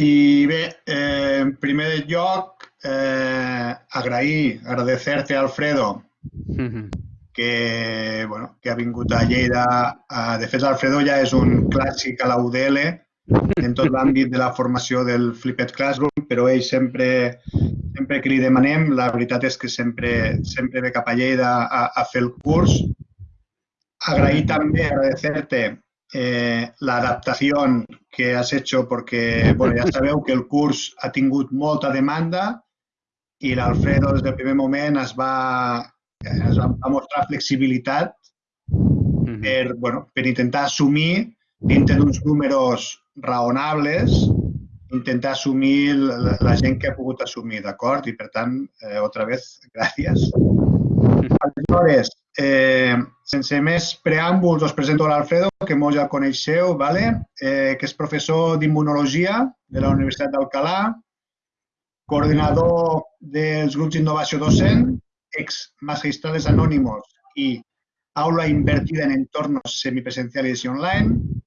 I bé, eh, en primer lloc, eh, agrair, agradecer-te, Alfredo, que, bueno, que ha vingut a Lleida. Uh, de fet, Alfredo ja és un clàssic a la UDL en tot l'àmbit de la formació del Flipped Classroom, però ell sempre, sempre que li demanem, la veritat és que sempre, sempre ve cap a Lleida a, a fer el curs. Agrair també, agradecer-te eh, la adaptación que has hecho, porque bueno, ya sabeu que el curs ha tingut molta demanda i l'Alfredo des del primer moment es va, es va mostrar flexibilitat per, bueno, per intentar assumir dintre d'uns números raonables intentar assumir la, la gent que ha pogut assumir, d'acord? I per tant, eh, otra vez, gràcies. Aleshores, eh, sense més preàmbuls, us presento l'Alfredo, que molts ja coneixeu, vale? eh, que és professor d'immunologia de la Universitat d'Alcalà, coordinador dels grups d'innovació docent, ex magistrales anónimos i aula invertida en entornos semipresenciales i online,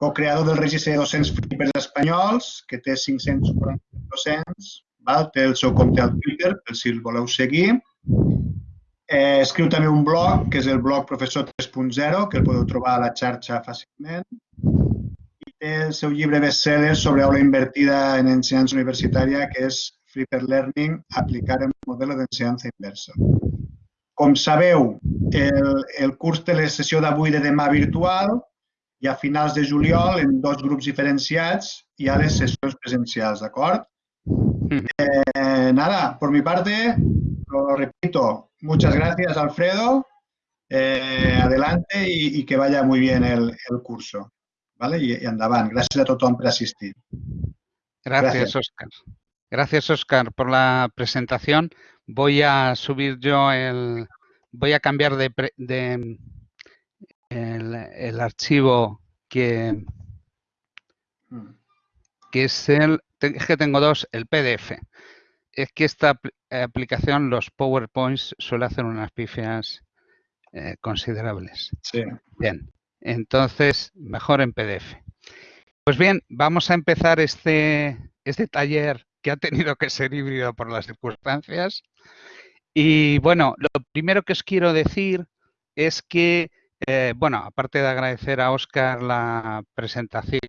co-creador del registre de docents flippers espanyols, que té 540 docents, val? té el seu compte al Twitter, per si el voleu seguir, Eh, escriu també un blog, que és el blog Professor 3.0, que el podeu trobar a la xarxa fàcilment. I té el seu llibre bestseller sobre aula invertida en ensenyança universitària, que és Flipper Learning, aplicar el model d'ensenyança inversa. Com sabeu, el, el curs té la sessió d'avui de demà virtual i a finals de juliol, en dos grups diferenciats, hi ha les sessions presencials, d'acord? Mm. Eh, nada, por mi parte, lo repito, muchas gracias Alfredo, eh, adelante y, y, que vaya muy bien el, el curso. ¿vale? Y, y endavant. Gràcies a tothom per assistir. Gracias, Oscar. Gracias, Oscar, por la presentación. Voy a subir yo el... Voy a cambiar de, de el, el, archivo que, mm. que es el... Es que tengo dos, el PDF es que esta aplicación, los PowerPoints, suele hacer unas pifias eh, considerables. Sí. Bien, entonces, mejor en PDF. Pues bien, vamos a empezar este, este taller que ha tenido que ser híbrido por las circunstancias. Y bueno, lo primero que os quiero decir es que, eh, bueno, aparte de agradecer a Oscar la presentación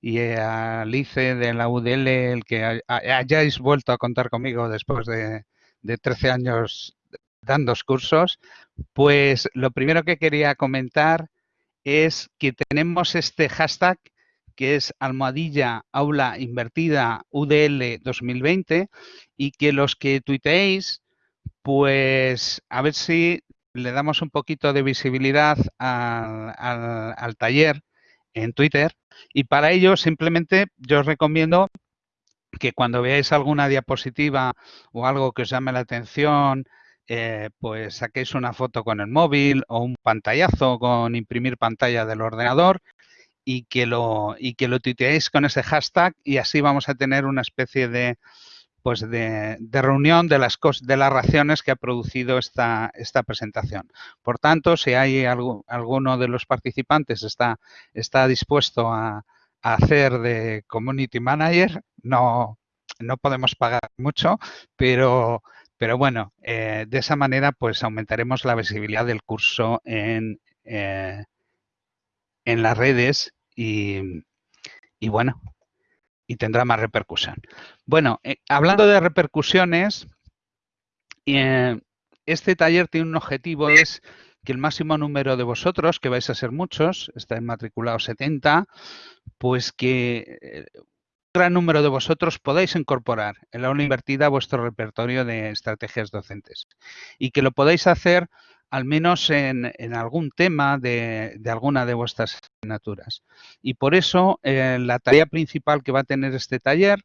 y a Lice de la UDL, el que hayáis vuelto a contar conmigo después de, 13 años dando cursos, pues lo primero que quería comentar es que tenemos este hashtag que es almohadilla aula invertida UDL 2020 y que los que tuiteéis, pues a ver si le damos un poquito de visibilidad al taller en Twitter y para ello simplemente yo os recomiendo que cuando veáis alguna diapositiva o algo que os llame la atención, eh, pues saquéis una foto con el móvil o un pantallazo con imprimir pantalla del ordenador y que lo, y que lo tuiteéis con ese hashtag y así vamos a tener una especie de, pues de, reunión de las, de las raciones que ha producido esta, esta presentación. Por tanto, si hay alguno de los participantes está, está dispuesto a, hacer de Community Manager, no, no podemos pagar mucho, pero, pero bueno, eh, de esa manera pues aumentaremos la visibilidad del curso en, eh, en las redes y, y bueno, y tendrá más repercusión. Bueno, eh, hablando de repercusiones, eh, este taller tiene un objetivo, es que el máximo número de vosotros, que vais a ser muchos, está matriculado 70, pues que eh, un gran número de vosotros podáis incorporar en la aula invertida vuestro repertorio de estrategias docentes y que lo podáis hacer al menos en, algún tema de, alguna de vuestras Y por eso eh, la tarea principal que va a tener este taller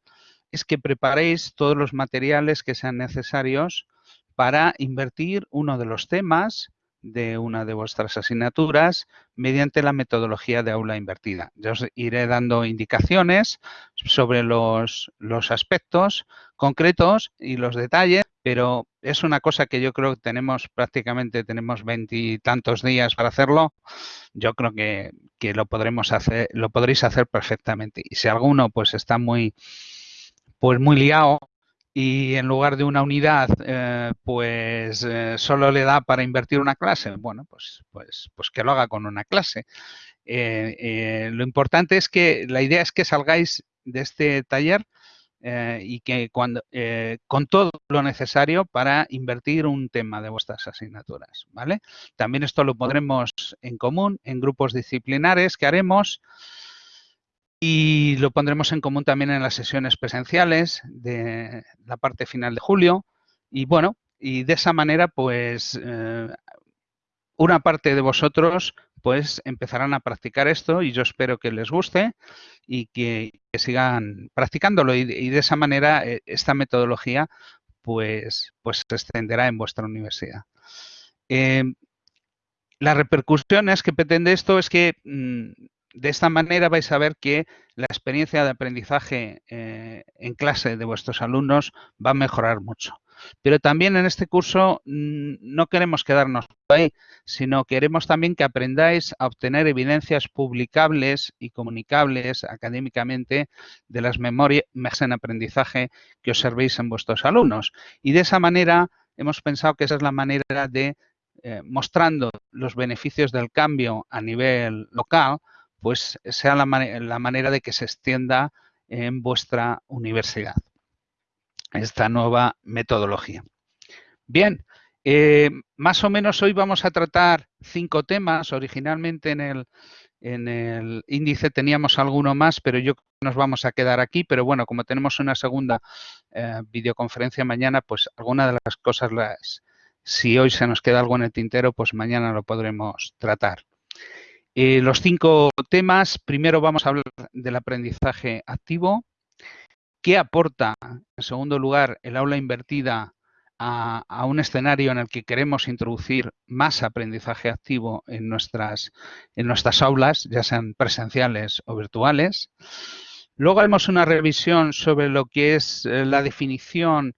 es que preparéis todos los materiales que sean necesarios para invertir uno de los temas de una de vuestras asignaturas mediante la metodología de aula invertida. Yo os iré dando indicaciones sobre los, los aspectos concretos y los detalles pero es una cosa que yo creo que tenemos prácticamente, tenemos veintitantos días para hacerlo. Yo creo que, lo podremos hacer, lo podréis hacer perfectamente. Y si alguno pues está muy, pues muy liado y en lugar de una unidad, eh, pues eh, solo le da para invertir una clase, bueno, pues, pues, pues que lo haga con una clase. Eh, lo importante es que la idea es que salgáis de este taller eh, y que cuando eh, con todo lo necesario para invertir un tema de vuestras asignaturas, ¿vale? También esto lo pondremos en común en grupos disciplinares que haremos y lo pondremos en común también en las sesiones presenciales de la parte final de julio y bueno, y de esa manera pues eh, una parte de vosotros pues empezarán a practicar esto y yo espero que les guste y que, sigan practicándolo y, de esa manera eh, esta metodología pues, pues se extenderá en vuestra universidad. Em, las repercusiones que pretende esto es que mm, de esta manera vais a ver que la experiencia de aprendizaje eh, en clase de vuestros alumnos va a mejorar mucho. Pero también en este curso mm, no queremos quedarnos ahí, sino queremos también que aprendáis a obtener evidencias publicables y comunicables académicamente de las memorias en aprendizaje que observéis en vuestros alumnos. Y de esa manera hemos pensado que esa es la manera de, eh, mostrando los beneficios del cambio a nivel local, pues sea la manera de que se extienda en vuestra universidad esta nueva metodología. Bien, eh, más o menos hoy vamos a tratar cinco temas. Originalmente en el, en el índice teníamos alguno más, pero yo nos vamos a quedar aquí. Pero bueno, como tenemos una segunda eh, videoconferencia mañana, pues alguna de las cosas, las, si hoy se nos queda algo en el tintero, pues mañana lo podremos tratar. Eh, los cinco temas, primero vamos a hablar del aprendizaje activo, ¿Qué aporta, en segundo lugar, el aula invertida a, un escenario en el que queremos introducir más aprendizaje activo en nuestras, en nuestras aulas, ya sean presenciales o virtuales? Luego haremos una revisión sobre lo que es eh, la definición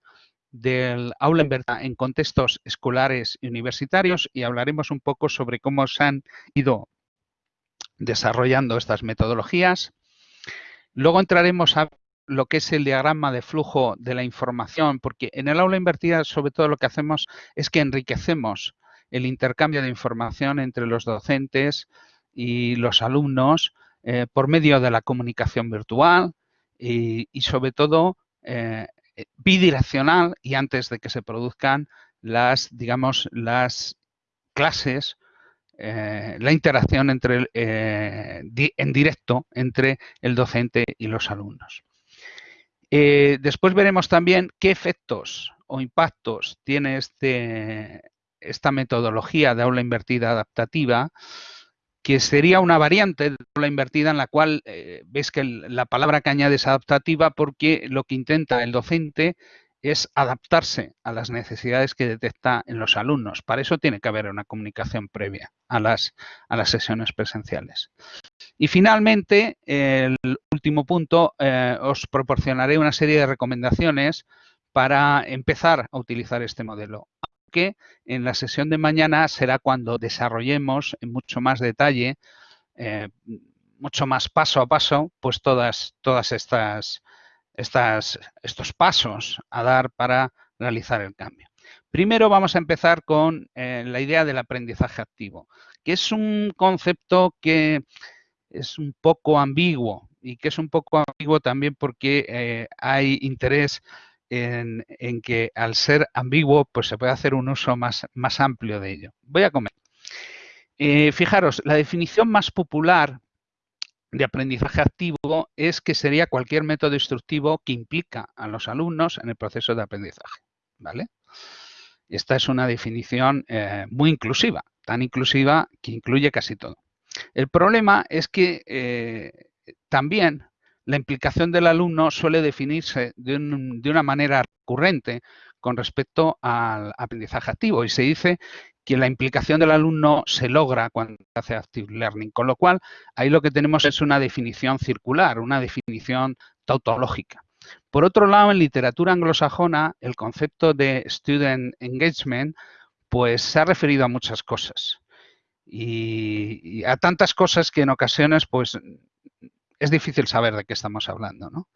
del aula invertida en contextos escolares y universitarios y hablaremos un poco sobre cómo se han ido desarrollando estas metodologías. Luego entraremos a lo que es el diagrama de flujo de la información, porque en el aula invertida sobre todo lo que hacemos es que enriquecemos el intercambio de información entre los docentes y los alumnos eh, por medio de la comunicación virtual y, sobre todo eh, bidireccional y antes de que se produzcan las, digamos, las clases, eh, la interacción entre, en directo entre el docente y los alumnos. Eh, después veremos también qué efectos o impactos tiene este, esta metodología de aula invertida adaptativa, que sería una variante de aula invertida en la cual eh, ves que la palabra que añade es adaptativa porque lo que intenta el docente es adaptarse a las necesidades que detecta en los alumnos. Para eso tiene que haber una comunicación previa a las, a las sesiones presenciales. Y finalmente, el último punto, eh, os proporcionaré una serie de recomendaciones para empezar a utilizar este modelo. Aunque en la sesión de mañana será cuando desarrollemos en mucho más detalle, eh, mucho más paso a paso, pues todas, todas estas, estos pasos a dar para realizar el cambio. Primero vamos a empezar con eh, la idea del aprendizaje activo, que es un concepto que es un poco ambiguo y que es un poco ambiguo también porque eh, hay interés en, que al ser ambiguo pues se puede hacer un uso más, más amplio de ello. Voy a comer. Eh, fijaros, la definición más popular de aprendizaje activo es que sería cualquier método instructivo que implica a los alumnos en el proceso de aprendizaje. ¿vale? Esta es una definición eh, muy inclusiva, tan inclusiva que incluye casi todo. El problema es que eh, también la implicación del alumno suele definirse de, una manera recurrente con respecto al aprendizaje activo y se dice que la implicación del alumno se logra cuando hace active learning, con lo cual ahí lo que tenemos es una definición circular, una definición tautológica. Por otro lado, en literatura anglosajona, el concepto de student engagement pues se ha referido a muchas cosas y, a tantas cosas que en ocasiones pues es difícil saber de qué estamos hablando. ¿no?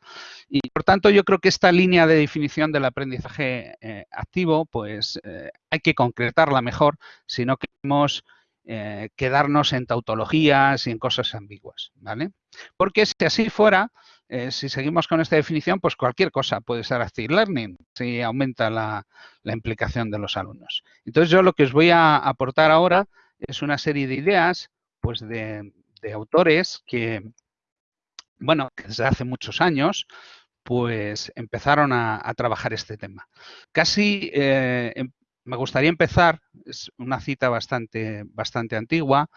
Y por tanto yo creo que esta línea de definición del aprendizaje eh, activo pues eh, hay que concretarla mejor si no queremos eh, quedarnos en tautologías y en cosas ambiguas. ¿vale? Porque si así fuera, si seguimos con esta definición, pues cualquier cosa puede ser active learning si aumenta la, implicación de los alumnos. Entonces yo lo que os voy a aportar ahora es una serie de ideas pues de, autores que, bueno, desde hace muchos años pues empezaron a, trabajar este tema. Casi eh, em, me gustaría empezar, es una cita bastante, bastante antigua,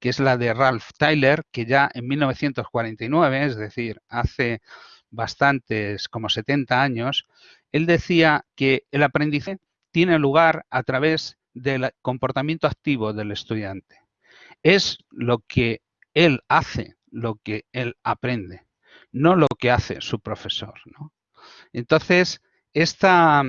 que es la de Ralph Tyler, que ya en 1949, es decir, hace bastantes, como 70 años, él decía que el aprendizaje tiene lugar a través del comportamiento activo del estudiante. Es lo que él hace, lo que él aprende, no lo que hace su profesor. Entonces, esta,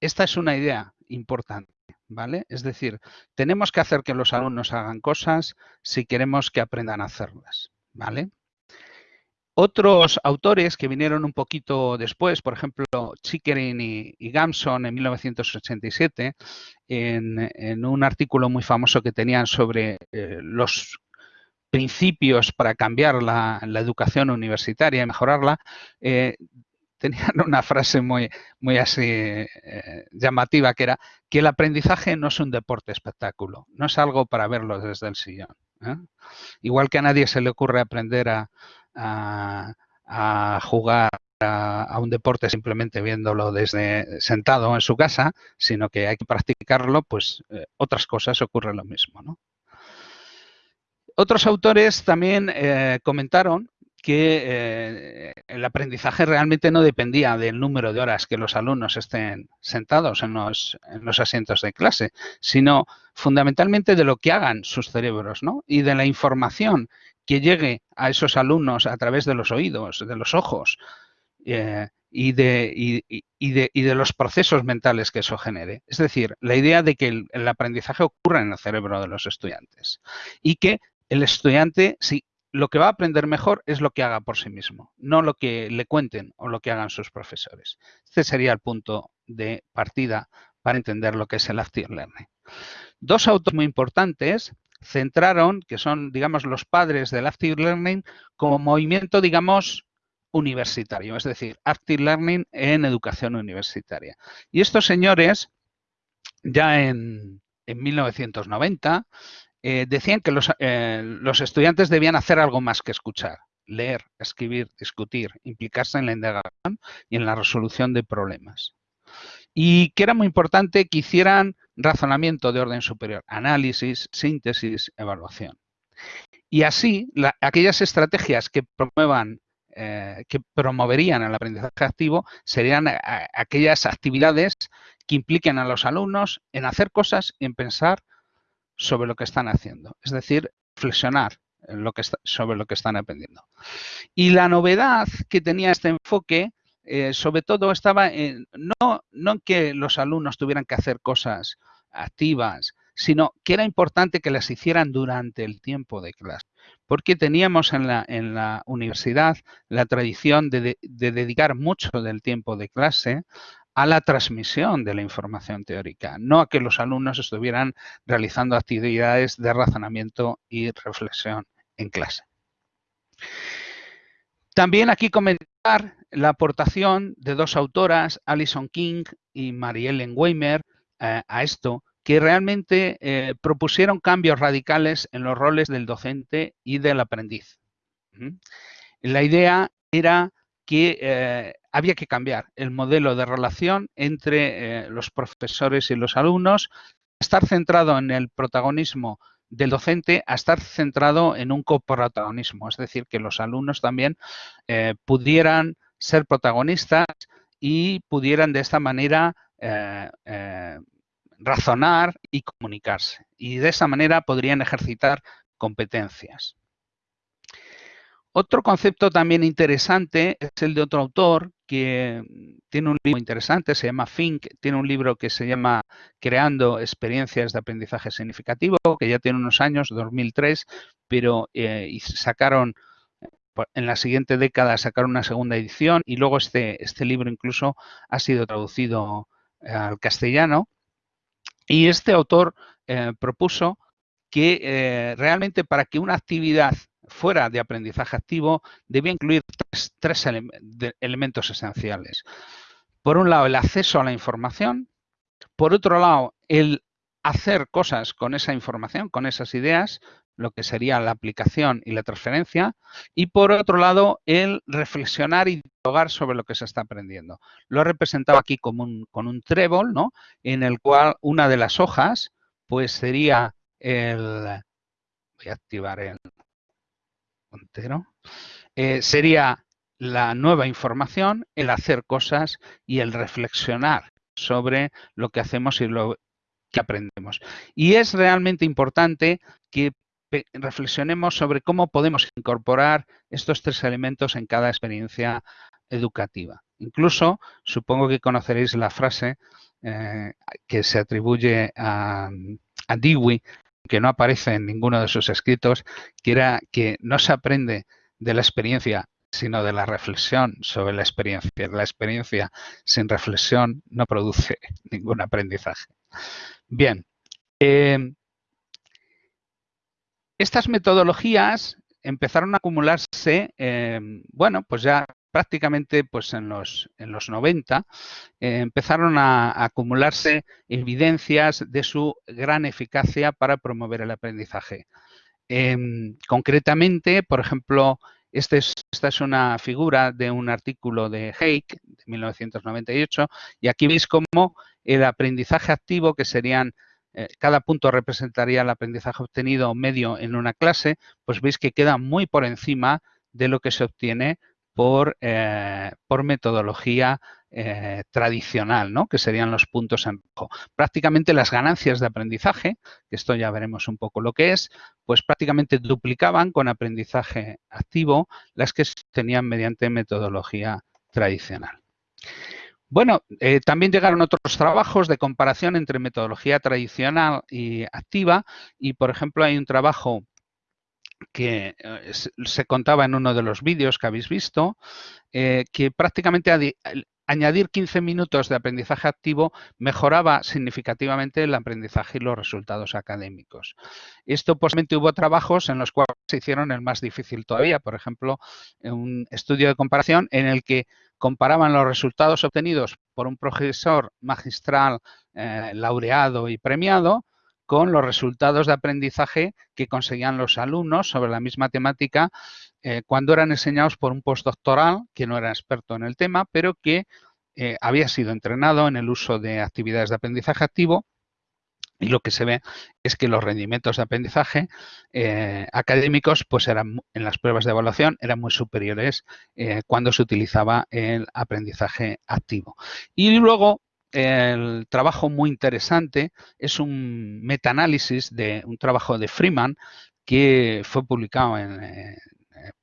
esta es una idea importante. ¿Vale? Es decir, tenemos que hacer que los alumnos hagan cosas si queremos que aprendan a hacerlas. ¿Vale? Otros autores que vinieron un poquito después, por ejemplo, Chickering y, Gamson en 1987, en, un artículo muy famoso que tenían sobre eh, los principios para cambiar la, educación universitaria y mejorarla, eh, tenían una frase muy, muy así eh, llamativa que era que el aprendizaje no es un deporte espectáculo, no es algo para verlo desde el sillón. Igual que a nadie se le ocurre aprender a, jugar a, un deporte simplemente viéndolo desde sentado en su casa, sino que hay que practicarlo, pues eh, otras cosas ocurre lo mismo. Otros autores también eh, comentaron que eh, el aprendizaje realmente no dependía del número de horas que los alumnos estén sentados en los, en los, asientos de clase, sino fundamentalmente de lo que hagan sus cerebros ¿no? y de la información que llegue a esos alumnos a través de los oídos, de los ojos eh, y, de, de, los procesos mentales que eso genere. Es decir, la idea de que el, aprendizaje ocurra en el cerebro de los estudiantes y que el estudiante, si lo que va a aprender mejor es lo que haga por sí mismo, no lo que le cuenten o lo que hagan sus profesores. Este sería el punto de partida para entender lo que es el active learning. Dos autores muy importantes centraron, que son, digamos, los padres del Active Learning, como movimiento, digamos, universitario, es decir, Active Learning en educación universitaria. Y estos señores, ya en, 1990, eh, decían que los, eh, los estudiantes debían hacer algo más que escuchar, leer, escribir, discutir, implicarse en la indagación y en la resolución de problemas. Y que era muy importante que hicieran razonamiento de orden superior, análisis, síntesis, evaluación. Y así, aquellas estrategias que promuevan, eh, que promoverían el aprendizaje activo serían aquellas actividades que impliquen a los alumnos en hacer cosas y en pensar sobre lo que están haciendo. Es decir, reflexionar sobre lo que están aprendiendo. Y la novedad que tenía este enfoque eh, sobre todo estaba en, no, en que los alumnos tuvieran que hacer cosas activas, sino que era importante que las hicieran durante el tiempo de clase, porque teníamos en la, en la universidad la tradición de, dedicar mucho del tiempo de clase a la transmisión de la información teórica, no a que los alumnos estuvieran realizando actividades de razonamiento y reflexión en clase. También aquí comentar la aportación de dos autoras, Alison King y Mariellen Weimer, eh, a esto, que realmente eh, propusieron cambios radicales en los roles del docente y del aprendiz. La idea era que eh, había que cambiar el modelo de relación entre los profesores y los alumnos, estar centrado en el protagonismo del docente a estar centrado en un coprotagonismo, es decir, que los alumnos también pudieran ser protagonistas y pudieran de esta manera eh, eh, razonar y comunicarse. Y de esa manera podrían ejercitar competencias. Otro concepto también interesante es el de otro autor que tiene un libro interesante, se llama Fink, tiene un libro que se llama Creando experiencias de aprendizaje significativo, que ya tiene unos años, 2003, pero eh, sacaron en la siguiente década sacaron una segunda edición y luego este, este libro incluso ha sido traducido eh, al castellano. Y este autor eh, propuso que realmente para que una actividad fuera de aprendizaje activo debía incluir tres, elementos esenciales. Por un lado, el acceso a la información. Por otro lado, el hacer cosas con esa información, con esas ideas, lo que sería la aplicación y la transferencia. Y por otro lado, el reflexionar y dialogar sobre lo que se está aprendiendo. Lo he representado aquí un, con un trébol, ¿no? En el cual una de las hojas, pues sería el... Voy a activar el, eh, sería la nueva información, el hacer cosas y el reflexionar sobre lo que hacemos y lo que aprendemos. Y es realmente importante que reflexionemos sobre cómo podemos incorporar estos tres elementos en cada experiencia educativa. Incluso, supongo que conoceréis la frase eh, que se atribuye a, a Dewey, que no aparece en ninguno de sus escritos, que era que no se aprende de la experiencia, sino de la reflexión sobre la experiencia. La experiencia sin reflexión no produce ningún aprendizaje. Bien, em, estas metodologías empezaron a acumularse, em, bueno, pues ya prácticamente pues en los, en los 90 eh, empezaron a, acumularse evidencias de su gran eficacia para promover el aprendizaje. Em, concretamente, por ejemplo, este esta es una figura de un artículo de Hake de 1998 y aquí veis cómo el aprendizaje activo, que serían eh, cada punto representaría el aprendizaje obtenido medio en una clase, pues veis que queda muy por encima de lo que se obtiene por, eh, por metodología eh, tradicional, ¿no? que serían los puntos en rojo. Prácticamente las ganancias de aprendizaje, que esto ya veremos un poco lo que es, pues prácticamente duplicaban con aprendizaje activo las que tenían mediante metodología tradicional. Bueno, eh, también llegaron otros trabajos de comparación entre metodología tradicional y activa y, por ejemplo, hay un trabajo que eh, se contaba en uno de los vídeos que habéis visto, eh, que prácticamente añadir 15 minutos de aprendizaje activo mejoraba significativamente el aprendizaje y los resultados académicos. Esto posiblemente hubo trabajos en los cuales se hicieron el más difícil todavía, por ejemplo, un estudio de comparación en el que comparaban los resultados obtenidos por un profesor magistral eh, laureado y premiado con los resultados de aprendizaje que conseguían los alumnos sobre la misma temática eh, cuando eran enseñados por un postdoctoral que no era experto en el tema, pero que eh, había sido entrenado en el uso de actividades de aprendizaje activo y lo que se ve es que los rendimientos de aprendizaje eh, académicos, pues eran en las pruebas de evaluación, eran muy superiores cuando se utilizaba el aprendizaje activo. Y luego, el trabajo muy interesante es un metaanálisis de un trabajo de Freeman que fue publicado en eh,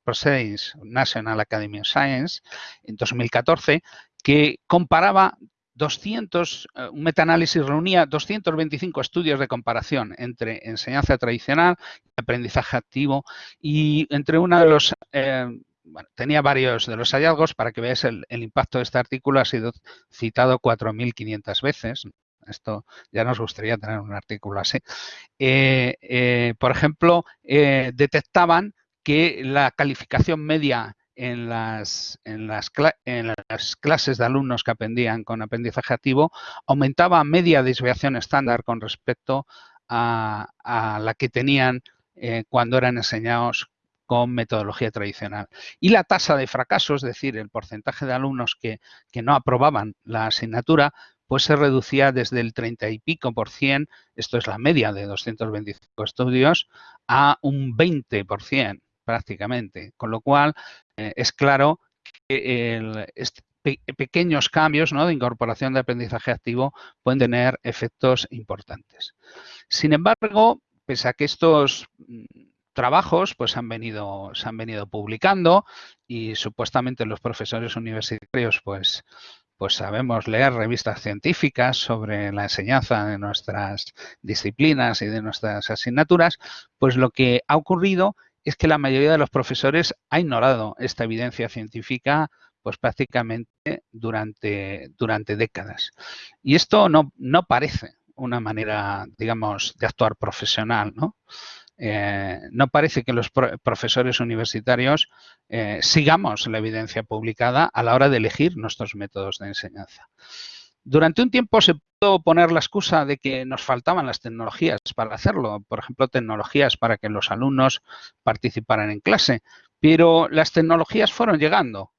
Proceedings National Academy of Science en 2014, que comparaba 200, eh, un metaanálisis reunía 225 estudios de comparación entre enseñanza tradicional aprendizaje activo y entre uno de los eh, bueno, tenía varios de los hallazgos para que veáis el, impacto de este artículo, ha sido citado 4.500 veces. Esto ya nos gustaría tener un artículo así. Eh, eh, por ejemplo, eh, detectaban que la calificación media en las, clases de alumnos que aprendían con aprendizaje activo aumentaba media desviación estándar con respecto a, la que tenían cuando eran enseñados con metodología tradicional. Y la tasa de fracaso, es decir, el porcentaje de alumnos que, no aprobaban la asignatura, pues se reducía desde el 30 y pico por cien, esto es la media de 225 estudios, a un 20 por cien prácticamente. Con lo cual, eh, es claro que pequeños cambios ¿no? de incorporación de aprendizaje activo pueden tener efectos importantes. Sin embargo, pese a que estos mm, trabajos pues han venido, se han venido publicando y supuestamente los profesores universitarios pues, pues sabemos leer revistas científicas sobre la enseñanza de nuestras disciplinas y de nuestras asignaturas, pues lo que ha ocurrido es que la mayoría de los profesores ha ignorado esta evidencia científica pues prácticamente durante, durante décadas. Y esto no, no parece una manera, digamos, de actuar profesional, ¿no? Eh, no parece que los profesores universitarios eh, sigamos la evidencia publicada a la hora de elegir nuestros métodos de enseñanza. Durante un tiempo se pudo poner la excusa de que nos faltaban las tecnologías para hacerlo, por ejemplo, tecnologías para que los alumnos participaran en clase, pero las tecnologías fueron llegando.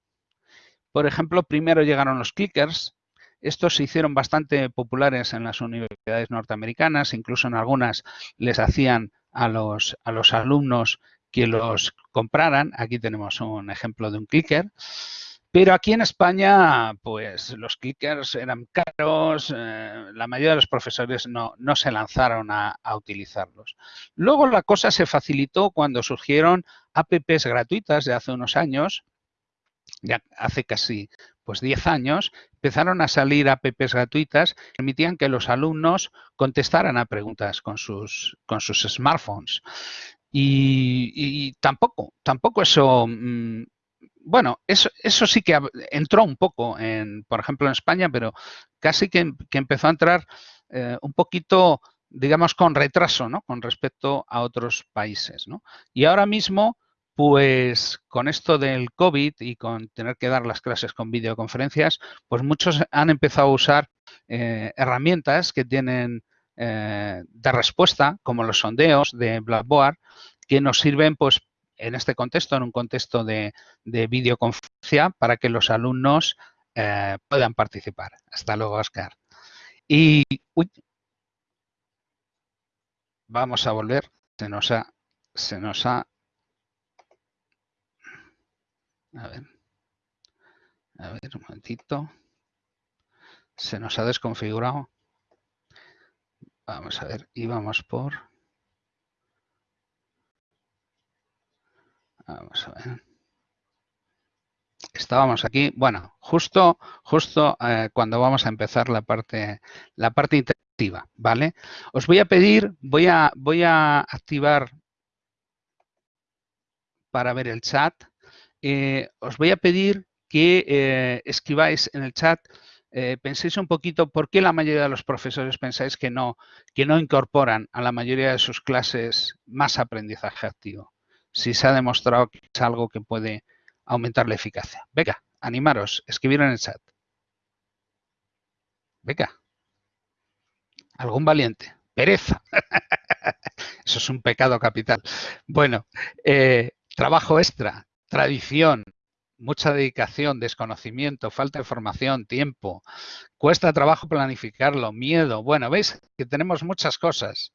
Por ejemplo, primero llegaron los clickers. Estos se hicieron bastante populares en las universidades norteamericanas, incluso en algunas les hacían a los, a los alumnos que los compraran. Aquí tenemos un ejemplo de un clicker. Pero aquí en España, pues los clickers eran caros, eh, la mayoría de los profesores no, no se lanzaron a, a, utilizarlos. Luego la cosa se facilitó cuando surgieron apps gratuitas de hace unos años, ya hace casi pues 10 años, empezaron a salir apps gratuitas que permitían que los alumnos contestaran a preguntas con sus, con sus smartphones. Y, tampoco, tampoco eso, mm, bueno, eso, eso sí que entró un poco, en, por ejemplo, en España, pero casi que, empezó a entrar eh, un poquito, digamos, con retraso, ¿no? Con respecto a otros países, ¿no? Y ahora mismo pues con esto del COVID y con tener que dar las clases con videoconferencias, pues muchos han empezado a usar eh, herramientas que tienen eh, de respuesta, como los sondeos de Blackboard, que nos sirven pues en este contexto, en un contexto de, videoconferencia, para que los alumnos eh, puedan participar. Hasta luego, Oscar. Y vamos a volver. Se nos ha, se nos ha A ver. A ver, un momentito. Se nos ha desconfigurado. Vamos a ver, íbamos por... Vamos a ver. Estábamos aquí, bueno, justo, justo eh, cuando vamos a empezar la parte, la parte interactiva, ¿vale? Os voy a pedir, voy a, voy a activar para ver el chat. Eh, os voy a pedir que eh, escribáis en el chat, eh, penséis un poquito por qué la mayoría de los profesores pensáis que no, que no incorporan a la mayoría de sus clases más aprendizaje activo. Si se ha demostrado que es algo que puede aumentar la eficacia. Venga, animaros, escribir en el chat. Venga. ¿Algún valiente? Pereza. Eso es un pecado capital. Bueno, trabajo extra tradición, mucha dedicación, desconocimiento, falta de formación, tiempo, cuesta trabajo planificarlo, miedo. Bueno, veis que tenemos muchas cosas.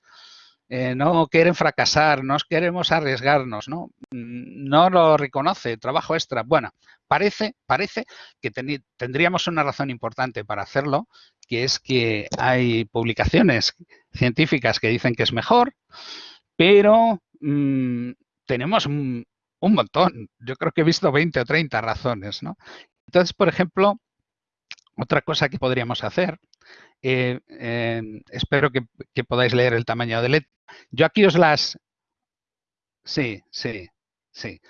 Eh, no quieren fracasar, no queremos arriesgarnos, ¿no? No lo reconoce, trabajo extra. Bueno, parece, parece que tendríamos una razón importante para hacerlo, que es que hay publicaciones científicas que dicen que es mejor, pero mm, tenemos un montón. Yo creo que he visto 20 o 30 razones, ¿no? Entonces, por ejemplo, otra cosa que podríamos hacer, eh, espero que, podáis leer el tamaño de letra. Yo aquí os las... Sí, sí, sí.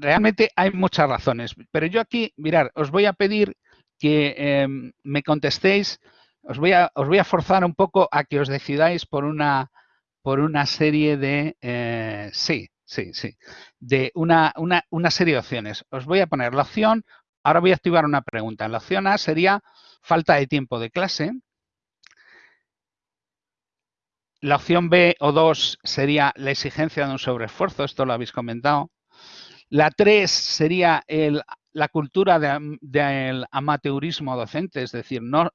realmente hay muchas razones, pero yo aquí, mirar, os voy a pedir que em, me contestéis, os voy, a, os voy a forzar un poco a que os decidáis por una, por una serie de... Eh, sí, sí, sí. De una, una, serie de opciones. Os voy a poner la opción, ahora voy a activar una pregunta. La opción A sería falta de tiempo de clase. La opción B o 2 sería la exigencia de un sobreesfuerzo, esto lo habéis comentado. La 3 sería el, la cultura del amateurismo docente, es decir, no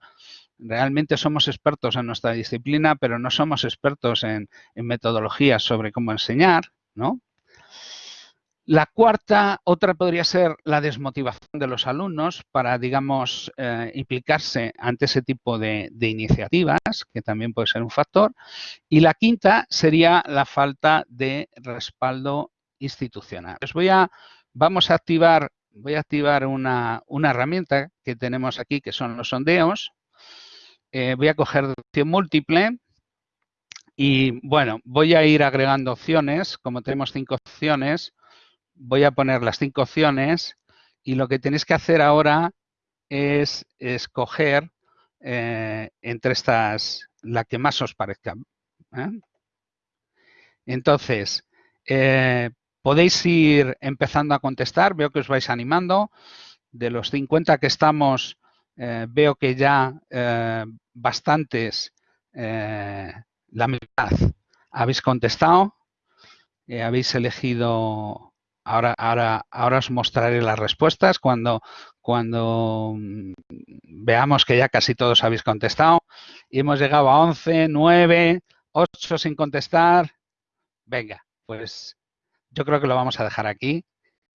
realmente somos expertos en nuestra disciplina, pero no somos expertos en, en metodologías sobre cómo enseñar. ¿no? La cuarta, otra podría ser la desmotivación de los alumnos para, digamos, eh, implicarse ante ese tipo de, iniciativas, que también puede ser un factor. Y la quinta sería la falta de respaldo institucional. Voy a, vamos a activar, voy a activar una, herramienta que tenemos aquí, que son los sondeos. Eh, voy a coger opción múltiple y, bueno, voy a ir agregando opciones. Como tenemos cinco opciones, voy a poner las cinco opciones y lo que tenéis que hacer ahora es escoger eh, entre estas la que más os parezca. ¿eh? Entonces, eh, podéis ir empezando a contestar. Veo que os vais animando. De los 50 que estamos, veo que ya bastantes, la mitad, habéis contestado. habéis elegido Ahora, ahora, ahora os mostraré las respuestas cuando, cuando mm, veamos que ya casi todos habéis contestado. Y hemos llegado a 11, 9, 8 sin contestar. Venga, pues yo creo que lo vamos a dejar aquí.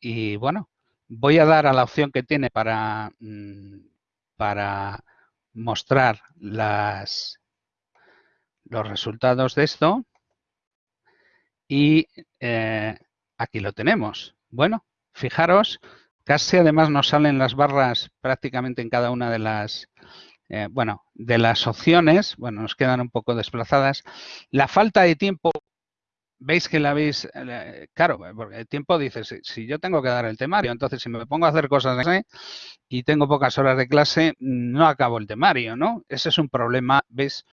Y bueno, voy a dar a la opción que tiene para, mm, para mostrar las, los resultados de esto. Y eh, aquí lo tenemos. Bueno, fijaros, casi además nos salen las barras prácticamente en cada una de las, eh, bueno, de las opciones. Bueno, nos quedan un poco desplazadas. La falta de tiempo, veis que la veis, eh, claro, porque el tiempo dice, si, yo tengo que dar el temario, entonces si me pongo a hacer cosas de y tengo pocas horas de clase, no acabo el temario, ¿no? Ese es un problema, ¿veis?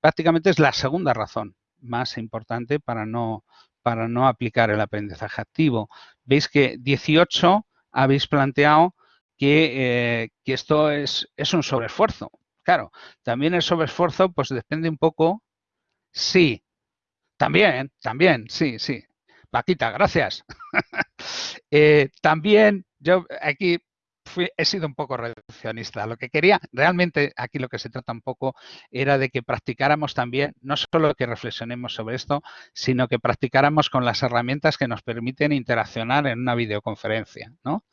Prácticamente es la segunda razón más importante para no para no aplicar el aprendizaje activo. Veis que 18 habéis planteado que, eh, que esto es, es, un sobreesfuerzo. Claro, también el sobreesfuerzo pues depende un poco, sí, también, también, sí, sí. Paquita, gracias. Eh, también yo aquí he sido un poco reduccionista. Lo que quería, realmente aquí lo que se trata un poco era de que practicáramos también, no solo que reflexionemos sobre esto, sino que practicáramos con las herramientas que nos permiten interaccionar en una videoconferencia, ¿no?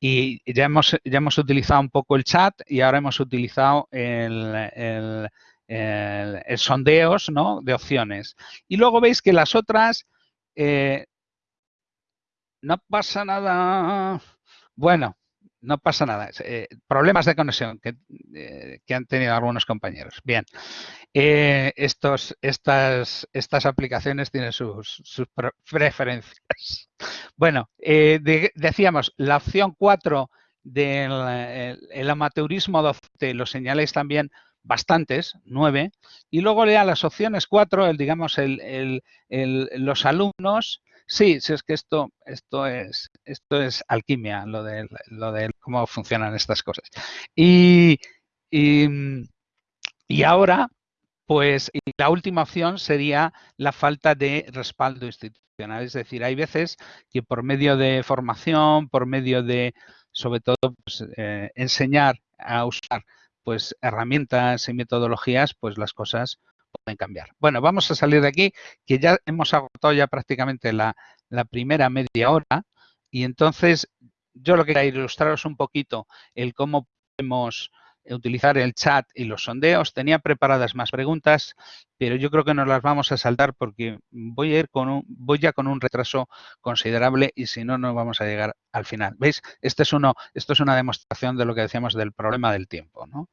Y ya hemos, ya hemos utilizado un poco el chat y ahora hemos utilizado el, sondeos ¿no? de opciones. Y luego veis que las otras, eh, no pasa nada. Bueno, no pasa nada. Eh, problemas de conexión eh, que, han tenido algunos compañeros. Bien, eh, estos, estas, estas aplicaciones tienen sus, preferencias. Bueno, decíamos, la opción 4 del el, amateurismo docente lo señaláis también bastantes, nueve, y luego lea las opciones 4, el, digamos, el, los alumnos Sí, sí, es que esto, esto, es, esto es alquimia, lo de, lo de cómo funcionan estas cosas. Y, y, ahora, pues la última opción sería la falta de respaldo institucional. Es decir, hay veces que por medio de formación, por medio de, sobre todo, pues, eh, enseñar a usar pues herramientas y metodologías, pues las cosas cambiar. Bueno, vamos a salir de aquí, que ya hemos agotado ya prácticamente la, primera media hora y entonces yo lo que quería ilustraros un poquito el cómo podemos utilizar el chat y los sondeos. Tenía preparadas más preguntas, pero yo creo que nos las vamos a saltar porque voy a ir con un, voy ya con un retraso considerable y si no, no vamos a llegar al final. ¿Veis? Este es uno, esto es una demostración de lo que decíamos del problema del tiempo. ¿no?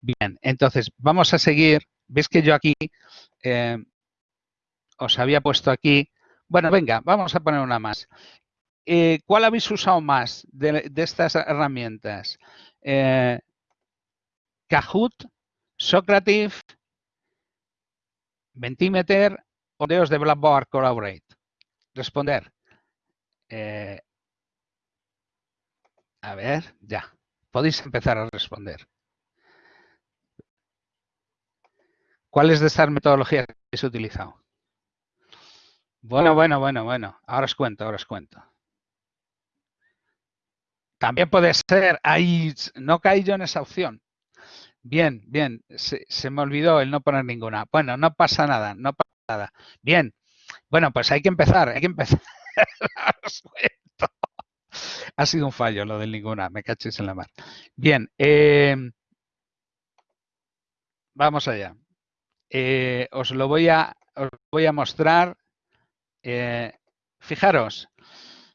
Bien, entonces vamos a seguir Veis que yo aquí eh, os había puesto aquí. Bueno, venga, vamos a poner una más. Eh, ¿Cuál habéis usado más de, estas herramientas? Eh, Kahoot, Socrative, Mentimeter o Deos de Blackboard Collaborate. Responder. a ver, ya. Podéis empezar a responder. ¿Cuáles de estas metodologías habéis utilizado? Bueno, bueno, bueno, bueno. Ahora os cuento, ahora os cuento. También puede ser, ahí no caí yo en esa opción. Bien, bien, se, me olvidó el no poner ninguna. Bueno, no pasa nada, no pasa nada. Bien, bueno, pues hay que empezar, hay que empezar. os cuento. ha sido un fallo lo del ninguna, me cachéis en la mar. Bien, eh, vamos allá. Eh, os lo voy a, os voy a mostrar. Eh, fijaros,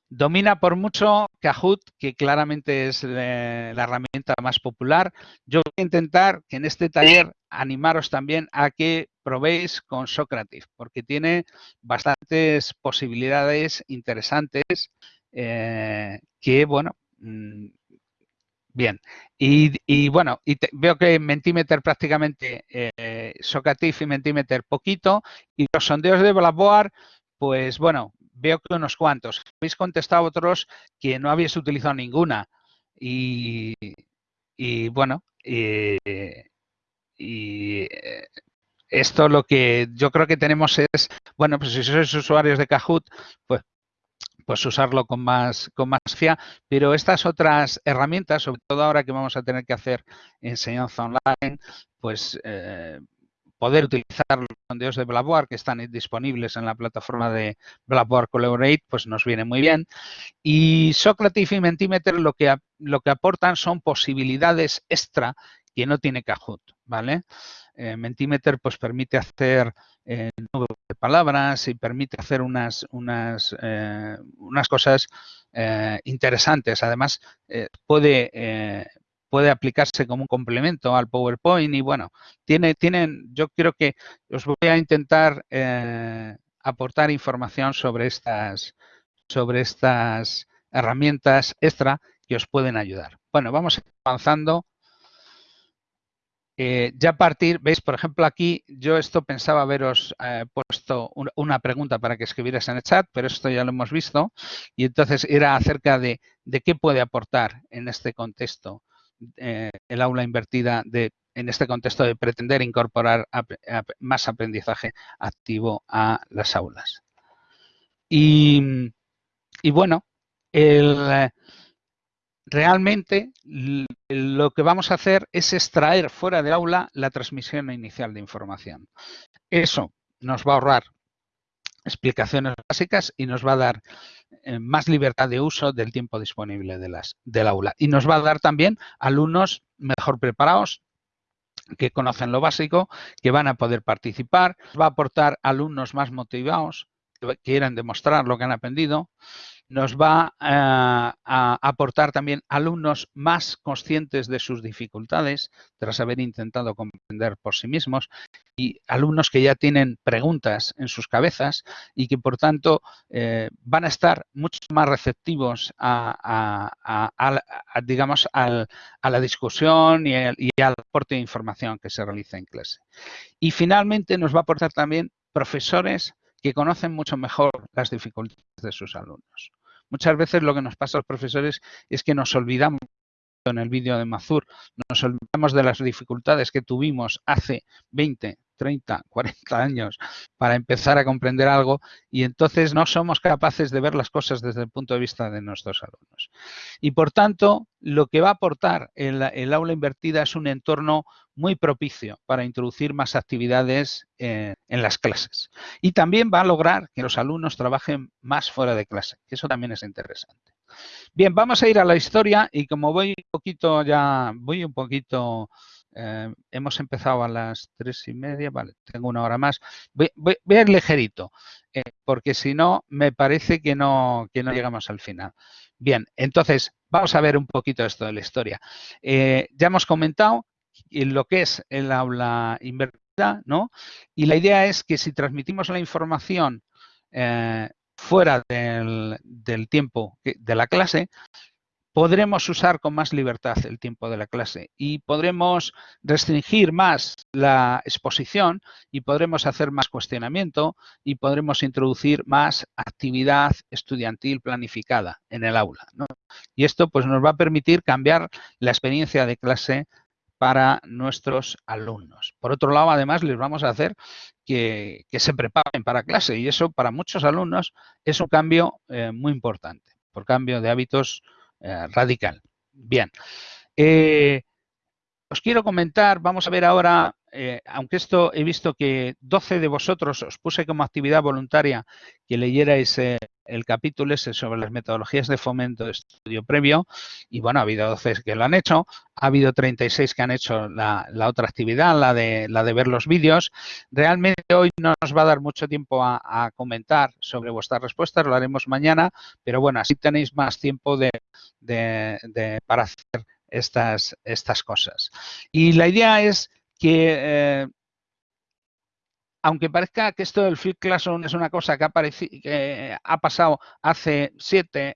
Domina por mucho Kahoot, que claramente es la herramienta más popular. Yo voy a intentar que en este taller animaros también a que probéis con Socrative, porque tiene bastantes posibilidades interesantes eh, que, bueno, mm, bien. Y, bueno, y veo que Mentimeter prácticamente, eh, Socrative y Mentimeter poquito, y los sondeos de Blackboard, pues bueno, veo que unos cuantos. Habéis contestado otros que no habéis utilizado ninguna. Y, bueno, y, eh, esto lo que yo creo que tenemos es, bueno, pues si sois usuarios de Kahoot, pues pues usarlo con más, con más fia, pero estas otras herramientas, sobre todo ahora que vamos a tener que hacer enseñanza online, pues eh, poder utilizar los sondeos de Blackboard que están disponibles en la plataforma de Blackboard Collaborate, pues nos viene muy bien. Y Socrative y Mentimeter lo que, lo que aportan son posibilidades extra que no tiene Kahoot, ¿vale? Eh, Mentimeter pues permite hacer eh, de palabras y permite hacer unas, unas, eh, unas cosas eh, interesantes. Además, puede puede aplicarse como un complemento al PowerPoint y bueno, tiene, tienen, yo creo que os voy a intentar eh, aportar información sobre estas, sobre estas herramientas extra que os pueden ayudar. Bueno, vamos avanzando. Eh, ya a partir, veis, por ejemplo, aquí yo esto pensaba haberos eh, puesto una pregunta para que escribieras en el chat, pero esto ya lo hemos visto. Y entonces era acerca de, de qué puede aportar en este contexto eh, el aula invertida de, en este contexto de pretender incorporar más aprendizaje activo a las aulas. Y, bueno, realmente lo que vamos a hacer es extraer fuera del aula la transmisión inicial de información. Eso nos va a ahorrar explicaciones básicas y nos va a dar más libertad de uso del tiempo disponible de las, del aula. Y nos va a dar también alumnos mejor preparados, que conocen lo básico, que van a poder participar, va a aportar alumnos más motivados, que quieran demostrar lo que han aprendido, nos va eh, a aportar también alumnos más conscientes de sus dificultades tras haber intentado comprender por sí mismos alumnos que ya tienen preguntas en sus cabezas y que por tanto eh, van a estar mucho más receptivos a, digamos a la discusión y, y al aporte de información que se realiza en clase. Y finalmente nos va a aportar también profesores que conocen mucho mejor las dificultades de sus alumnos. Muchas veces lo que nos pasa a los profesores es que nos olvidamos en el vídeo de Mazur, nos olvidamos de las dificultades que tuvimos hace 20, 30, 40 años para empezar a comprender algo y entonces no somos capaces de ver las cosas desde el punto de vista de nuestros alumnos. Y por tanto, lo que va a aportar el, aula invertida es un entorno muy propicio para introducir más actividades en, las clases. Y también va a lograr que los alumnos trabajen más fuera de clase, que eso también es interesante. Bien, vamos a ir a la historia y como voy un poquito ya, voy un poquito, eh, hemos empezado a las tres y media, vale, tengo una hora más, voy, a ir ligerito, eh, porque si no, me parece que no, que no llegamos al final. Bien, entonces, vamos a ver un poquito esto de la historia. Eh, ya hemos comentado lo que es el aula invertida, ¿no? Y la idea es que si transmitimos la información eh, fuera del, tiempo de la clase, podremos usar con más libertad el tiempo de la clase y podremos restringir más la exposición y podremos hacer más cuestionamiento y podremos introducir más actividad estudiantil planificada en el aula. Y esto pues, nos va a permitir cambiar la experiencia de clase para nuestros alumnos. Por otro lado, además, les vamos a hacer que, se preparen para clase y eso para muchos alumnos es un cambio eh, muy importante, por cambio de hábitos eh, radical. Bien, eh, os quiero comentar, vamos a ver ahora eh, aunque esto he visto que 12 de vosotros os puse como actividad voluntaria que leyerais eh, el capítulo ese sobre las metodologías de fomento de estudio previo, y bueno, ha habido 12 que lo han hecho, ha habido 36 que han hecho la, otra actividad, la de, la de ver los vídeos. Realmente hoy no nos va a dar mucho tiempo a, comentar sobre vuestras respuestas, lo haremos mañana, pero bueno, así tenéis más tiempo de, para hacer estas, estas cosas. Y la idea es que eh, aunque parezca que esto del Flip Classroom es una cosa que ha, que ha pasado hace siete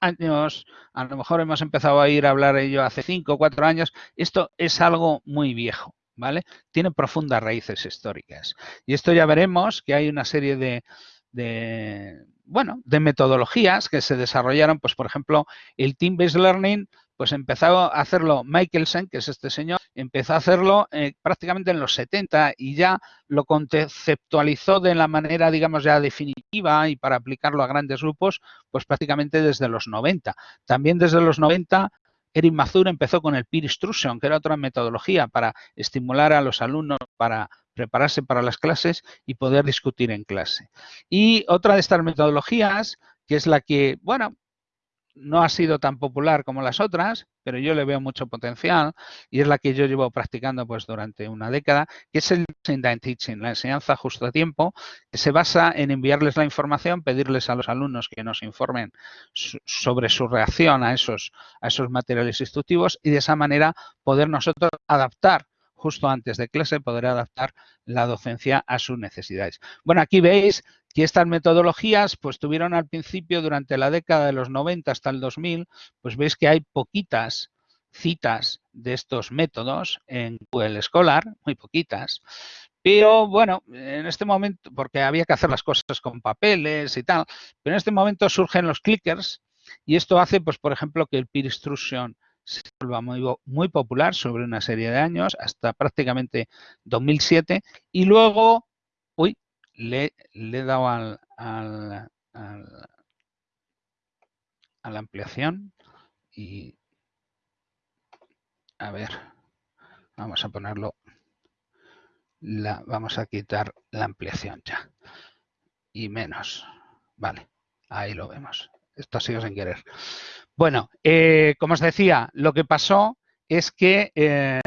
años, a lo mejor hemos empezado a ir a hablar ello hace cinco o cuatro años, esto es algo muy viejo, ¿vale? Tiene profundas raíces históricas. Y esto ya veremos que hay una serie de, de bueno, de metodologías que se desarrollaron, pues por ejemplo, el Team-Based Learning pues empezó a hacerlo Michelsen, que es este señor, empezó a hacerlo eh, prácticamente en los 70 y ya lo conceptualizó de la manera, digamos, ya definitiva y para aplicarlo a grandes grupos, pues prácticamente desde los 90. También desde los 90 Eric Mazur empezó con el peer instruction, que era otra metodología para estimular a los alumnos para prepararse para las clases y poder discutir en clase. Y otra de estas metodologías, que es la que, bueno, no ha sido tan popular como las otras, pero yo le veo mucho potencial y es la que yo llevo practicando pues durante una década, que es el teaching, la enseñanza justo a tiempo, que se basa en enviarles la información, pedirles a los alumnos que nos informen sobre su reacción a esos, a esos materiales instructivos y de esa manera poder nosotros adaptar justo antes de clase, poder adaptar la docencia a sus necesidades. Bueno, aquí veis que estas metodologías pues tuvieron al principio durante la década de los 90 hasta el 2000, pues veis que hay poquitas citas de estos métodos en Google Scholar, muy poquitas, pero bueno, en este momento, porque había que hacer las cosas con papeles y tal, pero en este momento surgen los clickers y esto hace, pues por ejemplo, que el peer instruction se vuelva muy, popular sobre una serie de años, hasta prácticamente 2007, y luego, uy, le, le he dado al, al, a la ampliación y a ver, vamos a ponerlo, la, vamos a quitar la ampliación ya y menos, vale, ahí lo vemos, esto ha sido sin querer. Bueno, eh, como os decía, lo que pasó es que eh,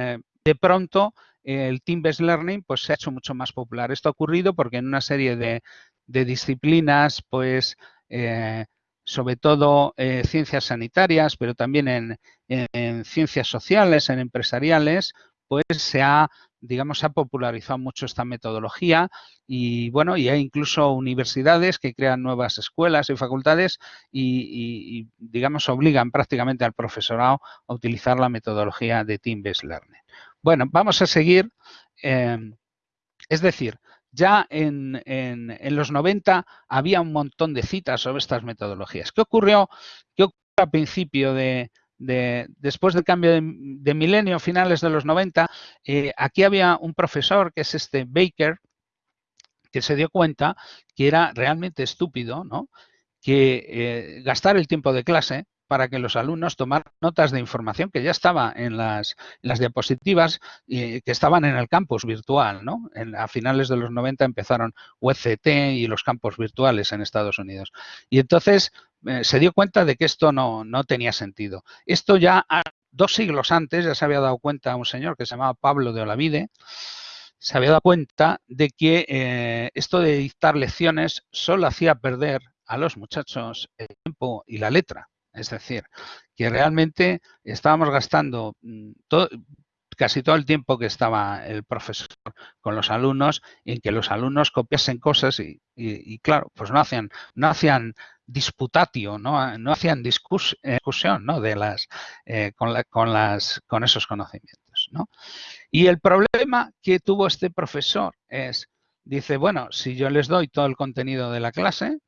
de pronto el Team-Based Learning pues, se ha hecho mucho más popular. Esto ha ocurrido porque en una serie de, disciplinas, pues, eh, sobre todo eh, ciencias sanitarias, pero también en, ciencias sociales, en empresariales, pues se ha, digamos, ha popularizado mucho esta metodología y, bueno, y hay incluso universidades que crean nuevas escuelas y facultades y, digamos, obligan prácticamente al profesorado a utilizar la metodología de Team-Based Learning. Bueno, vamos a seguir. Em, es decir, ya en, los 90 había un montón de citas sobre estas metodologías. ¿Qué ocurrió? ¿Qué ocurrió al principio de, después del cambio de, milenio, finales de los 90? Eh, aquí había un profesor, que es este Baker, que se dio cuenta que era realmente estúpido, ¿no? Que eh, gastar el tiempo de clase para que los alumnos tomaran notas de información que ya estaba en las, diapositivas y que estaban en el campus virtual. ¿no? a finales de los 90 empezaron UCT y los campos virtuales en Estados Unidos. Y entonces eh, se dio cuenta de que esto no, tenía sentido. Esto ya dos siglos antes ya se había dado cuenta un señor que se llamaba Pablo de Olavide, se había dado cuenta de que eh, esto de dictar lecciones solo hacía perder a los muchachos el tiempo y la letra. Es decir, que realmente estábamos gastando mm, casi todo el tiempo que estaba el profesor con los alumnos en que los alumnos copiasen cosas y, claro, pues no hacían, no hacían disputatio, no, no hacían discusión ¿no? de las, eh, con, con, las, con esos conocimientos. ¿no? Y el problema que tuvo este profesor es, dice, bueno, si yo les doy todo el contenido de la clase,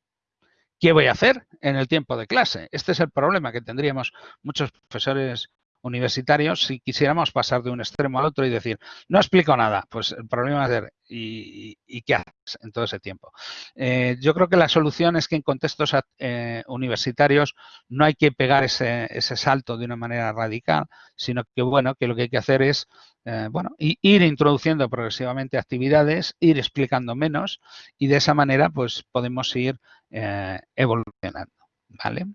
¿Qué voy a hacer en el tiempo de clase? Este es el problema que tendríamos muchos profesores universitarios si quisiéramos pasar de un extremo al otro y decir, no explico nada, pues el problema es ser, ¿y, qué haces en todo ese tiempo? Eh, yo creo que la solución es que en contextos eh, universitarios no hay que pegar ese, ese, salto de una manera radical, sino que, bueno, que lo que hay que hacer es, eh, bueno, ir introduciendo progresivamente actividades, ir explicando menos y de esa manera, pues, podemos ir evolucionando, ¿vale?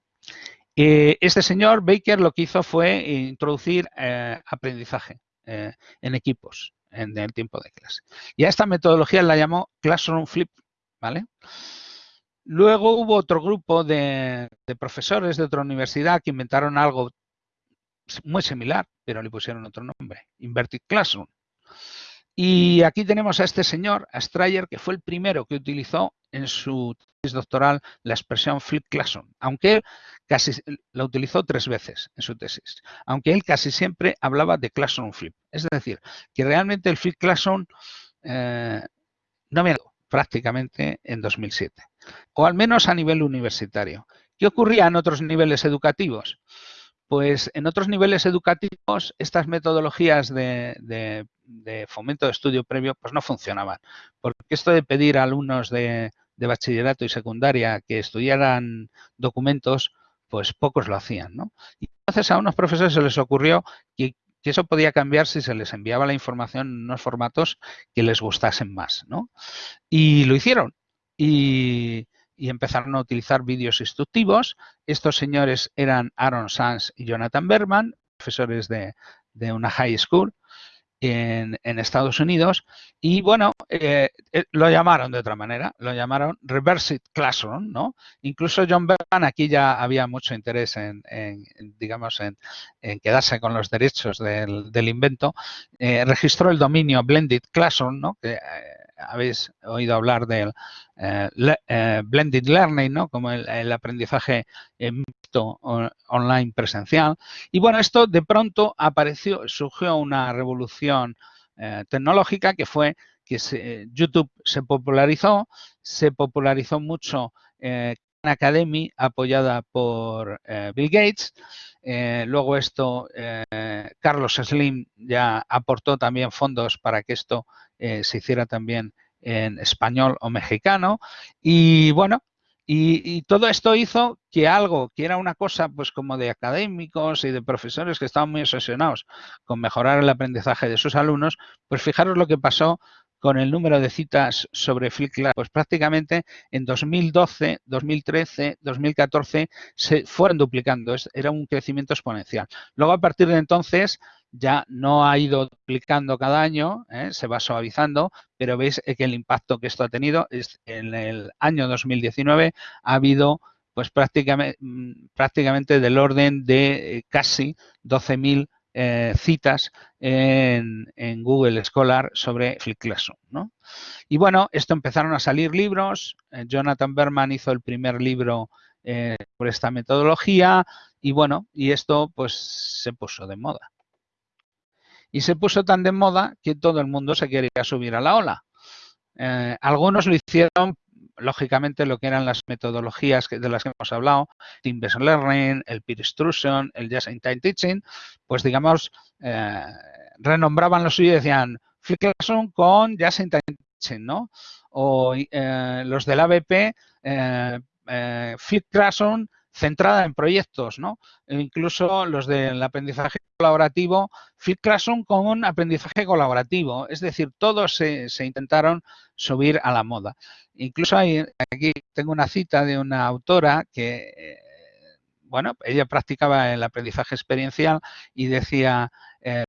Eh, este señor Baker lo que hizo fue introducir eh, aprendizaje eh, en equipos en el tiempo de clase. Y a esta metodología la llamó Classroom Flip, ¿vale? Luego hubo otro grupo de, de, profesores de otra universidad que inventaron algo muy similar, pero le pusieron otro nombre, Inverted Classroom. Y aquí tenemos a este señor, a Strayer, que fue el primero que utilizó en su tesis doctoral la expresión flip classroom, aunque él casi la utilizó tres veces en su tesis, aunque él casi siempre hablaba de classroom flip. Es decir, que realmente el flip classroom eh, no me prácticamente en 2007, o al menos a nivel universitario. ¿Qué ocurría en otros niveles educativos? Pues en otros niveles educativos estas metodologías de, fomento de estudio previo pues no funcionaban. Porque esto de pedir a alumnos de, bachillerato y secundaria que estudiaran documentos, pues pocos lo hacían. ¿no? Y entonces a unos profesores se les ocurrió que, que, eso podía cambiar si se les enviaba la información en unos formatos que les gustasen más. ¿no? Y lo hicieron. Y, y empezaron a utilizar vídeos instructivos. Estos señores eran Aaron Sanz y Jonathan Berman, profesores de, una high school en, Estados Unidos. Y bueno, eh, eh, lo llamaron de otra manera, lo llamaron Reverse Classroom, ¿no? Incluso John Berman, aquí ya había mucho interés en, digamos, en, quedarse con los derechos del, invento, eh, registró el dominio Blended Classroom, ¿no? Que, habéis oído hablar del eh, eh, blended learning, ¿no? Como el, aprendizaje mixto online presencial. Y bueno, esto de pronto apareció, surgió una revolución eh, tecnológica que fue que YouTube se popularizó, se popularizó mucho Academy apoyada por Bill Gates. luego esto, Carlos Slim ya aportó también fondos para que esto eh, se hiciera también en español o mexicano. Y bueno, y, todo esto hizo que algo que era una cosa pues como de académicos y de profesores que estaban muy obsesionados con mejorar el aprendizaje de sus alumnos, pues fijaros lo que pasó con el número de citas sobre Flickr, pues prácticamente en 2012, 2013, 2014 se fueron duplicando, era un crecimiento exponencial. Luego a partir de entonces ya no ha ido duplicando cada año, ¿eh? se va suavizando, pero veis que el impacto que esto ha tenido es en el año 2019 ha habido pues prácticamente, mm, prácticamente del orden de eh, casi 12.000 eh, citas en, Google Scholar sobre Flip Classroom. ¿no? Y bueno, esto empezaron a salir libros. Jonathan Berman hizo el primer libro por esta metodología y bueno, y esto pues se puso de moda y se puso tan de moda que todo el mundo se quería subir a la ola. Eh, algunos lo hicieron, lógicamente, lo que eran las metodologías de las que hemos hablado, Team-Based Learning, el Peer Instruction, el Just-in-Time Teaching, pues digamos, eh, renombraban lo suyo y decían Flip Classroom con Just-in-Time Teaching, ¿no? O eh, los del ABP, Flip Classroom centrada en proyectos, ¿no? E incluso los del aprendizaje colaborativo, Flip Classroom con un aprendizaje colaborativo, es decir, todos se, intentaron subir a la moda. Incluso hay, aquí tengo una cita de una autora que, eh, bueno, ella practicaba el aprendizaje experiencial y decía, eh,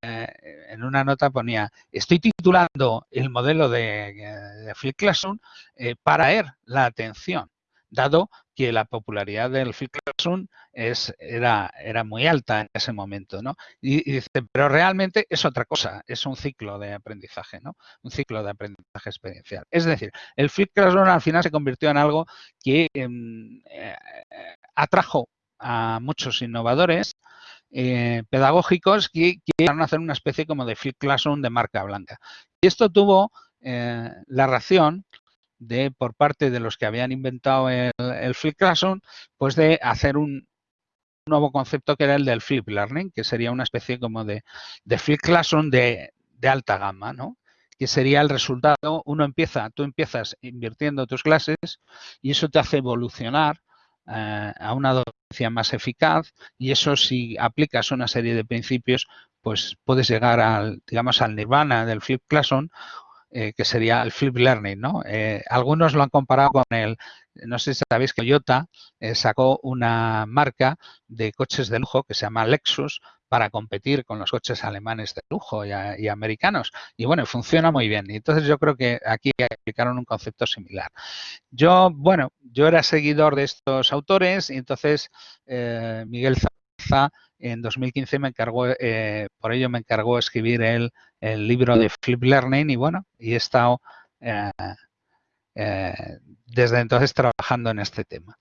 en una nota ponía, estoy titulando el modelo de, Flip Classroom eh, para er la atención dado que la popularidad del Flip Classroom es, era, era muy alta en ese momento, ¿no? Y, dice, pero realmente es otra cosa, es un ciclo de aprendizaje, ¿no? Un ciclo de aprendizaje experiencial. Es decir, el Flip Classroom al final se convirtió en algo que em, eh, atrajo a muchos innovadores eh, pedagógicos que querían hacer una especie como de Flip Classroom de marca blanca. Y esto tuvo eh, la ración de por parte de los que habían inventado el, el Flip Classroom, pues de hacer un, nuevo concepto que era el del flip learning, que sería una especie como de, de flip classroom de, de alta gama, ¿no? que sería el resultado, uno empieza, tú empiezas invirtiendo tus clases y eso te hace evolucionar eh, a una docencia más eficaz y eso si aplicas una serie de principios, pues puedes llegar al, digamos, al nirvana del flip classroom eh, que sería el flip learning, ¿no? Eh, algunos lo han comparado con el, no sé si sabéis que Toyota sacó una marca de coches de lujo que se llama Lexus para competir con los coches alemanes de lujo y, americanos. Y bueno, funciona muy bien. Y entonces yo creo que aquí aplicaron un concepto similar. Yo, bueno, yo era seguidor de estos autores y entonces eh, Miguel Zaza en 2015 me encargó, eh, por ello me encargó escribir el, el, libro de Flip Learning y bueno, y he estado eh, desde entonces trabajando en este tema.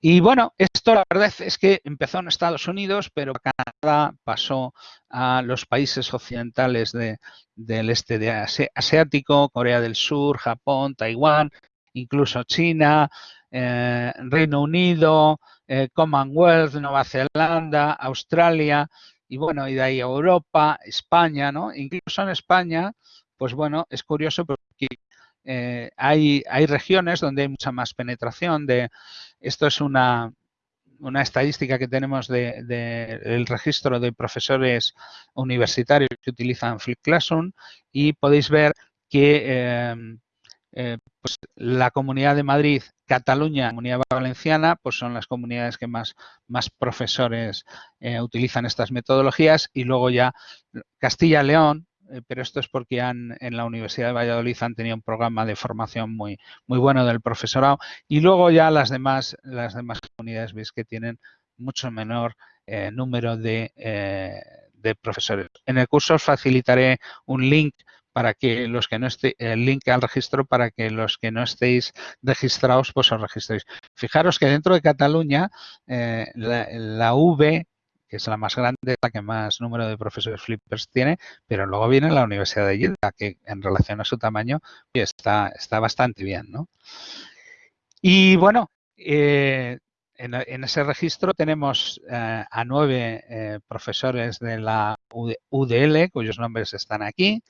Y bueno, esto la verdad es que empezó en Estados Unidos, pero Canadá pasó a los países occidentales del este de asiático, Corea del Sur, Japón, Taiwán, incluso China, eh, Reino Unido, eh, Commonwealth, Nueva Zelanda, Australia, y bueno, y de ahí Europa, España, ¿no? Incluso en España, pues bueno, es curioso porque eh, hay, hay regiones donde hay mucha más penetración de, esto es una, una estadística que tenemos del de, registro de profesores universitarios que utilizan Flip Classroom y podéis ver que eh, eh, pues la Comunidad de Madrid, Cataluña, Comunidad Valenciana, pues son las comunidades que más, profesores utilizan estas metodologías y luego ya Castilla-León, eh, pero esto es porque han, en la Universidad de Valladolid han tenido un programa de formación muy, muy bueno del profesorado y luego ya las demás, las demás comunidades veis que tienen mucho menor eh, número de, eh, de, profesores. En el curso os facilitaré un link para que los que no estéis, el link al registro para que los que no estéis registrados pues os registréis. Fijaros que dentro de Cataluña la, la V que es la más grande, la que más número de profesores flippers tiene, pero luego viene la Universidad de Lleida, que en relación a su tamaño está, está bastante bien. ¿no? Y bueno, eh, en, ese registro tenemos eh, a nueve eh, profesores de la UDL, cuyos nombres están aquí.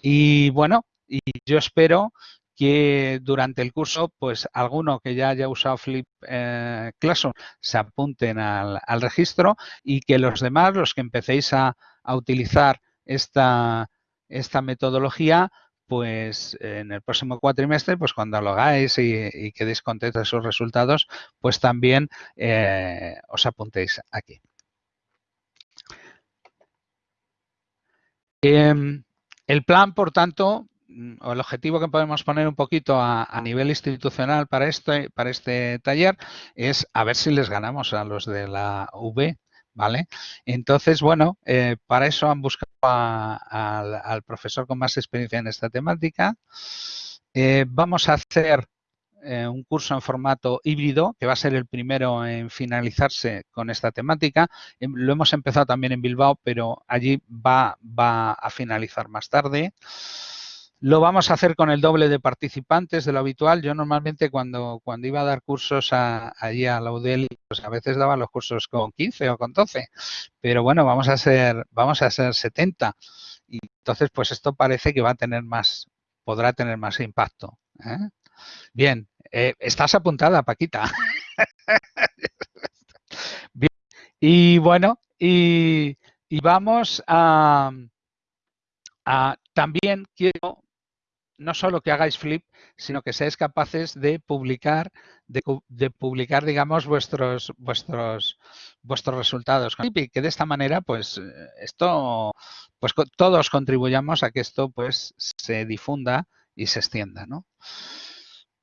Y bueno, y yo espero que durante el curso, pues alguno que ya haya usado Flip eh, Classroom se apunten al, registro y que los demás, los que empecéis a, utilizar esta, esta metodología, pues en el próximo cuatrimestre, pues cuando lo hagáis y, quedéis contentos de sus resultados, pues también eh, os apuntéis aquí. Em, el plan, por tanto, o el objetivo que podemos poner un poquito a, nivel institucional para este, para este taller es a ver si les ganamos a los de la V, ¿vale? Entonces, bueno, eh, para eso han buscado al profesor con más experiencia en esta temática. Eh, vamos a hacer eh, un curso en formato híbrido, que va a ser el primero en finalizarse con esta temática. Em, lo hemos empezado también en Bilbao, pero allí va, va a finalizar más tarde. Lo vamos a hacer con el doble de participantes de lo habitual. Yo normalmente cuando, cuando iba a dar cursos allí a la UDEL, pues a veces daba los cursos con 15 o con 12. Pero bueno, vamos a ser, vamos a ser 70. Y entonces, pues esto parece que va a tener más, podrá tener más impacto. ¿eh? Bien, eh, estás apuntada, Paquita. Bien. Y bueno, y, vamos a, a, también quiero no solo que hagáis flip, sino que seáis capaces de publicar, de, publicar, digamos, vuestros, vuestros, vuestros resultados y que de esta manera, pues, esto, pues todos contribuyamos a que esto, pues, se difunda y se extienda, ¿no?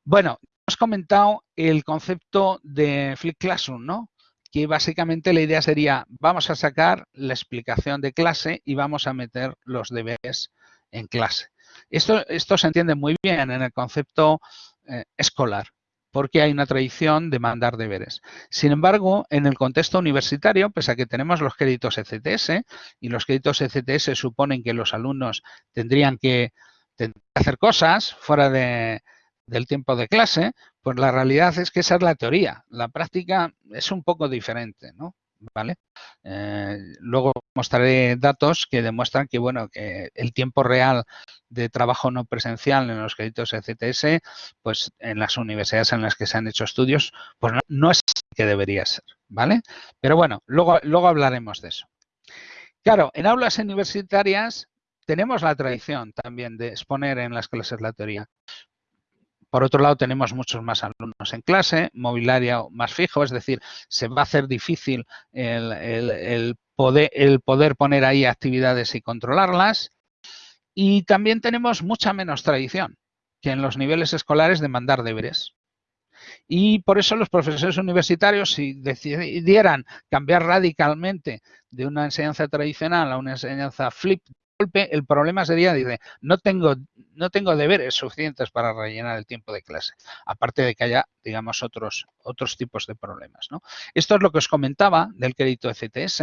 Bueno, hemos comentado el concepto de Flip Classroom, ¿no? Que básicamente la idea sería, vamos a sacar la explicación de clase y vamos a meter los deberes en clase. Esto, esto se entiende muy bien en el concepto eh, escolar, porque hay una tradición de mandar deberes. Sin embargo, en el contexto universitario, pese a que tenemos los créditos ECTS, y los créditos ECTS suponen que los alumnos tendrían que, hacer cosas fuera del tiempo de clase, pues la realidad es que esa es la teoría. La práctica es un poco diferente, ¿no? ¿vale? Eh, luego mostraré datos que demuestran que, bueno, que el tiempo real de trabajo no presencial en los créditos ECTS, pues en las universidades en las que se han hecho estudios, pues no, no es que debería ser, ¿vale? Pero bueno, luego, luego hablaremos de eso. Claro, en aulas universitarias tenemos la tradición también de exponer en las clases la teoría. Por otro lado, tenemos muchos más alumnos en clase, mobiliario más fijo, es decir, se va a hacer difícil el, poder, poner ahí actividades y controlarlas. Y también tenemos mucha menos tradición que en los niveles escolares de mandar deberes. Y por eso los profesores universitarios, si decidieran cambiar radicalmente de una enseñanza tradicional a una enseñanza flip golpe, el problema sería, dice, no tengo, no tengo deberes suficientes para rellenar el tiempo de clase, aparte de que haya, digamos, otros, otros tipos de problemas. ¿no? Esto es lo que os comentaba del crédito ECTS,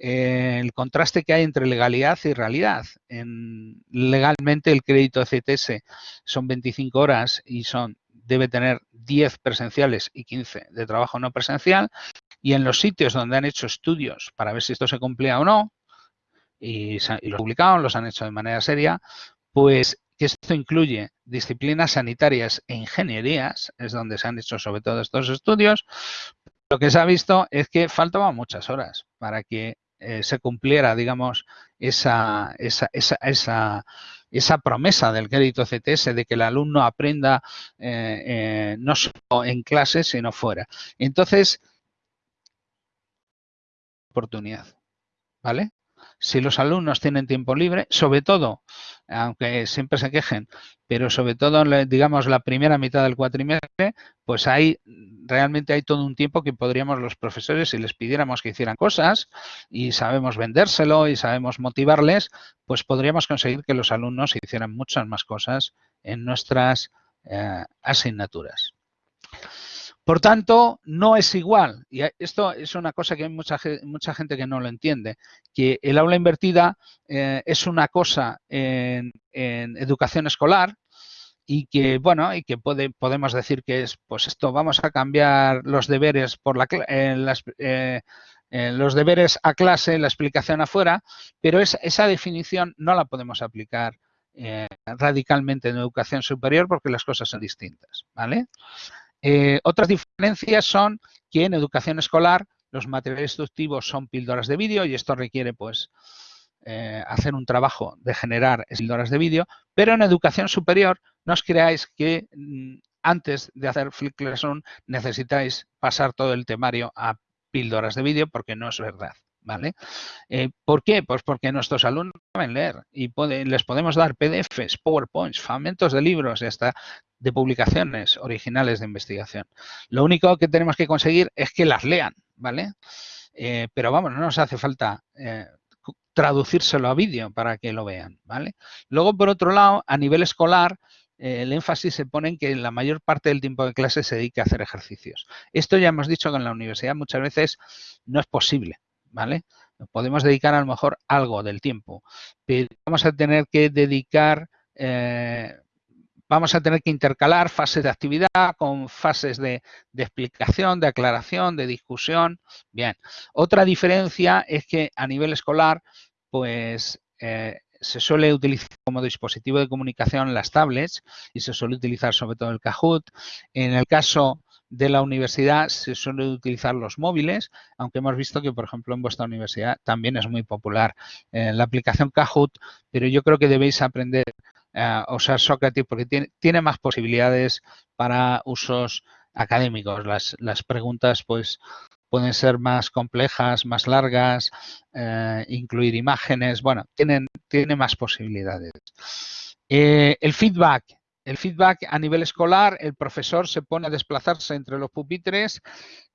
eh, el contraste que hay entre legalidad y realidad. En, legalmente el crédito ECTS son 25 horas y son debe tener 10 presenciales y 15 de trabajo no presencial y en los sitios donde han hecho estudios para ver si esto se cumplía o no, y, y los publicaron, los han hecho de manera seria, pues que esto incluye disciplinas sanitarias e ingenierías, es donde se han hecho sobre todo estos estudios, lo que se ha visto es que faltaban muchas horas para que eh, se cumpliera, digamos, esa, esa, esa, esa, esa promesa del crédito CTS de que el alumno aprenda eh, eh, no solo en clase, sino fuera. Entonces, oportunidad, ¿vale? Si los alumnos tienen tiempo libre, sobre todo, aunque siempre se quejen, pero sobre todo, digamos, la primera mitad del cuatrimestre, pues ahí realmente hay todo un tiempo que podríamos los profesores, si les pidiéramos que hicieran cosas y sabemos vendérselo y sabemos motivarles, pues podríamos conseguir que los alumnos hicieran muchas más cosas en nuestras eh, asignaturas. Por tanto, no es igual, y esto es una cosa que hay mucha, mucha gente que no lo entiende, que el aula invertida eh, es una cosa en, educación escolar y que, bueno, y que podemos decir que es, pues esto, vamos a cambiar los deberes por la, eh, los deberes a clase, la explicación afuera, pero esa definición no la podemos aplicar eh, radicalmente en educación superior porque las cosas son distintas, ¿vale? Eh, otras diferencias son que en educación escolar los materiales instructivos son píldoras de vídeo y esto requiere pues eh, hacer un trabajo de generar píldoras de vídeo, pero en educación superior no os creáis que mm, antes de hacer Flip Classroom necesitáis pasar todo el temario a píldoras de vídeo porque no es verdad. ¿Vale? Eh, ¿Por qué? Pues porque nuestros alumnos saben leer y les podemos dar PDFs, PowerPoints, fragmentos de libros y hasta de publicaciones originales de investigación. Lo único que tenemos que conseguir es que las lean, ¿vale? Eh, pero vamos, no nos hace falta eh, traducírselo a vídeo para que lo vean, ¿vale? Luego, por otro lado, a nivel escolar, el énfasis se pone en que la mayor parte del tiempo de clase se dedica a hacer ejercicios. Esto ya hemos dicho que en la universidad muchas veces no es posible, ¿vale? Podemos dedicar a lo mejor algo del tiempo, pero vamos a tener que dedicar, eh, vamos a tener que intercalar fases de actividad con fases de, explicación, de aclaración, de discusión. Bien, otra diferencia es que a nivel escolar, pues eh, se suele utilizar como dispositivo de comunicación las tablets y se suele utilizar sobre todo el Kahoot. En el caso de la universidad se suelen utilizar los móviles, aunque hemos visto que, por ejemplo, en vuestra universidad también es muy popular eh, la aplicación Kahoot, pero yo creo que debéis aprender a usar Socrates porque tiene, tiene más posibilidades para usos académicos. Las, las, preguntas, pues, pueden ser más complejas, más largas, eh, incluir imágenes, bueno, tienen, tiene más posibilidades. Eh, el feedback el feedback a nivel escolar, el profesor se pone a desplazarse entre los pupitres,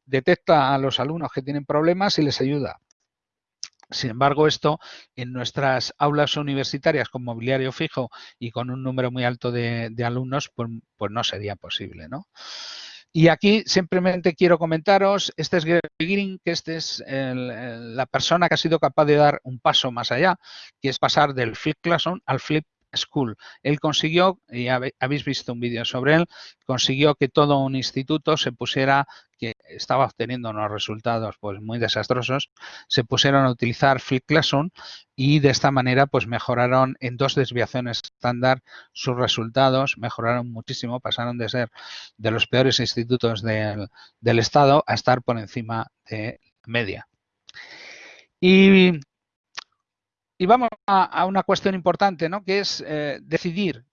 detecta a los alumnos que tienen problemas y les ayuda. Sin embargo, esto en nuestras aulas universitarias con mobiliario fijo y con un número muy alto de, alumnos, pues, pues, no sería posible, ¿no? Y aquí simplemente quiero comentaros, este es Gary Green, que este es la persona que ha sido capaz de dar un paso más allá, que es pasar del Flip Classroom al Flip School. Él consiguió, y habéis visto un vídeo sobre él, consiguió que todo un instituto se pusiera, que estaba obteniendo unos resultados pues muy desastrosos, se pusieron a utilizar Flip Classroom y de esta manera pues mejoraron en dos desviaciones estándar sus resultados, mejoraron muchísimo, pasaron de ser de los peores institutos del, del Estado a estar por encima de media. Y y vamos a, una cuestión importante, ¿no? Que es eh, decidir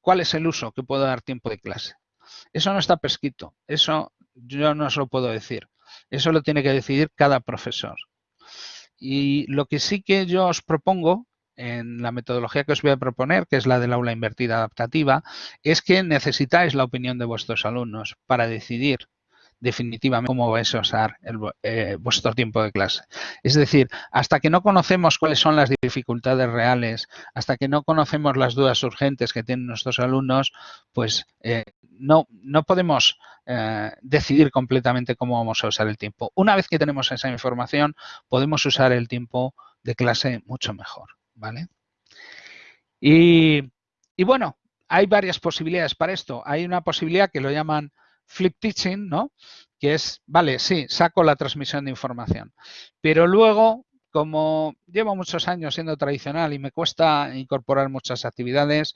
cuál es el uso que puedo dar tiempo de clase. Eso no está prescrito, eso yo no se lo puedo decir. Eso lo tiene que decidir cada profesor. Y lo que sí que yo os propongo en la metodología que os voy a proponer, que es la del aula invertida adaptativa, es que necesitáis la opinión de vuestros alumnos para decidir definitivamente cómo vais a usar eh, vuestro tiempo de clase. Es decir, hasta que no conocemos cuáles son las dificultades reales, hasta que no conocemos las dudas urgentes que tienen nuestros alumnos, pues eh, no, no podemos eh, decidir completamente cómo vamos a usar el tiempo. Una vez que tenemos esa información, podemos usar el tiempo de clase mucho mejor. ¿vale? Y, y bueno, hay varias posibilidades para esto. Hay una posibilidad que lo llaman flip teaching, ¿no? Que es, vale, sí, saco la transmisión de información, pero luego, como llevo muchos años siendo tradicional y me cuesta incorporar muchas actividades,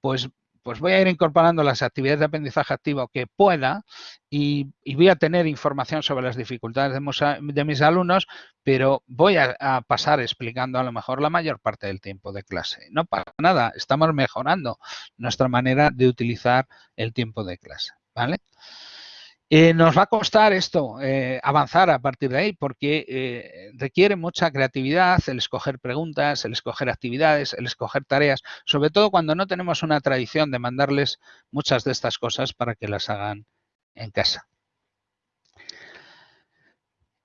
pues pues voy a ir incorporando las actividades de aprendizaje activo que pueda y, voy a tener información sobre las dificultades de, mis alumnos, pero voy a, a, pasar explicando a lo mejor la mayor parte del tiempo de clase. No pasa nada, estamos mejorando nuestra manera de utilizar el tiempo de clase. ¿Vale? Eh, nos va a costar esto, eh, avanzar a partir de ahí, porque eh, requiere mucha creatividad el escoger preguntas, el escoger actividades, el escoger tareas, sobre todo cuando no tenemos una tradición de mandarles muchas de estas cosas para que las hagan en casa.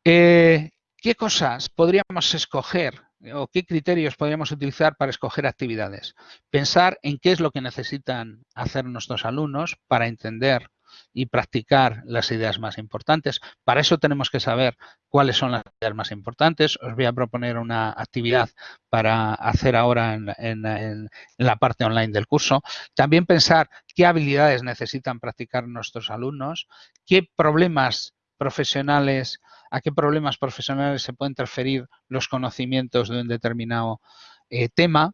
¿Qué cosas podríamos escoger o qué criterios podríamos utilizar para escoger actividades? Pensar en qué es lo que necesitan hacer nuestros alumnos para entender y practicar las ideas más importantes. Para eso tenemos que saber cuáles son las ideas más importantes. Os voy a proponer una actividad para hacer ahora en, la parte online del curso. También pensar qué habilidades necesitan practicar nuestros alumnos, qué problemas profesionales, a qué problemas profesionales se pueden transferir los conocimientos de un determinado eh, tema,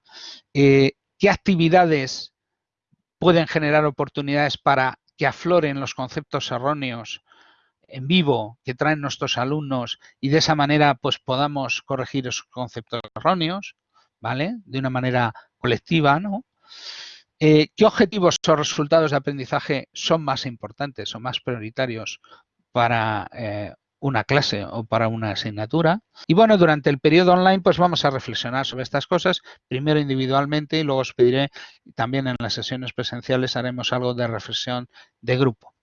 eh, qué actividades pueden generar oportunidades para que afloren los conceptos erróneos en vivo que traen nuestros alumnos y de esa manera pues podamos corregir esos conceptos erróneos, ¿vale? De una manera colectiva, ¿no? Eh, ¿Qué objetivos o resultados de aprendizaje son más importantes o más prioritarios para eh, una clase o para una asignatura. Y bueno, durante el periodo online pues vamos a reflexionar sobre estas cosas, primero individualmente y luego os pediré también en las sesiones presenciales haremos algo de reflexión de grupo.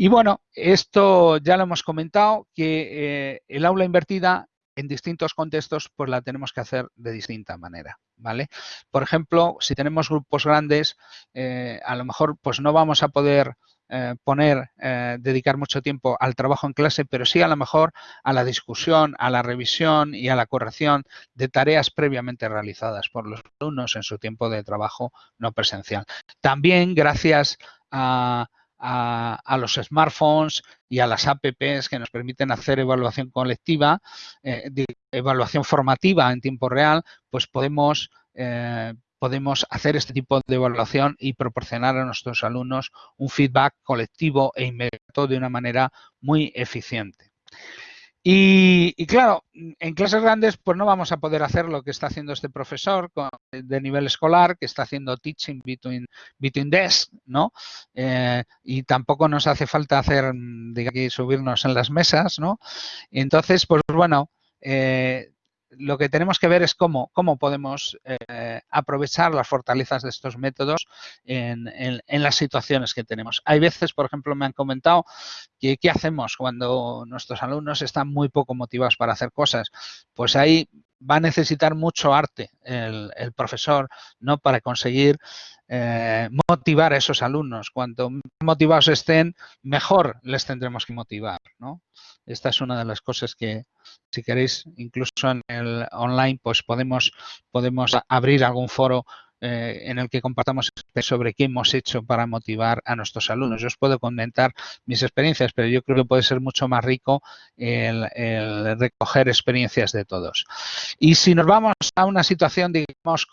Y bueno, esto ya lo hemos comentado, que eh, el aula invertida en distintos contextos pues la tenemos que hacer de distinta manera, ¿vale? Por ejemplo, si tenemos grupos grandes, eh, a lo mejor pues no vamos a poder eh, poner, eh, dedicar mucho tiempo al trabajo en clase, pero sí a lo mejor a la discusión, a la revisión y a la corrección de tareas previamente realizadas por los alumnos en su tiempo de trabajo no presencial. También gracias a, los smartphones y a las apps que nos permiten hacer evaluación colectiva, eh, evaluación formativa en tiempo real, pues podemos podemos hacer este tipo de evaluación y proporcionar a nuestros alumnos un feedback colectivo e inmediato de una manera muy eficiente. Y, claro, en clases grandes pues no vamos a poder hacer lo que está haciendo este profesor de nivel escolar, que está haciendo teaching between, between desks, ¿no? Eh, y tampoco nos hace falta hacer, digamos, subirnos en las mesas, ¿no? Entonces, pues bueno, eh, lo que tenemos que ver es cómo, podemos eh, aprovechar las fortalezas de estos métodos en, las situaciones que tenemos. Hay veces, por ejemplo, me han comentado que qué hacemos cuando nuestros alumnos están muy poco motivados para hacer cosas. Pues ahí va a necesitar mucho arte el, profesor no para conseguir eh, motivar a esos alumnos. Cuanto motivados estén, mejor les tendremos que motivar. ¿no? Esta es una de las cosas que, si queréis, incluso en el online, pues podemos, podemos abrir algún foro eh, en el que compartamos sobre qué hemos hecho para motivar a nuestros alumnos. Yo os puedo comentar mis experiencias, pero yo creo que puede ser mucho más rico el, recoger experiencias de todos. Y si nos vamos a una situación, digamos,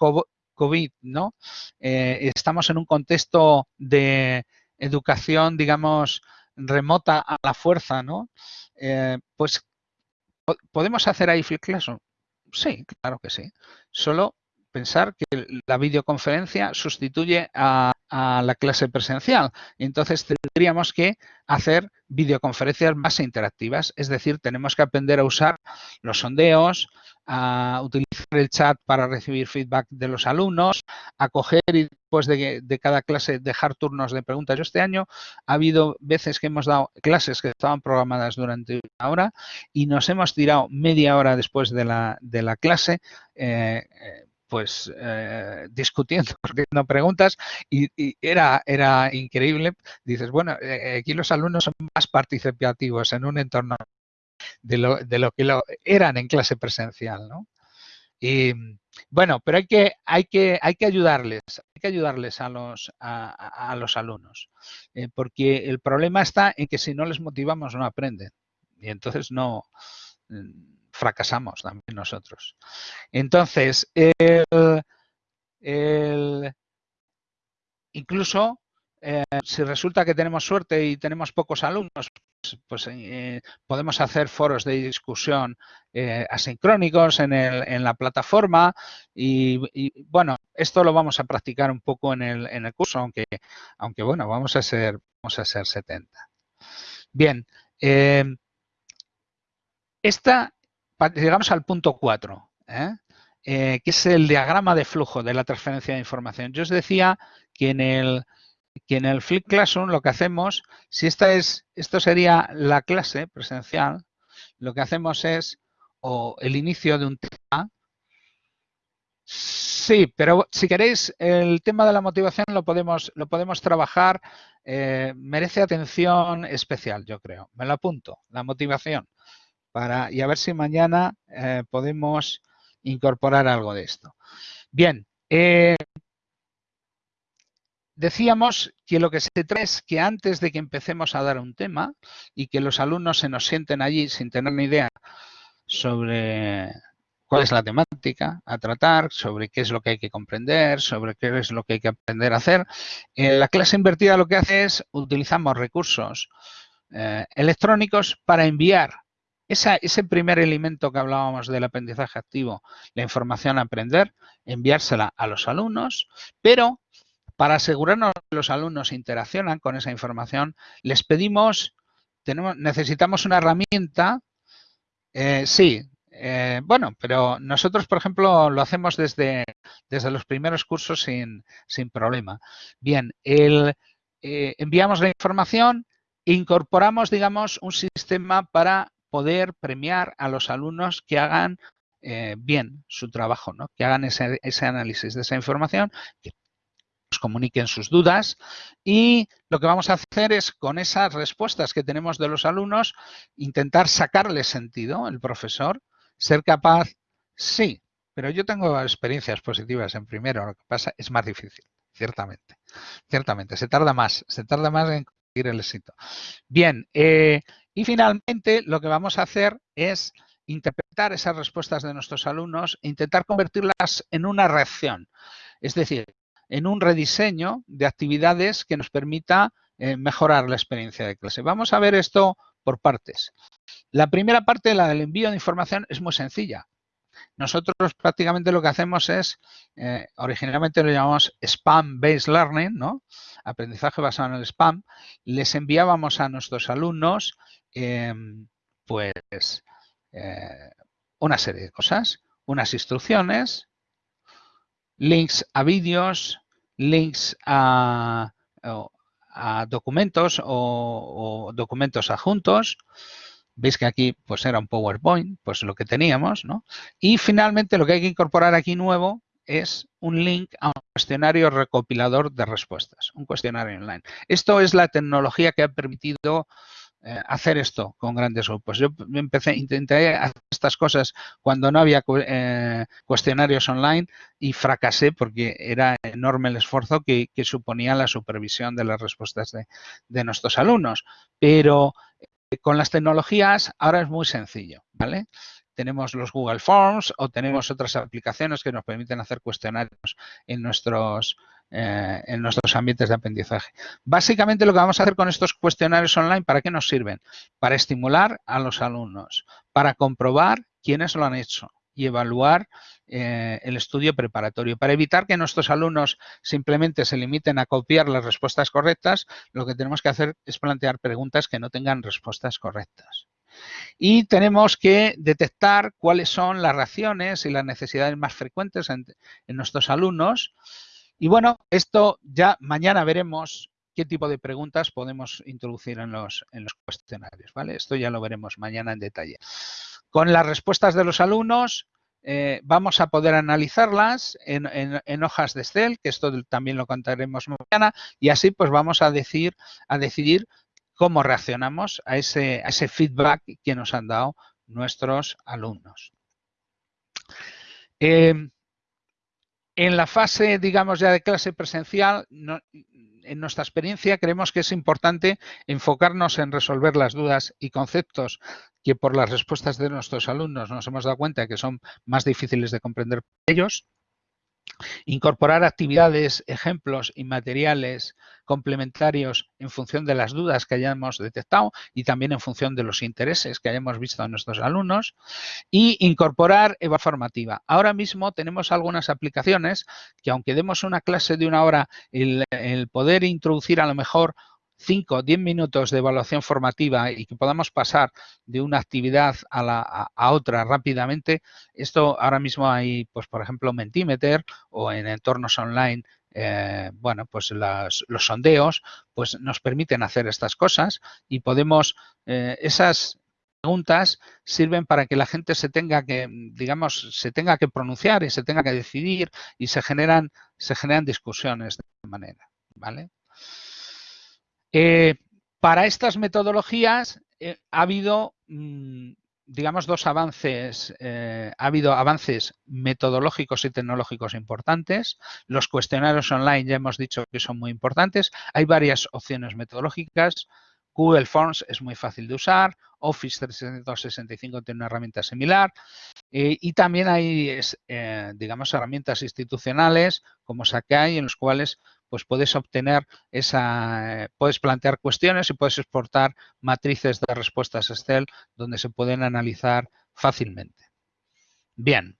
COVID, ¿no? Eh, estamos en un contexto de educación, digamos, remota a la fuerza, ¿no? Eh, pues, ¿podemos hacer ahí Flip Classroom? Sí, claro que sí. Solo pensar que la videoconferencia sustituye a, la clase presencial. Entonces tendríamos que hacer videoconferencias más interactivas, es decir, tenemos que aprender a usar los sondeos, a utilizar el chat para recibir feedback de los alumnos, a coger y después de, de, cada clase dejar turnos de preguntas. Yo este año ha habido veces que hemos dado clases que estaban programadas durante una hora y nos hemos tirado media hora después de la, de la clase eh, eh, pues eh, discutiendo, haciendo preguntas y, era, era increíble. Dices, bueno, aquí los alumnos son más participativos en un entorno de lo, de lo que lo eran en clase presencial, ¿no? Y bueno, pero hay que, hay que, hay que ayudarles, hay que ayudarles a los, a, los alumnos, eh, porque el problema está en que si no les motivamos no aprenden y entonces no mm, fracasamos también nosotros. Entonces, incluso eh, si resulta que tenemos suerte y tenemos pocos alumnos, pues eh, podemos hacer foros de discusión eh, asincrónicos en, el, la plataforma y, bueno, esto lo vamos a practicar un poco en el, en el curso, aunque, bueno, vamos a ser, vamos a ser 70. Bien, esta llegamos al punto 4, ¿eh? ¿eh? que es el diagrama de flujo de la transferencia de información. Yo os decía que en el, que en el Flip Classroom lo que hacemos, si esta es, esto sería la clase presencial, lo que hacemos es o el inicio de un tema. Sí, pero si queréis, el tema de la motivación lo podemos, lo podemos trabajar, eh, merece atención especial, yo creo. Me lo apunto, la motivación y a ver si mañana eh, podemos incorporar algo de esto. Bien, eh, decíamos que lo que se trae es que antes de que empecemos a dar un tema y que los alumnos se nos sienten allí sin tener ni idea sobre cuál es la temática a tratar, sobre qué es lo que hay que comprender, sobre qué es lo que hay que aprender a hacer. En la clase invertida lo que hace es utilizamos recursos eh, electrónicos para enviar ese primer elemento que hablábamos del aprendizaje activo, la información a aprender, enviársela a los alumnos, pero para asegurarnos que los alumnos interaccionan con esa información, les pedimos, tenemos, necesitamos una herramienta, eh, sí, eh, bueno, pero nosotros, por ejemplo, lo hacemos desde, desde los primeros cursos sin, sin problema. Bien, el, eh, enviamos la información, incorporamos, digamos, un sistema para poder premiar a los alumnos que hagan bien su trabajo, ¿no? que hagan ese, análisis de esa información, comuniquen sus dudas y lo que vamos a hacer es con esas respuestas que tenemos de los alumnos intentar sacarle sentido el profesor, ser capaz, sí, pero yo tengo experiencias positivas en primero, lo que pasa es más difícil, ciertamente, ciertamente, se tarda más, se tarda más en conseguir el éxito. Bien, eh, y finalmente, lo que vamos a hacer es interpretar esas respuestas de nuestros alumnos e intentar convertirlas en una reacción. Es decir, en un rediseño de actividades que nos permita eh, mejorar la experiencia de clase. Vamos a ver esto por partes. La primera parte, la del envío de información, es muy sencilla. Nosotros prácticamente lo que hacemos es, eh, originalmente lo llamamos Spam-Based Learning, ¿no? aprendizaje basado en el spam. Les enviábamos a nuestros alumnos Em, pues eh, una serie de cosas, unas instrucciones, links a vídeos, links a, documentos o, documentos adjuntos. Veis que aquí pues era un PowerPoint, pues lo que teníamos, ¿no? Y finalmente lo que hay que incorporar aquí nuevo es un link a un cuestionario recopilador de respuestas, un cuestionario online. Esto es la tecnología que ha permitido eh, hacer esto con grandes grupos. Yo empecé, intenté hacer estas cosas cuando no había eh, cuestionarios online y fracasé porque era enorme el esfuerzo que, suponía la supervisión de las respuestas de, nuestros alumnos. Pero eh, con las tecnologías ahora es muy sencillo, ¿vale? tenemos los Google Forms o tenemos otras aplicaciones que nos permiten hacer cuestionarios en nuestros, eh, en nuestros ambientes de aprendizaje. Básicamente lo que vamos a hacer con estos cuestionarios online, ¿para qué nos sirven? Para estimular a los alumnos, para comprobar quiénes lo han hecho y evaluar eh, el estudio preparatorio. Para evitar que nuestros alumnos simplemente se limiten a copiar las respuestas correctas, lo que tenemos que hacer es plantear preguntas que no tengan respuestas correctas y tenemos que detectar cuáles son las reacciones y las necesidades más frecuentes en, nuestros alumnos. Y bueno, esto ya mañana veremos qué tipo de preguntas podemos introducir en los, cuestionarios. ¿vale? Esto ya lo veremos mañana en detalle. Con las respuestas de los alumnos eh, vamos a poder analizarlas en, hojas de Excel, que esto también lo contaremos mañana, y así pues vamos a, decir, a decidir cómo reaccionamos a ese, feedback que nos han dado nuestros alumnos. Em, en la fase, digamos, ya de clase presencial, en nuestra experiencia creemos que es importante enfocarnos en resolver las dudas y conceptos que por las respuestas de nuestros alumnos nos hemos dado cuenta que son más difíciles de comprender ellos Incorporar actividades, ejemplos y materiales complementarios en función de las dudas que hayamos detectado y también en función de los intereses que hayamos visto en nuestros alumnos. Y incorporar EVA formativa. Ahora mismo tenemos algunas aplicaciones que aunque demos una clase de una hora, el, el poder introducir a lo mejor 5 o 10 minutos de evaluación formativa y que podamos pasar de una actividad a, la, a, otra rápidamente, esto ahora mismo hay, pues por ejemplo, Mentimeter o en entornos online eh, bueno, pues los sondeos, pues nos permiten hacer estas cosas y podemos, eh, esas preguntas sirven para que la gente se tenga que, digamos, se tenga que pronunciar y se tenga que decidir y se generan, se generan discusiones de esta manera, ¿vale? Eh, para estas metodologías eh, ha habido, mm, digamos, dos avances. Eh, ha habido avances metodológicos y tecnológicos importantes. Los cuestionarios online ya hemos dicho que son muy importantes. Hay varias opciones metodológicas. Google Forms es muy fácil de usar. Office 365 tiene una herramienta similar. y también hay, digamos, herramientas institucionales como Sakai en los cuales pues puedes obtener esa, puedes plantear cuestiones y puedes exportar matrices de respuestas Excel donde se pueden analizar fácilmente. Bien.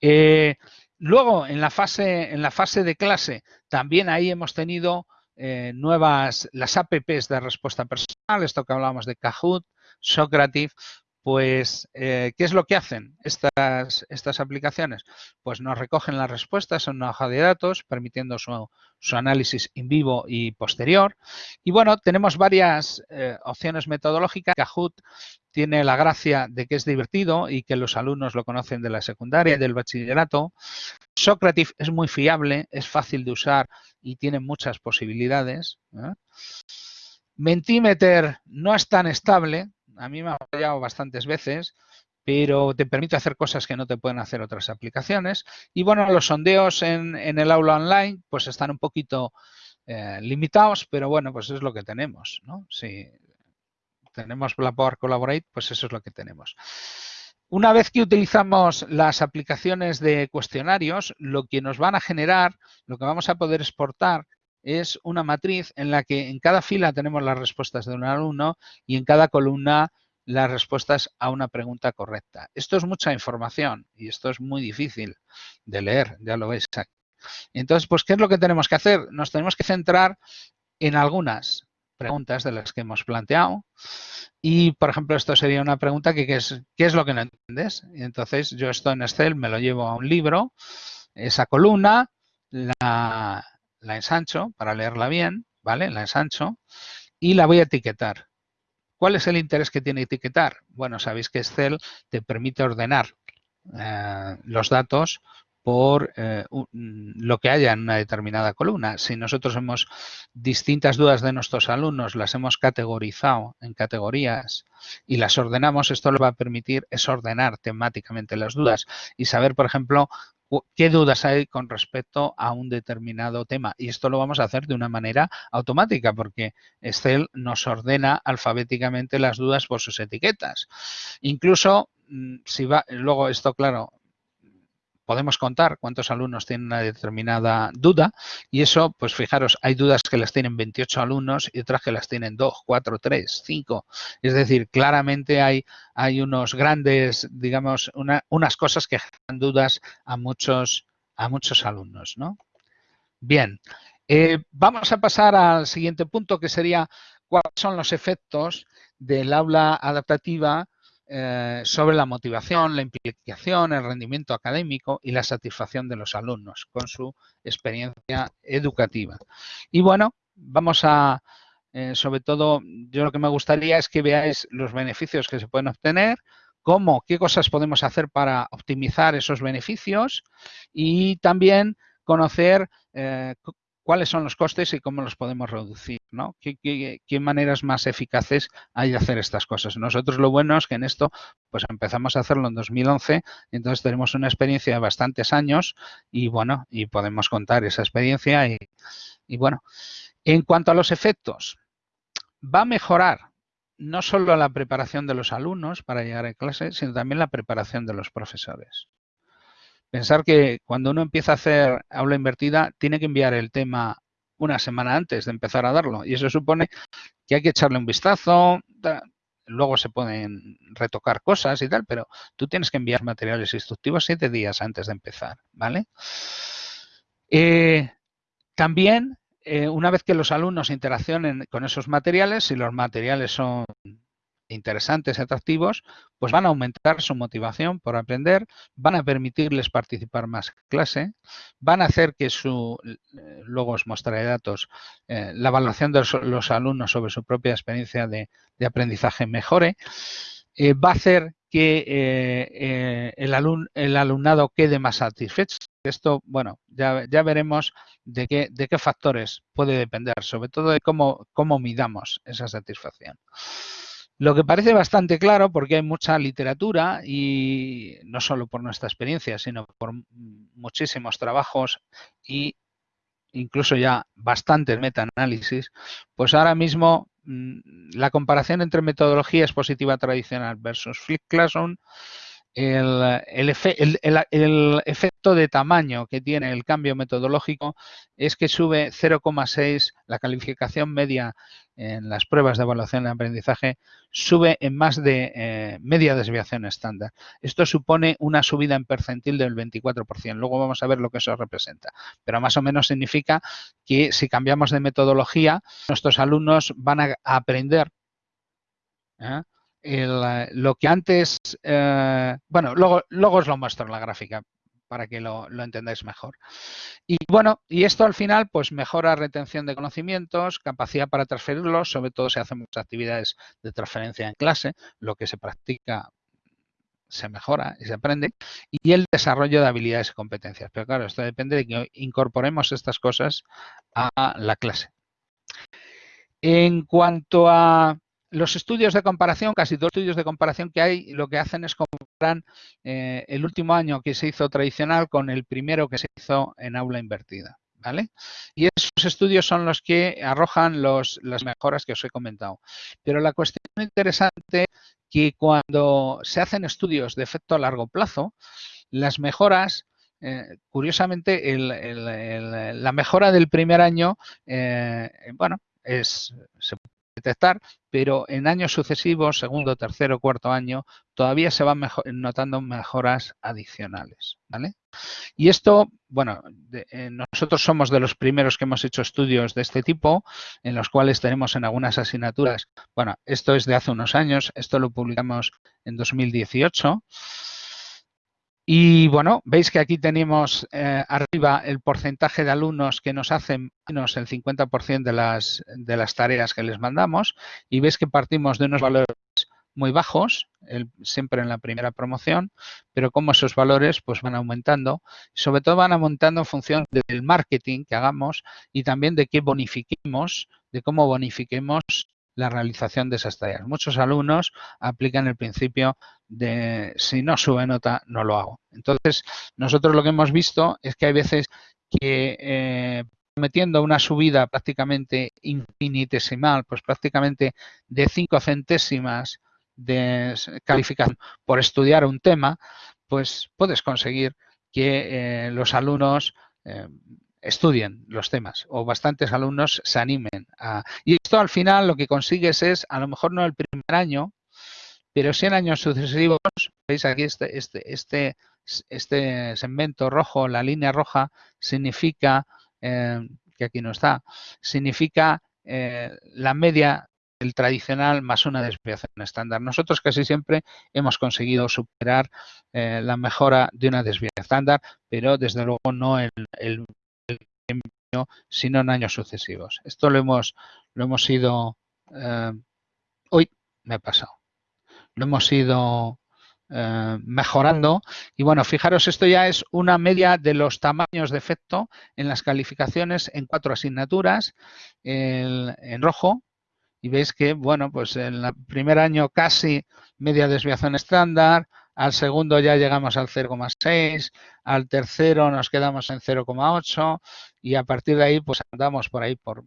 Eh, luego, en la, fase, en la fase de clase, también ahí hemos tenido eh, nuevas, las apps de respuesta personal, esto que hablábamos de Kahoot, Socrative, pues, eh, ¿qué es lo que hacen estas, aplicaciones? Pues nos recogen las respuestas en una hoja de datos, permitiendo su, análisis en vivo y posterior. Y bueno, tenemos varias eh, opciones metodológicas. Kahoot tiene la gracia de que es divertido y que los alumnos lo conocen de la secundaria y del bachillerato. Socrative es muy fiable, es fácil de usar y tiene muchas posibilidades. ¿eh? Mentimeter no es tan estable, a mí me ha fallado bastantes veces, pero te permite hacer cosas que no te pueden hacer otras aplicaciones. Y bueno, los sondeos en, el aula online pues están un poquito eh, limitados, pero bueno, pues es lo que tenemos, ¿no? Si tenemos la Power Collaborate, pues eso es lo que tenemos. Una vez que utilizamos las aplicaciones de cuestionarios, lo que nos van a generar, lo que vamos a poder exportar es una matriz en la que en cada fila tenemos las respuestas de un alumno y en cada columna las respuestas a una pregunta correcta. Esto es mucha información y esto es muy difícil de leer, ya lo veis aquí. Entonces, pues, ¿qué es lo que tenemos que hacer? Nos tenemos que centrar en algunas preguntas de las que hemos planteado. Y, por ejemplo, esto sería una pregunta que, es, ¿qué es lo que no entiendes? Entonces, yo esto en Excel me lo llevo a un libro, esa columna, la, la ensancho para leerla bien, ¿vale? La ensancho y la voy a etiquetar. ¿Cuál es el interés que tiene etiquetar? Bueno, sabéis que Excel te permite ordenar eh, los datos por eh, lo que haya en una determinada columna. Si nosotros hemos distintas dudas de nuestros alumnos, las hemos categorizado en categorías y las ordenamos, esto lo va a permitir es ordenar temáticamente las dudas y saber, por ejemplo, qué dudas hay con respecto a un determinado tema. Y esto lo vamos a hacer de una manera automática porque Excel nos ordena alfabéticamente las dudas por sus etiquetas. Incluso mm, si va, luego esto, claro, podemos contar cuántos alumnos tienen una determinada duda y eso, pues fijaros, hay dudas que las tienen 28 alumnos y otras que las tienen 2, 4, 3, 5. Es decir, claramente hay, hay unos grandes, digamos, unas cosas que generan dudas a muchos, a muchos alumnos. ¿no? Bien, eh, vamos a pasar al siguiente punto que sería cuáles son los efectos del aula adaptativa eh, sobre la motivación, la implicación, el rendimiento académico y la satisfacción de los alumnos con su experiencia educativa. Y bueno, vamos a, eh, sobre todo, yo lo que me gustaría es que veáis los beneficios que se pueden obtener, cómo, qué cosas podemos hacer para optimizar esos beneficios y también conocer eh, cuáles son los costes y cómo los podemos reducir, ¿no? ¿Qué, maneras más eficaces hay de hacer estas cosas? Nosotros lo bueno es que en esto, pues empezamos a hacerlo en 2011, entonces tenemos una experiencia de bastantes años y bueno, y podemos contar esa experiencia y, bueno. En cuanto a los efectos, va a mejorar no solo la preparación de los alumnos para llegar a clase, sino también la preparación de los profesores. Pensar que cuando uno empieza a hacer aula invertida, tiene que enviar el tema una semana antes de empezar a darlo. Y eso supone que hay que echarle un vistazo, luego se pueden retocar cosas y tal, pero tú tienes que enviar materiales instructivos siete días antes de empezar, ¿vale? Eh, también, eh, una vez que los alumnos interaccionen con esos materiales, si los materiales son interesantes y atractivos, pues van a aumentar su motivación por aprender, van a permitirles participar más en clase, van a hacer que su, eh, luego os mostraré datos, eh, la evaluación de los, alumnos sobre su propia experiencia de, aprendizaje mejore, eh, va a hacer que el, alumnado quede más satisfecho. Esto, bueno, ya, ya veremos de qué, de qué factores puede depender, sobre todo de cómo, cómo midamos esa satisfacción. Lo que parece bastante claro, porque hay mucha literatura y no solo por nuestra experiencia, sino por muchísimos trabajos y incluso ya bastantes metaanálisis, pues ahora mismo mm, la comparación entre metodología expositiva tradicional versus Flip Classroom el, efecto de tamaño que tiene el cambio metodológico es que sube 0,6 la calificación media en las pruebas de evaluación de aprendizaje, sube en más de eh, media desviación estándar. Esto supone una subida en percentil del 24%. Luego vamos a ver lo que eso representa. Pero más o menos significa que si cambiamos de metodología, nuestros alumnos van a aprender ¿eh? Eh, lo que antes, bueno, luego, luego os lo muestro en la gráfica para que lo, entendáis mejor. Y bueno, y esto al final pues mejora retención de conocimientos, capacidad para transferirlos, sobre todo si hacemos actividades de transferencia en clase, lo que se practica se mejora y se aprende, y el desarrollo de habilidades y competencias. Pero claro, esto depende de que incorporemos estas cosas a la clase. En cuanto a los estudios de comparación, casi todos los estudios de comparación que hay, lo que hacen es comparar eh, el último año que se hizo tradicional con el primero que se hizo en aula invertida. ¿Vale? Y esos estudios son los que arrojan los, las mejoras que os he comentado. Pero la cuestión interesante que cuando se hacen estudios de efecto a largo plazo, las mejoras eh, curiosamente, la mejora del primer año, eh, bueno, es, se detectar, pero en años sucesivos, segundo, tercero, cuarto año, todavía se van notando mejoras adicionales. ¿vale? Y esto, bueno, eh, nosotros somos de los primeros que hemos hecho estudios de este tipo, en los cuales tenemos en algunas asignaturas, bueno, esto es de hace unos años, esto lo publicamos en 2018, y bueno, veis que aquí tenemos eh, arriba el porcentaje de alumnos que nos hacen menos el 50% de las, de las tareas que les mandamos y veis que partimos de unos valores muy bajos, siempre en la primera promoción, pero como esos valores pues van aumentando, sobre todo van aumentando en función del marketing que hagamos y también de qué bonifiquemos, de cómo bonifiquemos la realización de esas tareas. Muchos alumnos aplican el principio de si no sube nota, no lo hago. Entonces, nosotros lo que hemos visto es que hay veces que eh, metiendo una subida prácticamente infinitesimal, pues prácticamente de cinco centésimas de calificación por estudiar un tema, pues puedes conseguir que eh, los alumnos eh, estudien los temas o bastantes alumnos se animen a... Y esto al final lo que consigues es, a lo mejor no el primer año, pero sí en años sucesivos, veis aquí este, este, este, este segmento rojo, la línea roja, significa, eh, que aquí no está, significa la media el tradicional más una desviación estándar. Nosotros casi siempre hemos conseguido superar eh, la mejora de una desviación estándar, pero desde luego no sino en años sucesivos. Esto lo hemos, lo hemos ido... Eh, uy, me he pasado. Lo hemos ido eh, mejorando. Y bueno, fijaros, esto ya es una media de los tamaños de efecto en las calificaciones en cuatro asignaturas. en rojo, y veis que, bueno, pues en el primer año casi media desviación estándar, al segundo ya llegamos al 0,6, al tercero nos quedamos en 0,8 y a partir de ahí pues andamos por ahí por,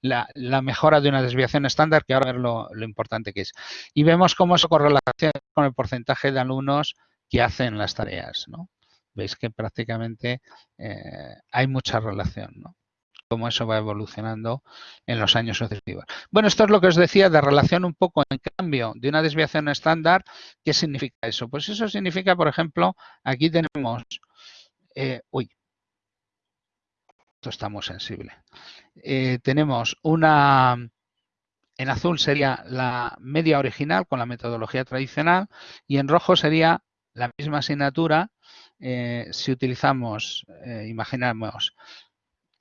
la, mejora de una desviación estándar, que ahora ver lo, importante que es. Y vemos cómo eso correlaciona con el porcentaje de alumnos que hacen las tareas, ¿no? Veis que prácticamente eh, hay mucha relación, ¿no? Cómo eso va evolucionando en los años sucesivos. Bueno, esto es lo que os decía de relación un poco en cambio de una desviación estándar. ¿Qué significa eso? Pues eso significa, por ejemplo, aquí tenemos, eh, uy, esto está muy sensible. Eh, tenemos una, en azul sería la media original con la metodología tradicional y en rojo sería la misma asignatura eh, si utilizamos, imaginamos,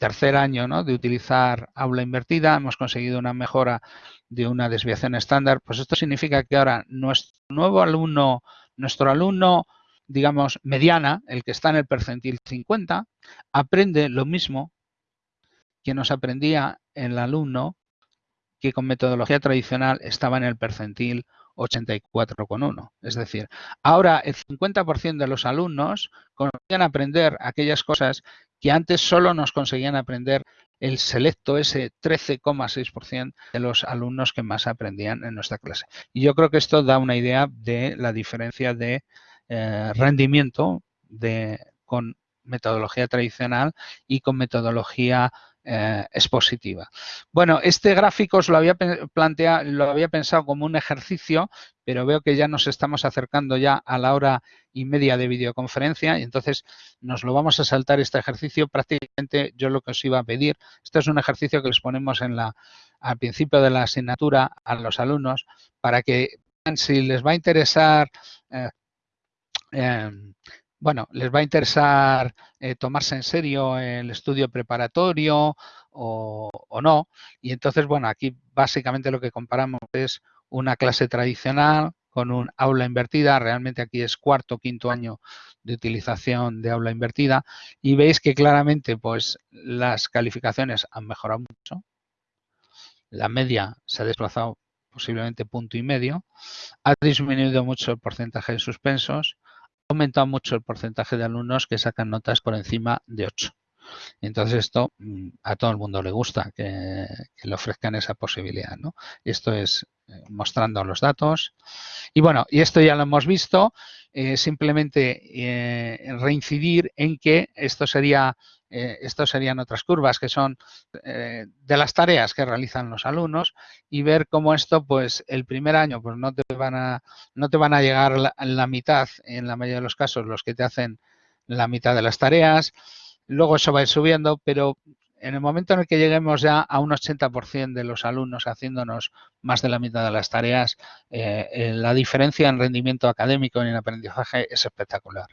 tercer año ¿no? de utilizar aula invertida, hemos conseguido una mejora de una desviación estándar, pues esto significa que ahora nuestro nuevo alumno, nuestro alumno, digamos, mediana, el que está en el percentil 50, aprende lo mismo que nos aprendía el alumno que con metodología tradicional estaba en el percentil 84,1. Es decir, ahora el 50% de los alumnos consiguen aprender aquellas cosas que antes solo nos conseguían aprender el selecto, ese 13,6% de los alumnos que más aprendían en nuestra clase. Y yo creo que esto da una idea de la diferencia de eh, rendimiento de, con metodología tradicional y con metodología eh. Bueno, este gráfico os lo había planteado, lo había pensado como un ejercicio, pero veo que ya nos estamos acercando ya a la hora y media de videoconferencia y entonces nos lo vamos a saltar este ejercicio. Prácticamente yo lo que os iba a pedir, este es un ejercicio que les ponemos al principio de la asignatura a los alumnos para que si les va a interesar eh, em, bueno, les va a interesar eh, tomarse en serio el estudio preparatorio o, no. Y entonces, bueno, aquí básicamente lo que comparamos es una clase tradicional con un aula invertida. Realmente aquí es cuarto, quinto año de utilización de aula invertida. Y veis que claramente pues las calificaciones han mejorado mucho. La media se ha desplazado posiblemente punto y medio. Ha disminuido mucho el porcentaje de suspensos aumentado mucho el porcentaje de alumnos que sacan notas por encima de 8. Entonces esto mm, a todo el mundo le gusta que, le ofrezcan esa posibilidad. ¿no? Esto es eh, mostrando los datos. Y bueno, y esto ya lo hemos visto, eh, simplemente eh, reincidir en que esto sería eh, estos serían otras curvas que son eh, de las tareas que realizan los alumnos y ver cómo esto, pues el primer año, pues no te van a, no te van a llegar la, mitad, en la mayoría de los casos, los que te hacen la mitad de las tareas. Luego eso va a ir subiendo, pero en el momento en el que lleguemos ya a un 80% de los alumnos haciéndonos más de la mitad de las tareas, eh, la diferencia en rendimiento académico y en aprendizaje es espectacular.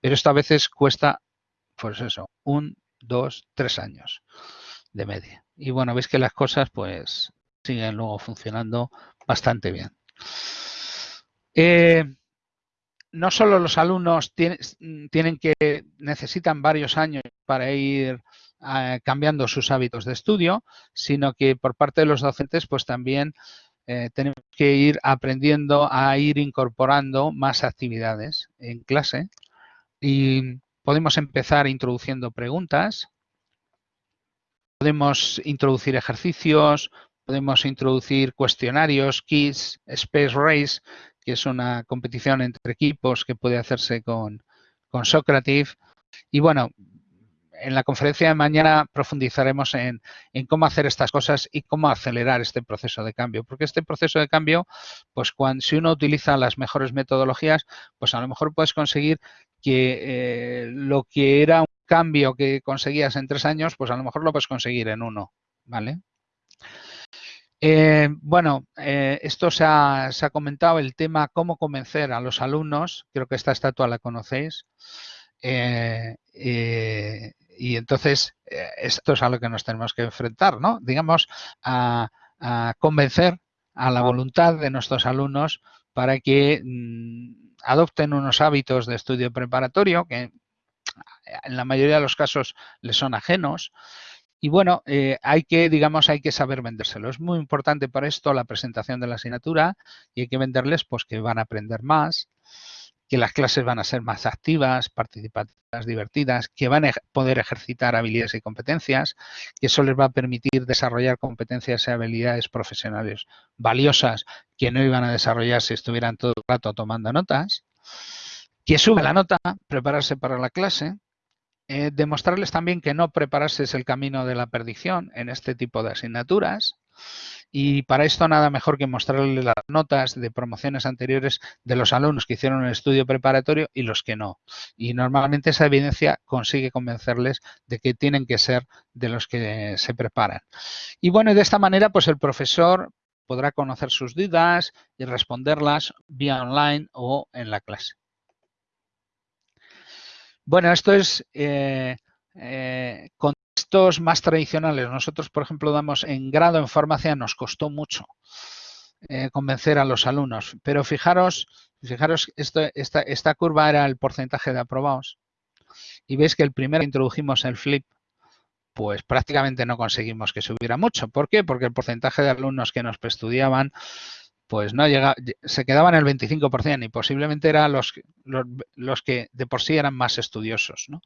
Pero esto a veces cuesta pues eso, un, dos, tres años de media. Y bueno, veis que las cosas pues siguen luego funcionando bastante bien. Eh, no solo los alumnos tienen que necesitan varios años para ir eh, cambiando sus hábitos de estudio, sino que por parte de los docentes, pues también eh, tenemos que ir aprendiendo a ir incorporando más actividades en clase y podemos empezar introduciendo preguntas, podemos introducir ejercicios, podemos introducir cuestionarios, quiz, space race, que es una competición entre equipos que puede hacerse con, con Socrative. Y bueno, en la conferencia de mañana profundizaremos en, cómo hacer estas cosas y cómo acelerar este proceso de cambio. Porque este proceso de cambio, pues si uno utiliza las mejores metodologías, pues a lo mejor puedes conseguir que eh, lo que era un cambio que conseguías en tres años, pues a lo mejor lo puedes conseguir en uno. ¿Vale? Eh, bueno, eh, esto se ha, comentado, el tema cómo convencer a los alumnos, creo que esta estatua la conocéis, y entonces esto es a lo que nos tenemos que enfrentar, ¿no? Digamos, a, convencer a la voluntad de nuestros alumnos para que mm, adopten unos hábitos de estudio preparatorio que en la mayoría de los casos les son ajenos, y bueno, eh, hay que, digamos, hay que saber vendérselo. Es muy importante para esto la presentación de la asignatura y hay que venderles pues que van a aprender más, que las clases van a ser más activas, participativas, divertidas, que van a poder ejercitar habilidades y competencias, que eso les va a permitir desarrollar competencias y habilidades profesionales valiosas que no iban a desarrollar si estuvieran todo el rato tomando notas, que sube la nota, prepararse para la clase, eh, demostrarles también que no prepararse es el camino de la perdición en este tipo de asignaturas. Y para esto nada mejor que mostrarles las notas de promociones anteriores de los alumnos que hicieron el estudio preparatorio y los que no. Y normalmente esa evidencia consigue convencerles de que tienen que ser de los que se preparan. Y bueno, de esta manera pues el profesor podrá conocer sus dudas y responderlas vía online o en la clase. Bueno, esto es eh, eh, contextos más tradicionales. Nosotros, por ejemplo, damos en grado en farmacia, nos costó mucho eh, convencer a los alumnos. Pero fijaros, fijaros, esto, esta, esta curva era el porcentaje de aprobados. Y veis que el primero que introdujimos el flip, pues prácticamente no conseguimos que subiera mucho. ¿Por qué? Porque el porcentaje de alumnos que nos estudiaban pues no llega, se quedaban el 25% y posiblemente eran los, los, que de por sí eran más estudiosos. ¿no?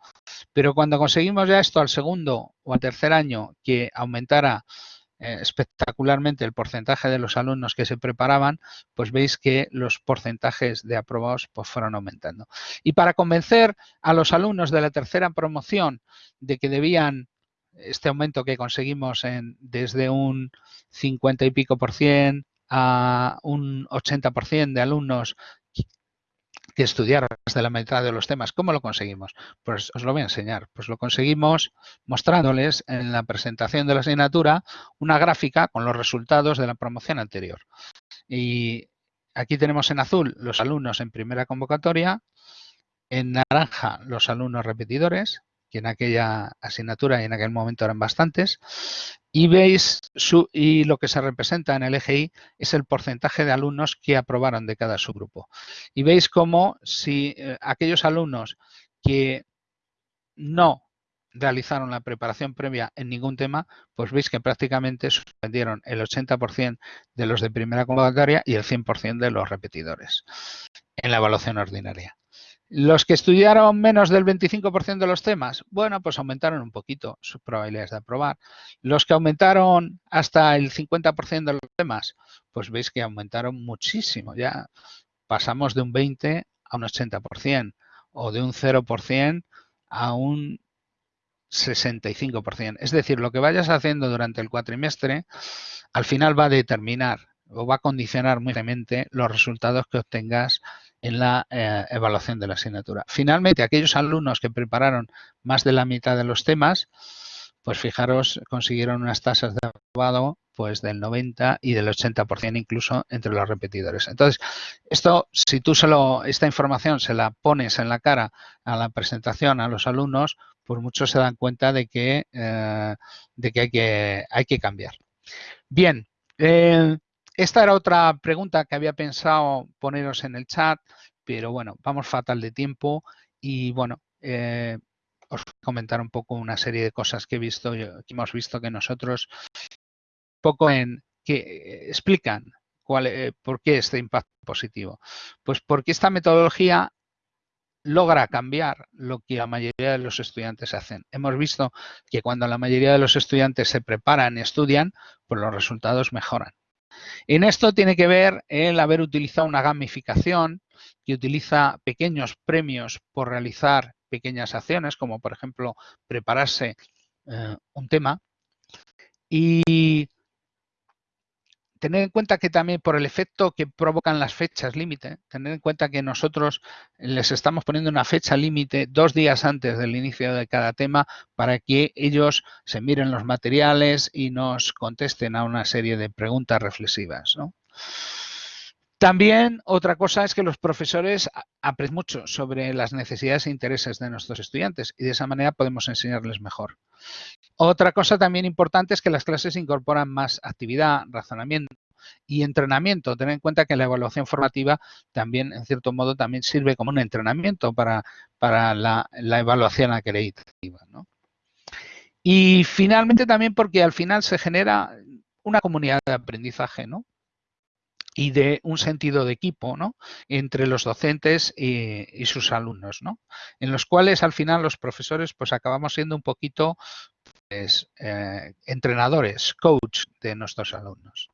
Pero cuando conseguimos ya esto al segundo o al tercer año que aumentara eh, espectacularmente el porcentaje de los alumnos que se preparaban, pues veis que los porcentajes de aprobados pues fueron aumentando. Y para convencer a los alumnos de la tercera promoción de que debían este aumento que conseguimos en, desde un 50 y pico por cien a un 80% de alumnos que estudiaron más de la mitad de los temas. ¿Cómo lo conseguimos? Pues os lo voy a enseñar. Pues lo conseguimos mostrándoles en la presentación de la asignatura una gráfica con los resultados de la promoción anterior. Y aquí tenemos en azul los alumnos en primera convocatoria, en naranja los alumnos repetidores, que en aquella asignatura y en aquel momento eran bastantes, y veis su, y lo que se representa en el Y es el porcentaje de alumnos que aprobaron de cada subgrupo. Y veis cómo si eh, aquellos alumnos que no realizaron la preparación previa en ningún tema, pues veis que prácticamente suspendieron el 80% de los de primera convocatoria y el 100% de los repetidores en la evaluación ordinaria. Los que estudiaron menos del 25% de los temas, bueno, pues aumentaron un poquito sus probabilidades de aprobar. Los que aumentaron hasta el 50% de los temas, pues veis que aumentaron muchísimo. Ya pasamos de un 20 a un 80% o de un 0% a un 65%. Es decir, lo que vayas haciendo durante el cuatrimestre, al final va a determinar o va a condicionar muy los resultados que obtengas en la eh, evaluación de la asignatura. Finalmente, aquellos alumnos que prepararon más de la mitad de los temas, pues fijaros, consiguieron unas tasas de aprobado pues del 90 y del 80% incluso entre los repetidores. Entonces, esto, si tú solo, esta información se la pones en la cara a la presentación a los alumnos, pues muchos se dan cuenta de que, eh, de que, hay, que hay que cambiar. Bien, Eh, esta era otra pregunta que había pensado poneros en el chat, pero bueno, vamos fatal de tiempo y bueno, eh, os voy a comentar un poco una serie de cosas que he visto, que hemos visto que nosotros, poco en que explican cuál, eh, por qué este impacto positivo. Pues porque esta metodología logra cambiar lo que la mayoría de los estudiantes hacen. Hemos visto que cuando la mayoría de los estudiantes se preparan y estudian, pues los resultados mejoran. En esto tiene que ver el haber utilizado una gamificación que utiliza pequeños premios por realizar pequeñas acciones, como por ejemplo prepararse eh, un tema. Y tener en cuenta que también por el efecto que provocan las fechas límite, tener en cuenta que nosotros les estamos poniendo una fecha límite dos días antes del inicio de cada tema para que ellos se miren los materiales y nos contesten a una serie de preguntas reflexivas. También otra cosa es que los profesores aprenden mucho sobre las necesidades e intereses de nuestros estudiantes y de esa manera podemos enseñarles mejor. Otra cosa también importante es que las clases incorporan más actividad, razonamiento y entrenamiento. Tener en cuenta que la evaluación formativa también, en cierto modo, también sirve como un entrenamiento para, para la, evaluación acreditativa. Y finalmente también porque al final se genera una comunidad de aprendizaje, ¿no? Y de un sentido de equipo ¿no? entre los docentes y, sus alumnos, ¿no? en los cuales al final los profesores pues acabamos siendo un poquito pues, eh, entrenadores, coach de nuestros alumnos.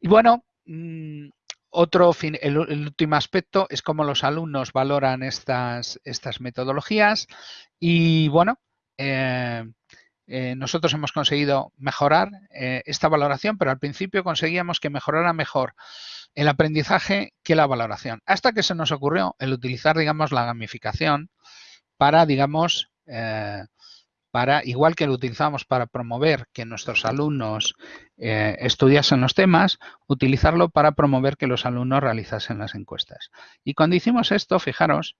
Y bueno, mm, otro fin, el, último aspecto es cómo los alumnos valoran estas, estas metodologías y bueno, eh, eh, nosotros hemos conseguido mejorar eh, esta valoración, pero al principio conseguíamos que mejorara mejor el aprendizaje que la valoración. Hasta que se nos ocurrió el utilizar, digamos, la gamificación para, digamos, eh, para, igual que lo utilizamos para promover que nuestros alumnos estudiasen los temas, utilizarlo para promover que los alumnos realizasen las encuestas. Y cuando hicimos esto, fijaros,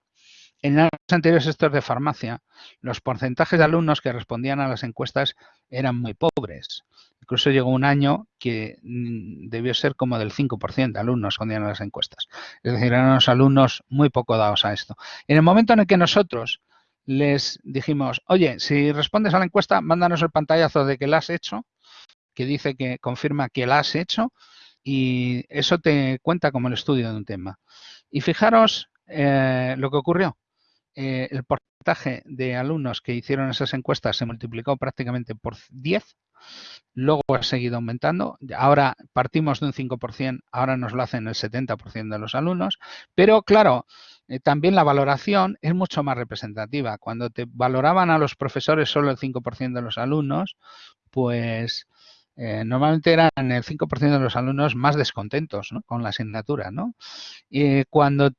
en años anteriores estos de farmacia, los porcentajes de alumnos que respondían a las encuestas eran muy pobres. Incluso llegó un año que mm, debió ser como del 5% de alumnos respondían a las encuestas. Es decir, eran los alumnos muy poco dados a esto. En el momento en el que nosotros les dijimos, oye, si respondes a la encuesta, mándanos el pantallazo de que la has hecho, que dice que confirma que la has hecho, y eso te cuenta como el estudio de un tema. Y fijaros eh, lo que ocurrió. Eh, el porcentaje de alumnos que hicieron esas encuestas se multiplicó prácticamente por 10, luego ha seguido aumentando, ahora partimos de un 5%, ahora nos lo hacen el 70% de los alumnos, pero claro, eh, también la valoración es mucho más representativa. Cuando te valoraban a los profesores solo el 5% de los alumnos, pues eh, normalmente eran el 5% de los alumnos más descontentos con la asignatura. ¿no? Y cuando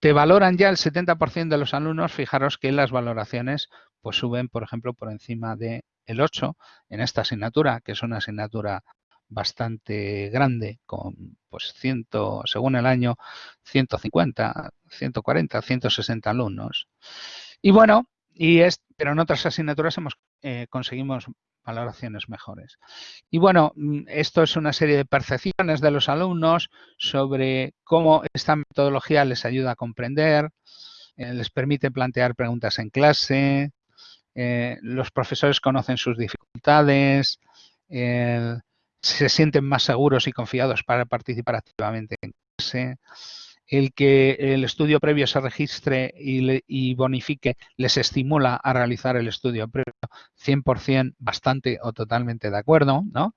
te valoran ya el 70% de los alumnos, fijaros que las valoraciones pues suben, por ejemplo, por encima del el 8 en esta asignatura, que es una asignatura bastante grande, con pues 100, según el año, 150, 140, 160 alumnos. Y bueno, y es, pero en otras asignaturas hemos eh, conseguimos valoraciones mejores. Y bueno, mm, esto es una serie de percepciones de los alumnos sobre cómo esta metodología les ayuda a comprender, eh, les permite plantear preguntas en clase, eh, los profesores conocen sus dificultades, se sienten más seguros y confiados para participar activamente en clase el que el estudio previo se registre y, bonifique les estimula a realizar el estudio previo 100% bastante o totalmente de acuerdo, ¿no?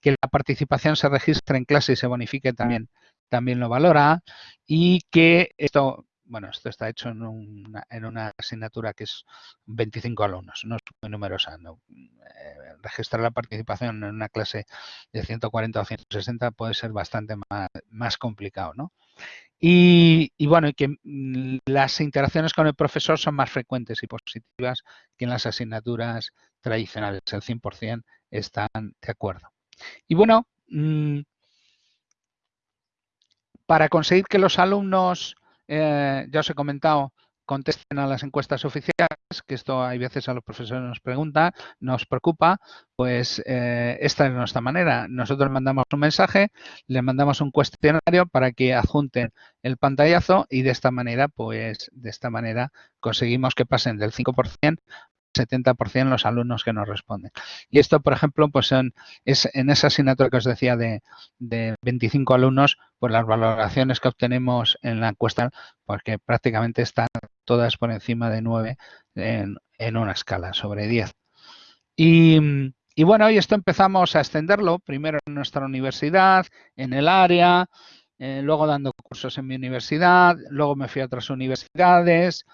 Que la participación se registre en clase y se bonifique también, también lo valora y que esto, bueno, esto está hecho en una, asignatura que es 25 alumnos, no es muy numerosa. Eh, registrar la participación en una clase de 140 o 160 puede ser bastante más, complicado, ¿no? Y, bueno, que mm, las interacciones con el profesor son más frecuentes y positivas que en las asignaturas tradicionales. El 100% están de acuerdo. Y bueno, mm, para conseguir que los alumnos, eh, ya os he comentado, contesten a las encuestas oficiales, que esto hay veces a los profesores nos pregunta, nos preocupa, pues eh, esta es nuestra manera. Nosotros mandamos un mensaje, le mandamos un cuestionario para que adjunten el pantallazo y de esta manera, pues de esta manera conseguimos que pasen del 5% 70% los alumnos que nos responden. Y esto, por ejemplo, pues en, es en esa asignatura que os decía de, 25 alumnos, pues las valoraciones que obtenemos en la encuesta, porque prácticamente están todas por encima de 9 en, una escala sobre 10. Y, y bueno, y esto empezamos a extenderlo, primero en nuestra universidad, en el área, eh, luego dando cursos en mi universidad, luego me fui a otras universidades,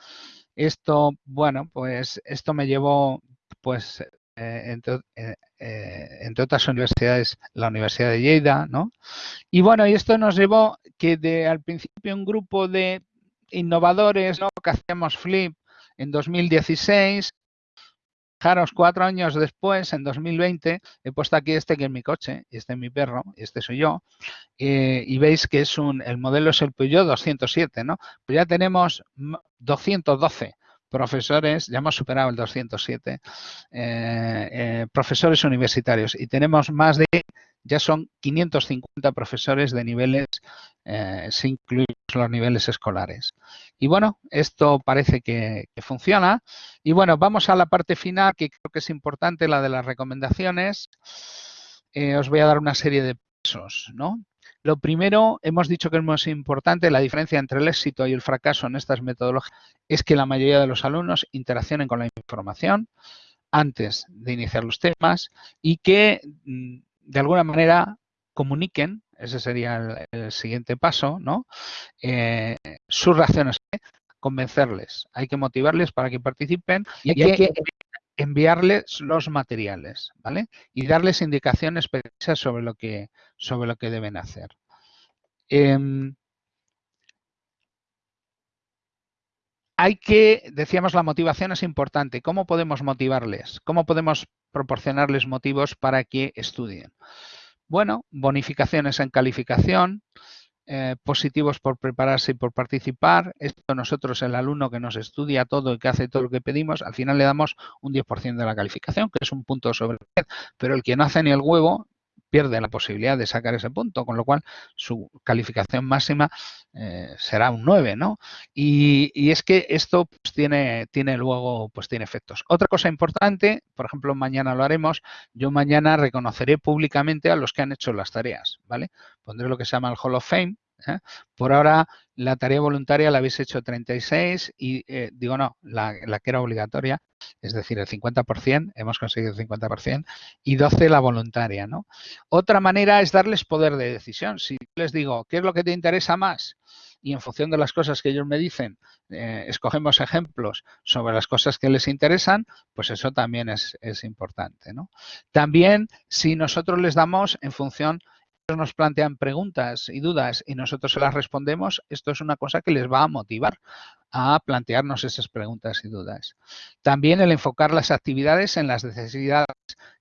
esto, bueno, pues esto me llevó, pues, eh, entre, eh, eh, entre, otras universidades, la Universidad de Lleida, ¿no? Y bueno, y esto nos llevó que de al principio un grupo de innovadores, ¿no? Que hacíamos Flip en 2016, Fijaros, cuatro años después, en 2020, he puesto aquí este que es mi coche, este es mi perro, este soy yo, y veis que es un, el modelo es el Peugeot 207, ¿no? Pues ya tenemos 212 profesores, ya hemos superado el 207, eh, eh, profesores universitarios y tenemos más de, ya son 550 profesores de niveles, eh, sin incluir los niveles escolares. Y bueno, esto parece que, funciona. Y bueno, vamos a la parte final que creo que es importante, la de las recomendaciones. os voy a dar una serie de pasos, ¿no? Lo primero, hemos dicho que es más importante, la diferencia entre el éxito y el fracaso en estas metodologías es que la mayoría de los alumnos interaccionen con la información antes de iniciar los temas y que mm, de alguna manera comuniquen, ese sería el, siguiente paso, ¿no? Eh, sus reacciones, convencerles, hay que motivarles para que participen y hay, que, enviarles los materiales, ¿vale? Y darles indicaciones precisas sobre lo que, sobre lo que deben hacer. Em, hay que, decíamos, la motivación es importante. ¿Cómo podemos motivarles? ¿Cómo podemos proporcionarles motivos para que estudien? Bueno, bonificaciones en calificación, eh, positivos por prepararse y por participar. Esto nosotros, el alumno que nos estudia todo y que hace todo lo que pedimos, al final le damos un 10% de la calificación, que es un punto sobre 10, pero el que no hace ni el huevo pierde la posibilidad de sacar ese punto, con lo cual su calificación máxima eh, será un 9, ¿no? Y, es que esto pues, tiene, tiene luego, pues tiene efectos. Otra cosa importante, por ejemplo, mañana lo haremos, yo mañana reconoceré públicamente a los que han hecho las tareas, ¿vale? Pondré lo que se llama el Hall of Fame, ¿eh? Por ahora la tarea voluntaria la habéis hecho 36 y eh, digo no, la, que era obligatoria, es decir, el 50%, hemos conseguido el 50% y 12 la voluntaria, ¿no? Otra manera es darles poder de decisión. Si les digo, ¿qué es lo que te interesa más? Y en función de las cosas que ellos me dicen, eh, escogemos ejemplos sobre las cosas que les interesan, pues eso también es, es importante, ¿no? También si nosotros les damos en función nos plantean preguntas y dudas y nosotros se las respondemos, esto es una cosa que les va a motivar a plantearnos esas preguntas y dudas. También el enfocar las actividades en las necesidades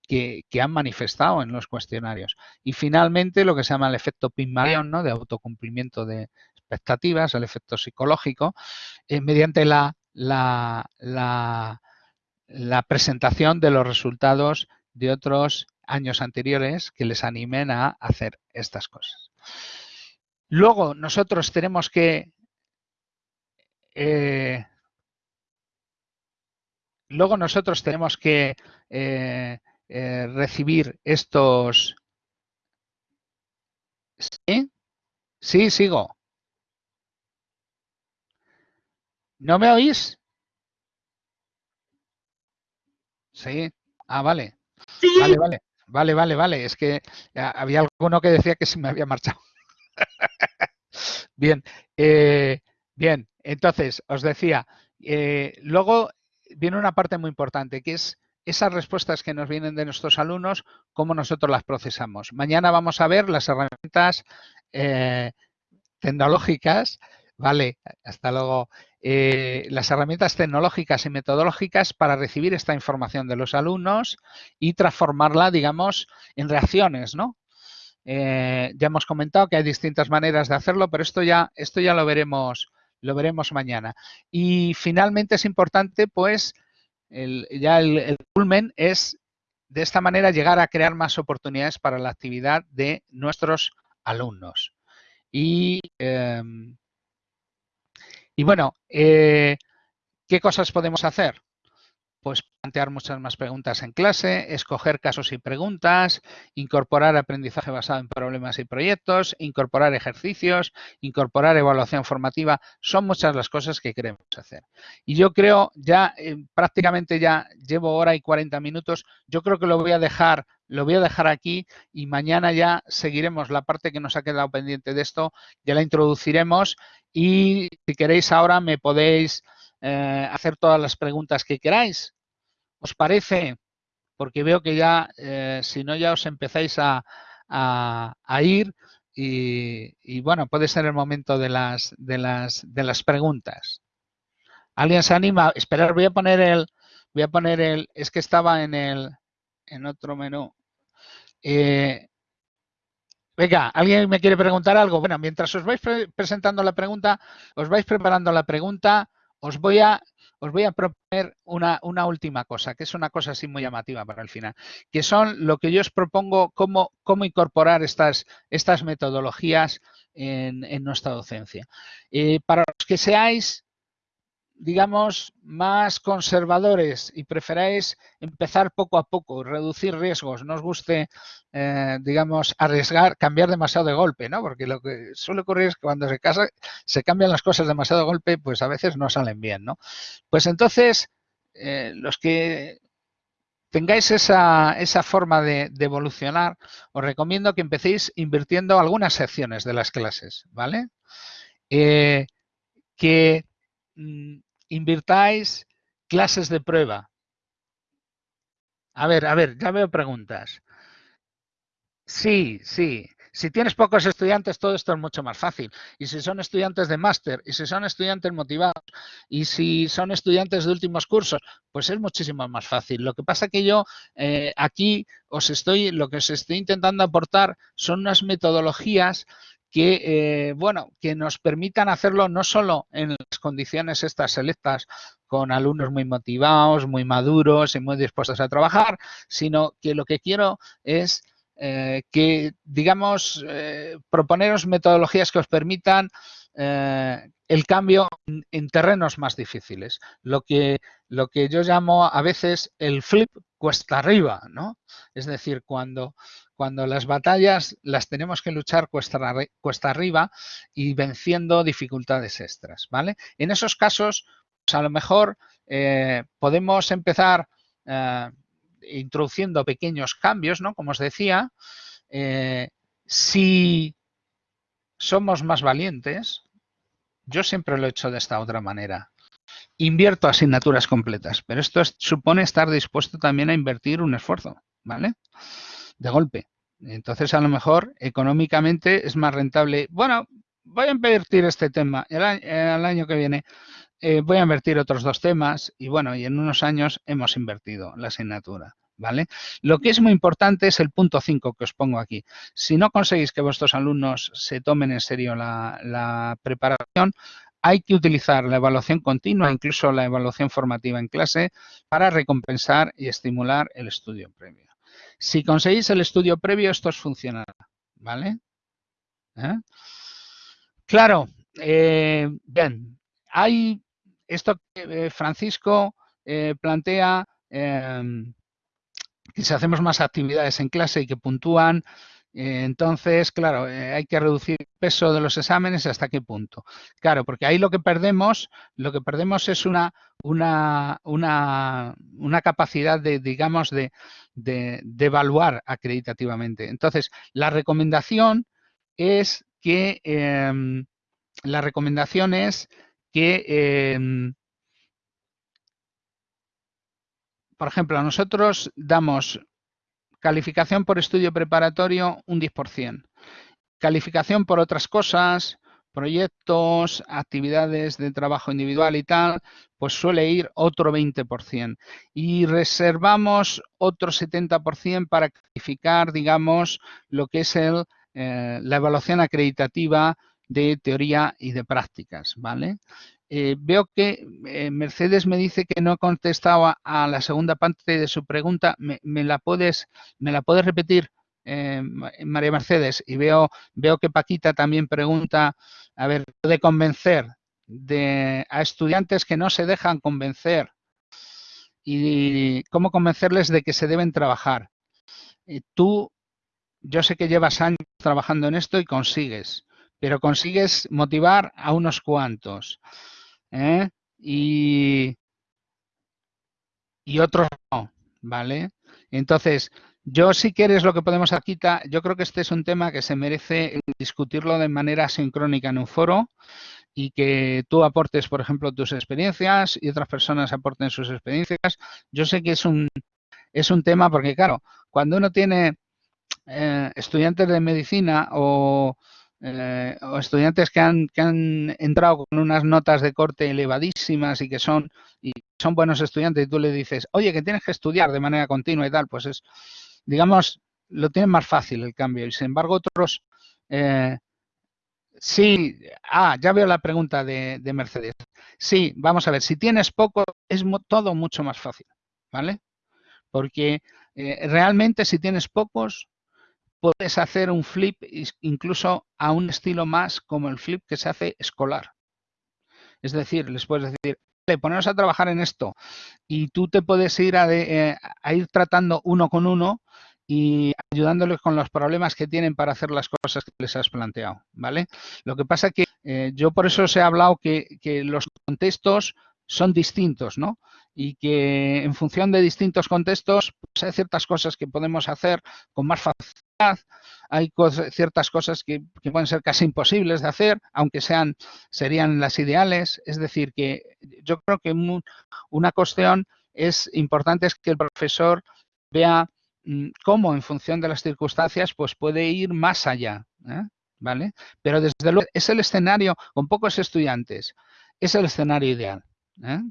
que, han manifestado en los cuestionarios. Y finalmente lo que se llama el efecto Pygmalion, ¿no? de autocumplimiento de expectativas, el efecto psicológico, eh, mediante la, la, la presentación de los resultados de otros años anteriores que les animen a hacer estas cosas. Luego nosotros tenemos que eh, luego nosotros tenemos que eh, eh, recibir estos ¿Sí? Sí, sigo. ¿No me oís? Sí. Ah, vale. Sí. Vale, vale. Vale, vale, vale. Es que había alguno que decía que se me había marchado. bien, eh, bien. Entonces, os decía, eh, luego viene una parte muy importante, que es esas respuestas que nos vienen de nuestros alumnos, cómo nosotros las procesamos. Mañana vamos a ver las herramientas eh, tecnológicas, vale, hasta luego, eh, las herramientas tecnológicas y metodológicas para recibir esta información de los alumnos y transformarla, digamos, en reacciones, ¿no? Eh, ya hemos comentado que hay distintas maneras de hacerlo, pero esto ya, esto ya lo veremos lo veremos mañana. Y finalmente es importante, pues, ya el, culmen es de esta manera llegar a crear más oportunidades para la actividad de nuestros alumnos. Y, em, y bueno, eh, ¿qué cosas podemos hacer? pues plantear muchas más preguntas en clase, escoger casos y preguntas, incorporar aprendizaje basado en problemas y proyectos, incorporar ejercicios, incorporar evaluación formativa. Son muchas las cosas que queremos hacer. Y yo creo, ya eh, prácticamente ya llevo hora y 40 minutos, yo creo que lo voy a dejar lo voy a dejar aquí y mañana ya seguiremos la parte que nos ha quedado pendiente de esto, ya la introduciremos y si queréis ahora me podéis eh, hacer todas las preguntas que queráis. ¿Os parece? Porque veo que ya, eh, si no, ya os empezáis a, ir y, bueno, puede ser el momento de las, de las, de las preguntas. ¿Alguien se anima? Esperar, voy a poner el, voy a poner el, es que estaba en el, en otro menú. Eh, venga, ¿alguien me quiere preguntar algo? Bueno, mientras os vais presentando la pregunta, os vais preparando la pregunta, os voy a, os voy a proponer una, última cosa, que es una cosa así muy llamativa para el final, que son lo que yo os propongo, cómo, cómo incorporar estas, estas metodologías en, nuestra docencia. Eh, para los que seáis digamos, más conservadores y preferáis empezar poco a poco, reducir riesgos, no os guste, eh, digamos, arriesgar, cambiar demasiado de golpe, ¿no? Porque lo que suele ocurrir es que cuando se casa, se cambian las cosas demasiado de golpe, pues a veces no salen bien, ¿no? Pues entonces, eh, los que tengáis esa, esa forma de, evolucionar, os recomiendo que empecéis invirtiendo algunas secciones de las clases, ¿vale? Eh, que mm, invirtáis clases de prueba. A ver, a ver, ya veo preguntas. Sí, sí. Si tienes pocos estudiantes, todo esto es mucho más fácil. Y si son estudiantes de máster, y si son estudiantes motivados, y si son estudiantes de últimos cursos, pues es muchísimo más fácil. Lo que pasa que yo eh, aquí os estoy, lo que os estoy intentando aportar son unas metodologías que, eh, bueno, que nos permitan hacerlo no solo en condiciones estas selectas con alumnos muy motivados, muy maduros y muy dispuestos a trabajar, sino que lo que quiero es eh, que, digamos, eh, proponeros metodologías que os permitan el cambio en, terrenos más difíciles. Lo que, lo que yo llamo a veces el flip cuesta arriba, ¿no? Es decir, cuando cuando las batallas las tenemos que luchar cuesta, arriba y venciendo dificultades extras, ¿vale? En esos casos, pues a lo mejor eh, podemos empezar eh, introduciendo pequeños cambios, ¿no? Como os decía, eh, si somos más valientes, yo siempre lo he hecho de esta otra manera. Invierto asignaturas completas, pero esto supone estar dispuesto también a invertir un esfuerzo, ¿vale? De golpe. Entonces, a lo mejor, económicamente es más rentable. Bueno, voy a invertir este tema. El año, que viene eh, voy a invertir otros dos temas y bueno, y en unos años hemos invertido la asignatura. ¿Vale? Lo que es muy importante es el punto 5 que os pongo aquí. Si no conseguís que vuestros alumnos se tomen en serio la, la preparación, hay que utilizar la evaluación continua, incluso la evaluación formativa en clase, para recompensar y estimular el estudio previo. Si conseguís el estudio previo, esto os funcionará, ¿vale? ¿Eh? Claro, eh, bien, hay esto que eh, Francisco plantea que si hacemos más actividades en clase y que puntúan, entonces, claro, hay que reducir el peso de los exámenes hasta qué punto. Claro, porque ahí lo que perdemos, lo que perdemos es una, una, una, una capacidad de, digamos, de, de, evaluar acreditativamente. Entonces, la recomendación es que em, la recomendación es que, em, por ejemplo, nosotros damos calificación por estudio preparatorio un 10%, calificación por otras cosas proyectos, actividades de trabajo individual y tal, pues suele ir otro 20%. Y reservamos otro 70% para calificar, digamos, lo que es el, eh, la evaluación acreditativa de teoría y de prácticas, ¿vale? Eh, veo que eh, Mercedes me dice que no contestaba a la segunda parte de su pregunta. ¿Me, la, puedes, repetir, eh, María Mercedes? Y veo, que Paquita también pregunta, a ver, de convencer a estudiantes que no se dejan convencer y cómo convencerles de que se deben trabajar. tú, yo sé que llevas años trabajando en esto y consigues, pero consigues motivar a unos cuantos. ¿Eh? y, y otros no, ¿vale? Entonces, yo si quieres lo que podemos aquí, yo creo que este es un tema que se merece discutirlo de manera sincrónica en un foro y que tú aportes, por ejemplo, tus experiencias y otras personas aporten sus experiencias. Yo sé que es un, es un tema porque, claro, cuando uno tiene eh, estudiantes de medicina o eh, o estudiantes que han, que han entrado con unas notas de corte elevadísimas y que son, y son buenos estudiantes y tú le dices, oye, que tienes que estudiar de manera continua y tal, pues es, digamos, lo tienen más fácil el cambio. Y sin embargo, otros, eh, sí, ah, ya veo la pregunta de, Mercedes. Sí, vamos a ver, si tienes poco, es todo mucho más fácil, ¿vale? Porque eh, realmente si tienes pocos, puedes hacer un flip incluso a un estilo más como el flip que se hace escolar. Es decir, les puedes decir, ponernos a trabajar en esto y tú te puedes ir eh, a, ir tratando uno con uno y ayudándoles con los problemas que tienen para hacer las cosas que les has planteado, ¿vale? Lo que pasa que eh, yo por eso os he hablado que, que los contextos son distintos, ¿no? Y que en función de distintos contextos, pues hay ciertas cosas que podemos hacer con más facilidad, hay ciertas cosas que, pueden ser casi imposibles de hacer, aunque sean serían las ideales. Es decir, que yo creo que una cuestión es importante es que el profesor vea mm, cómo en función de las circunstancias pues puede ir más allá, ¿eh? ¿vale? Pero desde luego es el escenario con pocos estudiantes, es el escenario ideal. ¿eh?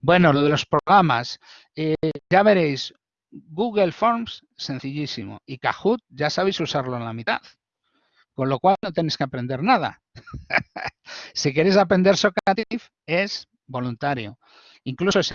Bueno, lo de los programas, eh, ya veréis, Google Forms, sencillísimo. Y Kahoot, ya sabéis usarlo en la mitad. Con lo cual no tenéis que aprender nada. si queréis aprender Socrative, es voluntario. Incluso si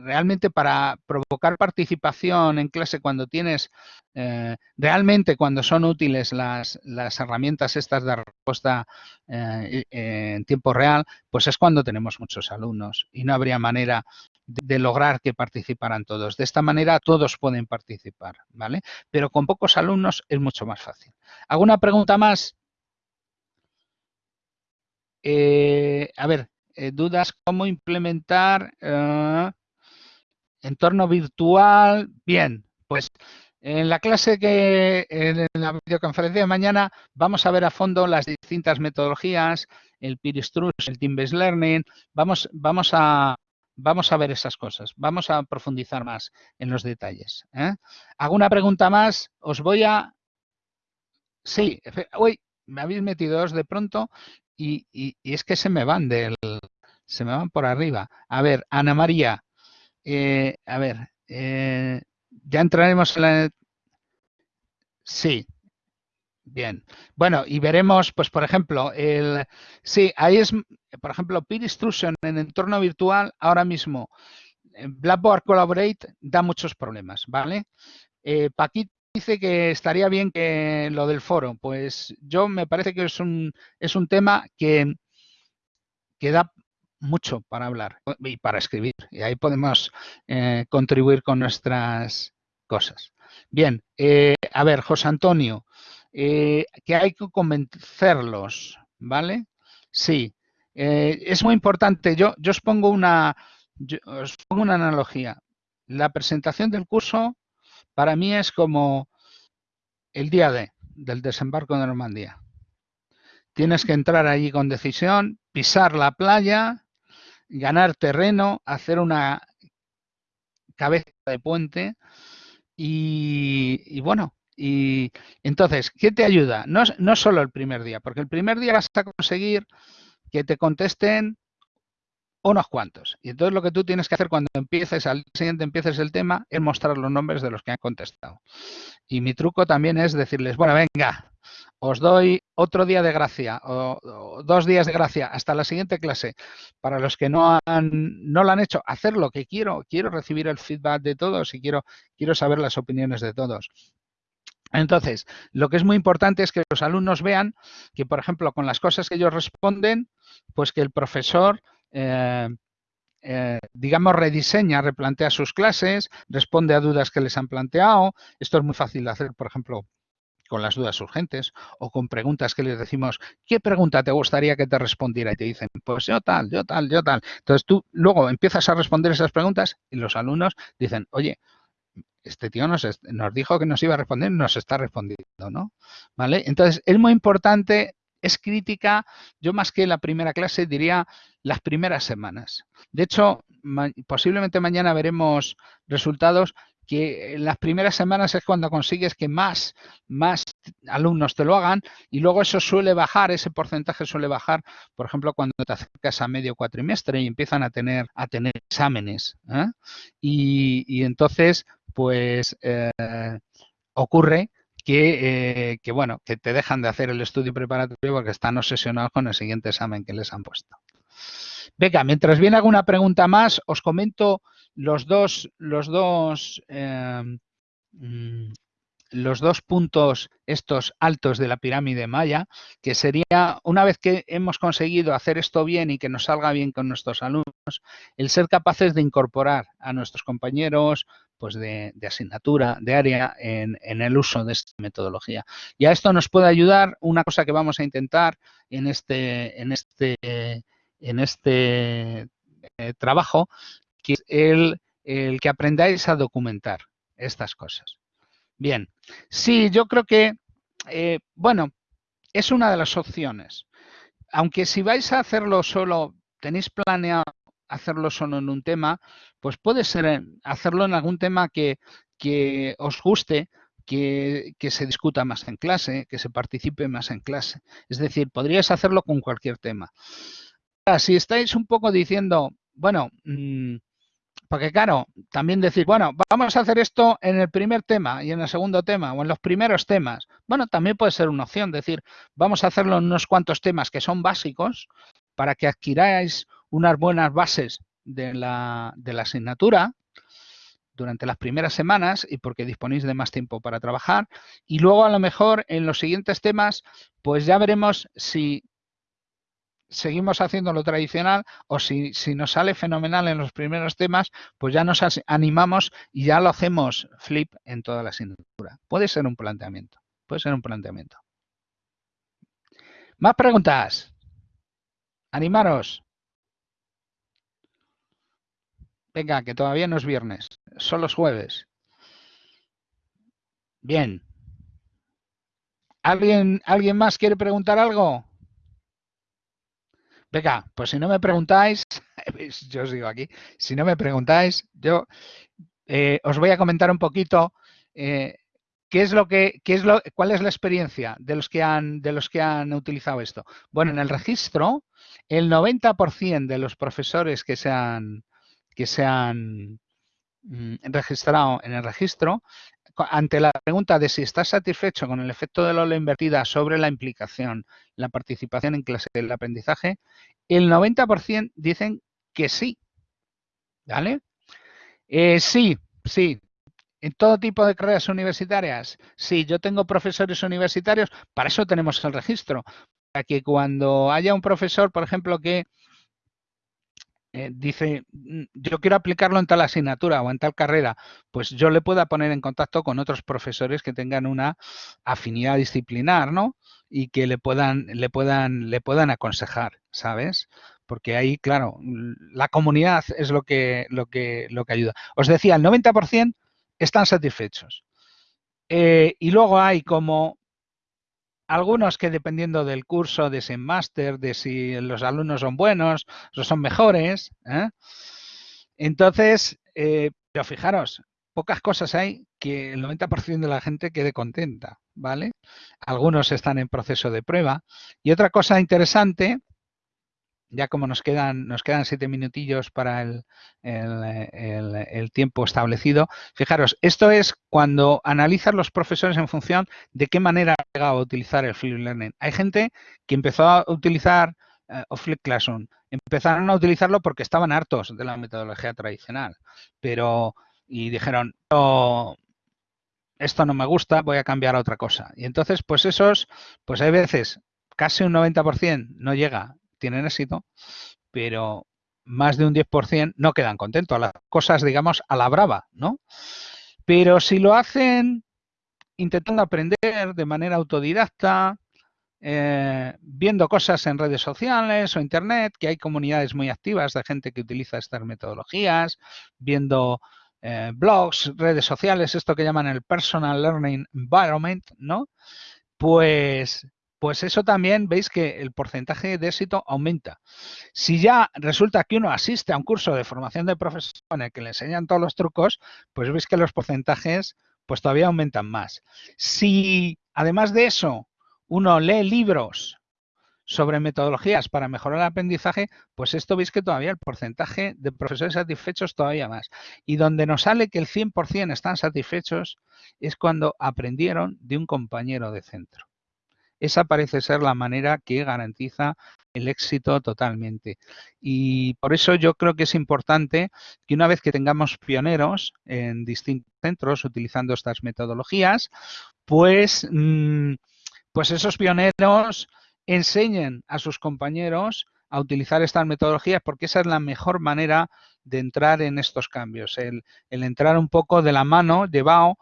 realmente para provocar participación en clase cuando tienes, eh, realmente cuando son útiles las, las, herramientas estas de respuesta eh, en tiempo real, pues es cuando tenemos muchos alumnos y no habría manera de, lograr que participaran todos. De esta manera todos pueden participar, ¿vale? Pero con pocos alumnos es mucho más fácil. ¿Alguna pregunta más? a ver, eh, dudas cómo implementar eh, entorno virtual. Bien, pues en la clase que en la videoconferencia de mañana vamos a ver a fondo las distintas metodologías, el peer el team-based learning, vamos, vamos a vamos a ver esas cosas, vamos a profundizar más en los detalles. ¿eh? ¿Alguna pregunta más? Os voy a... Sí, uy, me habéis metido dos de pronto y, es que se me van del, se me van por arriba. A ver, Ana María, eh, a ver, eh, ya entraremos en la... Sí, bien. Bueno, y veremos, pues, por ejemplo, el... Sí, ahí es, por ejemplo, peer instruction en entorno virtual, ahora mismo, Blackboard Collaborate da muchos problemas, ¿vale? Eh, Paquito dice que estaría bien que lo del foro, pues yo me parece que es un, es un tema que, que da mucho para hablar y para escribir. Y ahí podemos eh, contribuir con nuestras cosas. Bien, eh, a ver, José Antonio, eh, que hay que convencerlos, ¿vale? Sí, es muy importante. Yo, yo os pongo una, os pongo una analogía. La presentación del curso para mí es como el día de, del desembarco de Normandía. Tienes que entrar allí con decisión, pisar la playa, ganar terreno, hacer una cabeza de puente y, bueno, y entonces, ¿qué te ayuda? No, no solo el primer día, porque el primer día vas a conseguir que te contesten unos cuantos. Y entonces lo que tú tienes que hacer cuando empieces, al siguiente empieces el tema, es mostrar los nombres de los que han contestado. Y mi truco también es decirles, bueno, venga, os doy otro día de gracia o, dos días de gracia hasta la siguiente clase. Para los que no, han, no lo han hecho, hacer lo que quiero. Quiero recibir el feedback de todos y quiero, quiero saber las opiniones de todos. Entonces, lo que es muy importante es que los alumnos vean que, por ejemplo, con las cosas que ellos responden, pues que el profesor eh, eh, digamos, rediseña, replantea sus clases, responde a dudas que les han planteado. Esto es muy fácil de hacer, por ejemplo, con las dudas urgentes o con preguntas que les decimos, ¿qué pregunta te gustaría que te respondiera? Y te dicen, pues yo tal, yo tal, yo tal. Entonces tú luego empiezas a responder esas preguntas y los alumnos dicen, oye, este tío nos, nos dijo que nos iba a responder, nos está respondiendo, ¿no? ¿Vale? Entonces es muy importante es crítica, yo más que la primera clase diría las primeras semanas. De hecho, posiblemente mañana veremos resultados que en las primeras semanas es cuando consigues que más, más alumnos te lo hagan y luego eso suele bajar, ese porcentaje suele bajar, por ejemplo, cuando te acercas a medio cuatrimestre y empiezan a tener, a tener exámenes. ¿eh? Y, entonces, pues eh, ocurre que, eh, que, bueno, que te dejan de hacer el estudio preparatorio porque están obsesionados con el siguiente examen que les han puesto. Venga, mientras viene alguna pregunta más, os comento los dos, los dos, em, mm, los dos puntos estos altos de la pirámide maya, que sería, una vez que hemos conseguido hacer esto bien y que nos salga bien con nuestros alumnos, el ser capaces de incorporar a nuestros compañeros pues de, asignatura, de área, en, el uso de esta metodología. Y a esto nos puede ayudar una cosa que vamos a intentar en este, en este, en este eh, trabajo, que es el, que aprendáis a documentar estas cosas. Bien, sí, yo creo que, eh, bueno, es una de las opciones. Aunque si vais a hacerlo solo, tenéis planeado hacerlo solo en un tema, pues puede ser hacerlo en algún tema que, que os guste, que, que, se discuta más en clase, que se participe más en clase. Es decir, podríais hacerlo con cualquier tema. si estáis un poco diciendo, bueno, mm, porque claro, también decir, bueno, vamos a hacer esto en el primer tema y en el segundo tema o en los primeros temas. Bueno, también puede ser una opción, decir, vamos a hacerlo en unos cuantos temas que son básicos para que adquiráis unas buenas bases de la, de la asignatura durante las primeras semanas y porque disponéis de más tiempo para trabajar. Y luego a lo mejor en los siguientes temas, pues ya veremos si seguimos haciendo lo tradicional o si, si, nos sale fenomenal en los primeros temas, pues ya nos animamos y ya lo hacemos flip en toda la asignatura. Puede ser un planteamiento, puede ser un planteamiento. ¿Más preguntas? Animaros. Venga, que todavía no es viernes, son los jueves. Bien. ¿Alguien, ¿Alguien más quiere preguntar algo? Venga, pues si no me preguntáis, yo os digo aquí, si no me preguntáis, yo eh, os voy a comentar un poquito eh, qué es lo que, qué es lo, cuál es la experiencia de los que han, de los que han utilizado esto. Bueno, en el registro, el 90% de los profesores que se han, que se han mm, registrado en el registro, ante la pregunta de si estás satisfecho con el efecto de la ola invertida sobre la implicación, la participación en clase del aprendizaje, el 90% dicen que sí. ¿Vale? Eh, sí, sí. En todo tipo de carreras universitarias, sí, yo tengo profesores universitarios, para eso tenemos el registro, para que cuando haya un profesor, por ejemplo, que eh, dice, mm, yo quiero aplicarlo en tal asignatura o en tal carrera, pues yo le pueda poner en contacto con otros profesores que tengan una afinidad disciplinar, ¿no? Y que le puedan, le puedan, le puedan aconsejar, ¿sabes? Porque ahí, claro, la comunidad es lo que, lo que, lo que ayuda. Os decía, el 90% están satisfechos. Eh, y luego hay como algunos que dependiendo del curso, de ese máster, de si los alumnos son buenos o son mejores. ¿eh? Entonces, eh, pero fijaros, pocas cosas hay que el 90% de la gente quede contenta, ¿vale? Algunos están en proceso de prueba. Y otra cosa interesante ya como nos quedan, nos quedan siete minutillos para el, tiempo establecido, fijaros, esto es cuando analizas los profesores en función de qué manera han llegado a utilizar el Flip Learning. Hay gente que empezó a utilizar eh, o Flip Classroom, empezaron a utilizarlo porque estaban hartos de la metodología tradicional, pero y dijeron, esto no me gusta, voy a cambiar a otra cosa. Y entonces, pues esos, pues hay veces, casi un 90% no llega, tienen éxito, pero más de un 10% no quedan contentos. Las cosas, digamos, a la brava, ¿no? Pero si lo hacen intentando aprender de manera autodidacta, eh, viendo cosas en redes sociales o internet, que hay comunidades muy activas de gente que utiliza estas metodologías, viendo eh, blogs, redes sociales, esto que llaman el Personal Learning Environment, ¿no? Pues, pues eso también veis que el porcentaje de éxito aumenta. Si ya resulta que uno asiste a un curso de formación de profesor en el que le enseñan todos los trucos, pues veis que los porcentajes pues todavía aumentan más. Si además de eso uno lee libros sobre metodologías para mejorar el aprendizaje, pues esto veis que todavía el porcentaje de profesores satisfechos todavía más. Y donde nos sale que el 100% están satisfechos es cuando aprendieron de un compañero de centro. Esa parece ser la manera que garantiza el éxito totalmente. Y por eso yo creo que es importante que una vez que tengamos pioneros en distintos centros utilizando estas metodologías, pues, mm, pues esos pioneros enseñen a sus compañeros a utilizar estas metodologías porque esa es la mejor manera de entrar en estos cambios, el, entrar un poco de la mano, llevado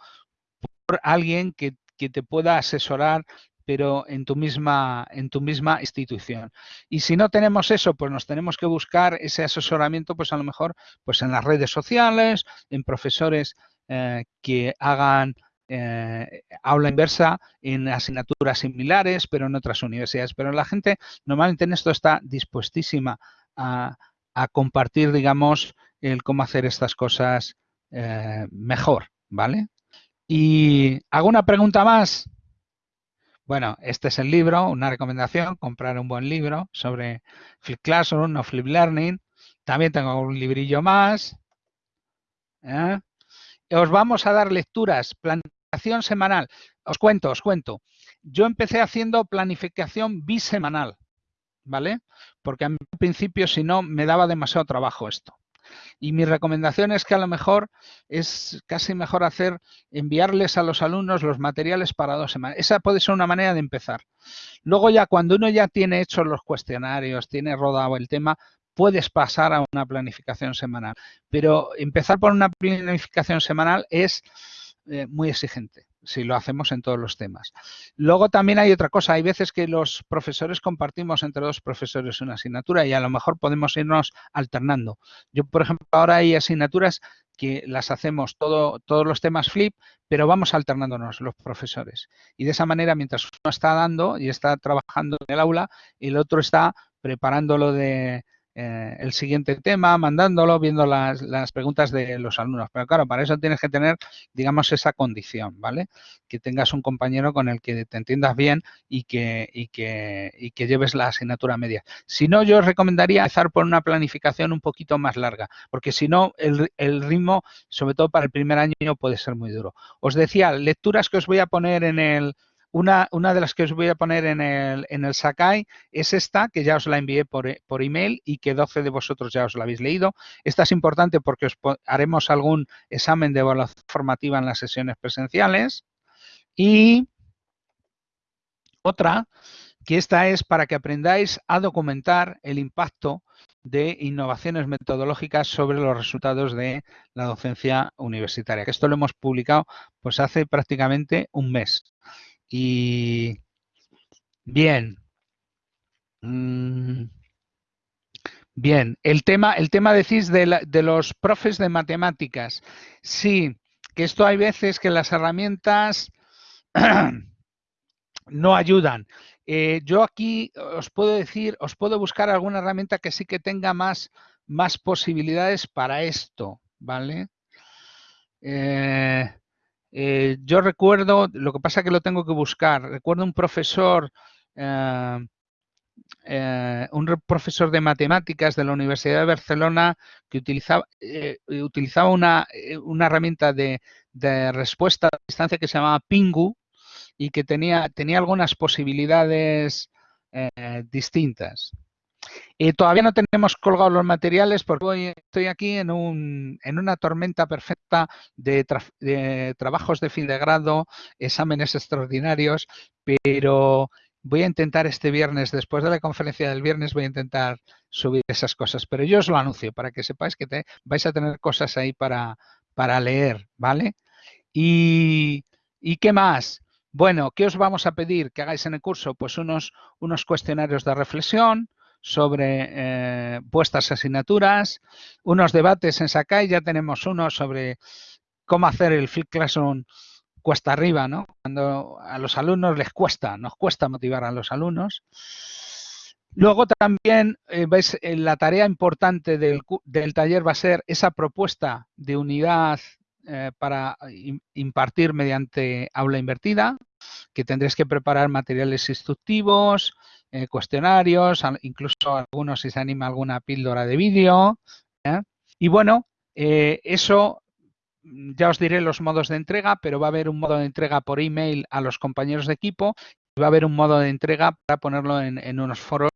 por alguien que, te pueda asesorar pero en tu misma en tu misma institución. Y si no tenemos eso, pues nos tenemos que buscar ese asesoramiento, pues a lo mejor pues en las redes sociales, en profesores eh, que hagan eh, aula inversa en asignaturas similares, pero en otras universidades. Pero la gente normalmente en esto está dispuestísima a, compartir, digamos, el cómo hacer estas cosas eh, mejor, ¿vale? Y hago pregunta más. Bueno, este es el libro, una recomendación, comprar un buen libro sobre Flip Classroom o Flip Learning. También tengo un librillo más. ¿eh? Os vamos a dar lecturas, semanal. Os cuento, os cuento. Yo empecé haciendo planificación bisemanal, ¿vale? Porque al principio, si no, me daba demasiado trabajo esto. Y mi recomendación es que a lo mejor es casi mejor hacer, enviarles a los alumnos los materiales para dos semanas. Esa puede ser una manera de empezar. Luego ya cuando uno ya tiene hechos los cuestionarios, tiene rodado el tema, puedes pasar a una planificación semanal. Pero empezar por una planificación semanal es eh, muy exigente si lo hacemos en todos los temas. Luego también hay otra cosa, hay veces que los profesores compartimos entre dos profesores una asignatura y a lo mejor podemos irnos alternando. Yo, por ejemplo, ahora hay asignaturas que las hacemos todo, todos los temas flip, pero vamos alternándonos los profesores. Y de esa manera, mientras uno está dando y está trabajando en el aula, el otro está preparándolo de, eh, el siguiente tema, mandándolo, viendo las, preguntas de los alumnos. Pero claro, para eso tienes que tener, digamos, esa condición, ¿vale? Que tengas un compañero con el que te entiendas bien y que, y que, y que lleves la asignatura media. Si no, yo os recomendaría empezar por una planificación un poquito más larga, porque si no, el, el ritmo, sobre todo para el primer año, puede ser muy duro. Os decía, lecturas que os voy a poner en el, una, una, de las que os voy a poner en el, en el Sakai es esta, que ya os la envié por, por, email y que 12 de vosotros ya os la habéis leído. Esta es importante porque os haremos algún examen de evaluación formativa en las sesiones presenciales. Y otra, que esta es para que aprendáis a documentar el impacto de innovaciones metodológicas sobre los resultados de la docencia universitaria. Que esto lo hemos publicado pues hace prácticamente un mes. Y bien. Mm, bien, el tema, el tema decís de, de, los profes de matemáticas. Sí, que esto hay veces que las herramientas no ayudan. Eh, yo aquí os puedo decir, os puedo buscar alguna herramienta que sí que tenga más, más posibilidades para esto, ¿vale? Eh, eh, yo recuerdo, lo que pasa que lo tengo que buscar, recuerdo un profesor eh, eh, un profesor de matemáticas de la Universidad de Barcelona que utilizaba, una, herramienta de, respuesta a distancia que se llamaba Pingu y que tenía algunas posibilidades distintas. Y todavía no tenemos colgados los materiales porque hoy estoy aquí en, un, en una tormenta perfecta de, trabajos de fin de grado, exámenes extraordinarios, pero voy a intentar este viernes, después de la conferencia del viernes, voy a intentar subir esas cosas. Pero yo os lo anuncio para que sepáis que vais a tener cosas ahí para, para leer, ¿vale? Y, ¿Y qué más? Bueno, ¿qué os vamos a pedir que hagáis en el curso? Pues unos, unos cuestionarios de reflexión, sobre eh, vuestras asignaturas, unos debates en Sakai, ya tenemos uno sobre cómo hacer el Flip Classroom cuesta arriba, ¿no? Cuando a los alumnos les cuesta, nos cuesta motivar a los alumnos. Luego también, eh, veis, eh, la tarea importante del, del, taller va a ser esa propuesta de unidad eh, para impartir mediante aula invertida, que tendréis que preparar materiales instructivos, eh, cuestionarios, incluso algunos si se anima alguna píldora de vídeo. ¿eh? Y bueno, eso mm, ya os diré los modos de entrega, pero va a haber un modo de entrega por email a los compañeros de equipo va a haber un modo de entrega para ponerlo en, unos foros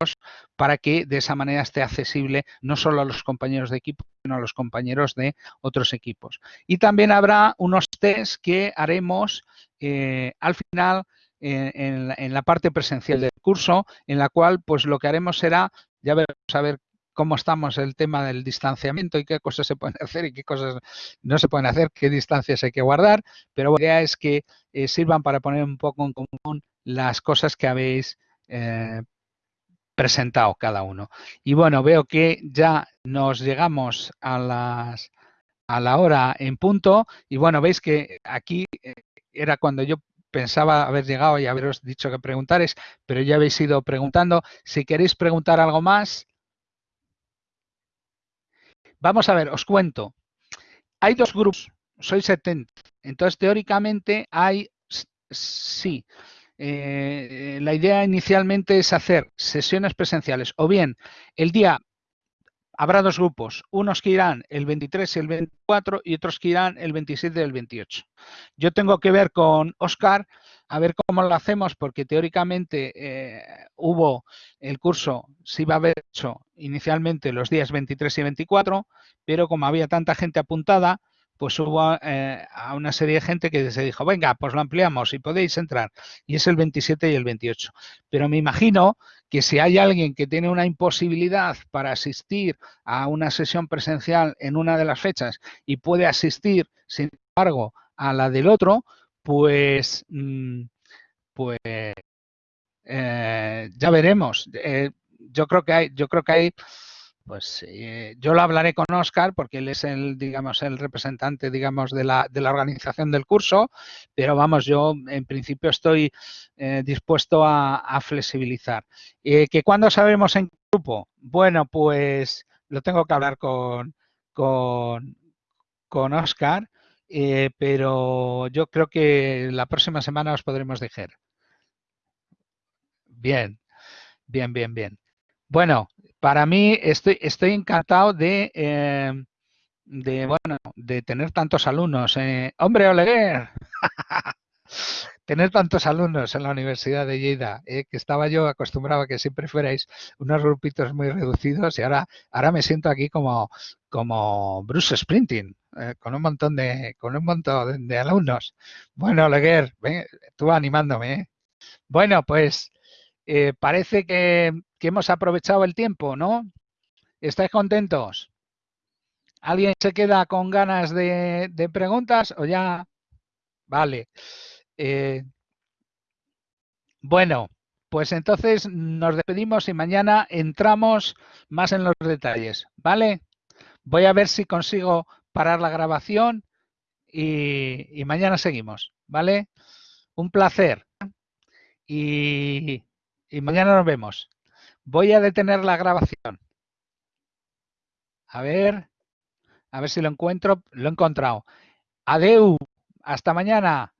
para que de esa manera esté accesible no solo a los compañeros de equipo, sino a los compañeros de otros equipos. Y también habrá unos test que haremos eh, al final en, en, la parte presencial del curso, en la cual pues lo que haremos será, ya veremos a ver cómo estamos el tema del distanciamiento y qué cosas se pueden hacer y qué cosas no se pueden hacer, qué distancias hay que guardar, pero la idea es que eh, sirvan para poner un poco en común las cosas que habéis eh, presentado cada uno. Y bueno, veo que ya nos llegamos a las a la hora en punto y bueno, veis que aquí eh, era cuando yo pensaba haber llegado y haberos dicho que preguntares, pero ya habéis ido preguntando. Si queréis preguntar algo más, vamos a ver, os cuento. Hay dos grupos, soy 70. Entonces, teóricamente hay, sí, eh, la idea inicialmente es hacer sesiones presenciales o bien el día habrá dos grupos, unos que irán el 23 y el 24 y otros que irán el 27 y el 28. Yo tengo que ver con Oscar a ver cómo lo hacemos porque teóricamente eh, hubo el curso, se iba a haber hecho inicialmente los días 23 y 24, pero como había tanta gente apuntada, pues hubo eh, a una serie de gente que se dijo, venga, pues lo ampliamos y podéis entrar. Y es el 27 y el 28. Pero me imagino que si hay alguien que tiene una imposibilidad para asistir a una sesión presencial en una de las fechas y puede asistir, sin embargo, a la del otro, pues, mm, pues eh, ya veremos. Eh, yo creo que hay, yo creo que hay pues eh, yo lo hablaré con Oscar porque él es el, digamos, el representante, digamos, de la, de la organización del curso, pero vamos, yo en principio estoy eh, dispuesto a, flexibilizar. Eh, ¿Que cuándo sabremos en grupo? Bueno, pues lo tengo que hablar con, con, con Oscar, pero yo creo que la próxima semana os podremos decir. Bien, bien, bien, bien. Bueno, para mí estoy, estoy encantado de, eh, bueno, de tener tantos alumnos. Eh. Hombre, Oleguer, tener tantos alumnos en la Universidad de Lleida, eh, que estaba yo acostumbrado a que siempre fuerais unos grupitos muy reducidos y ahora, ahora me siento aquí como, como Bruce Sprinting, eh, con un montón de, con un montón de, alumnos. Bueno, Oleguer, ven, tú animándome. ¿eh? Bueno, pues eh, parece que, que, hemos aprovechado el tiempo, ¿no? ¿Estáis contentos? ¿Alguien se queda con ganas de, preguntas o ya? Vale. Eh, bueno, pues entonces nos despedimos y mañana entramos más en los detalles, ¿vale? Voy a ver si consigo parar la grabación y, mañana seguimos, ¿vale? Un placer. Y mañana nos vemos. Voy a detener la grabación. A ver, a ver si lo encuentro. Lo he encontrado. Adeu. Hasta mañana.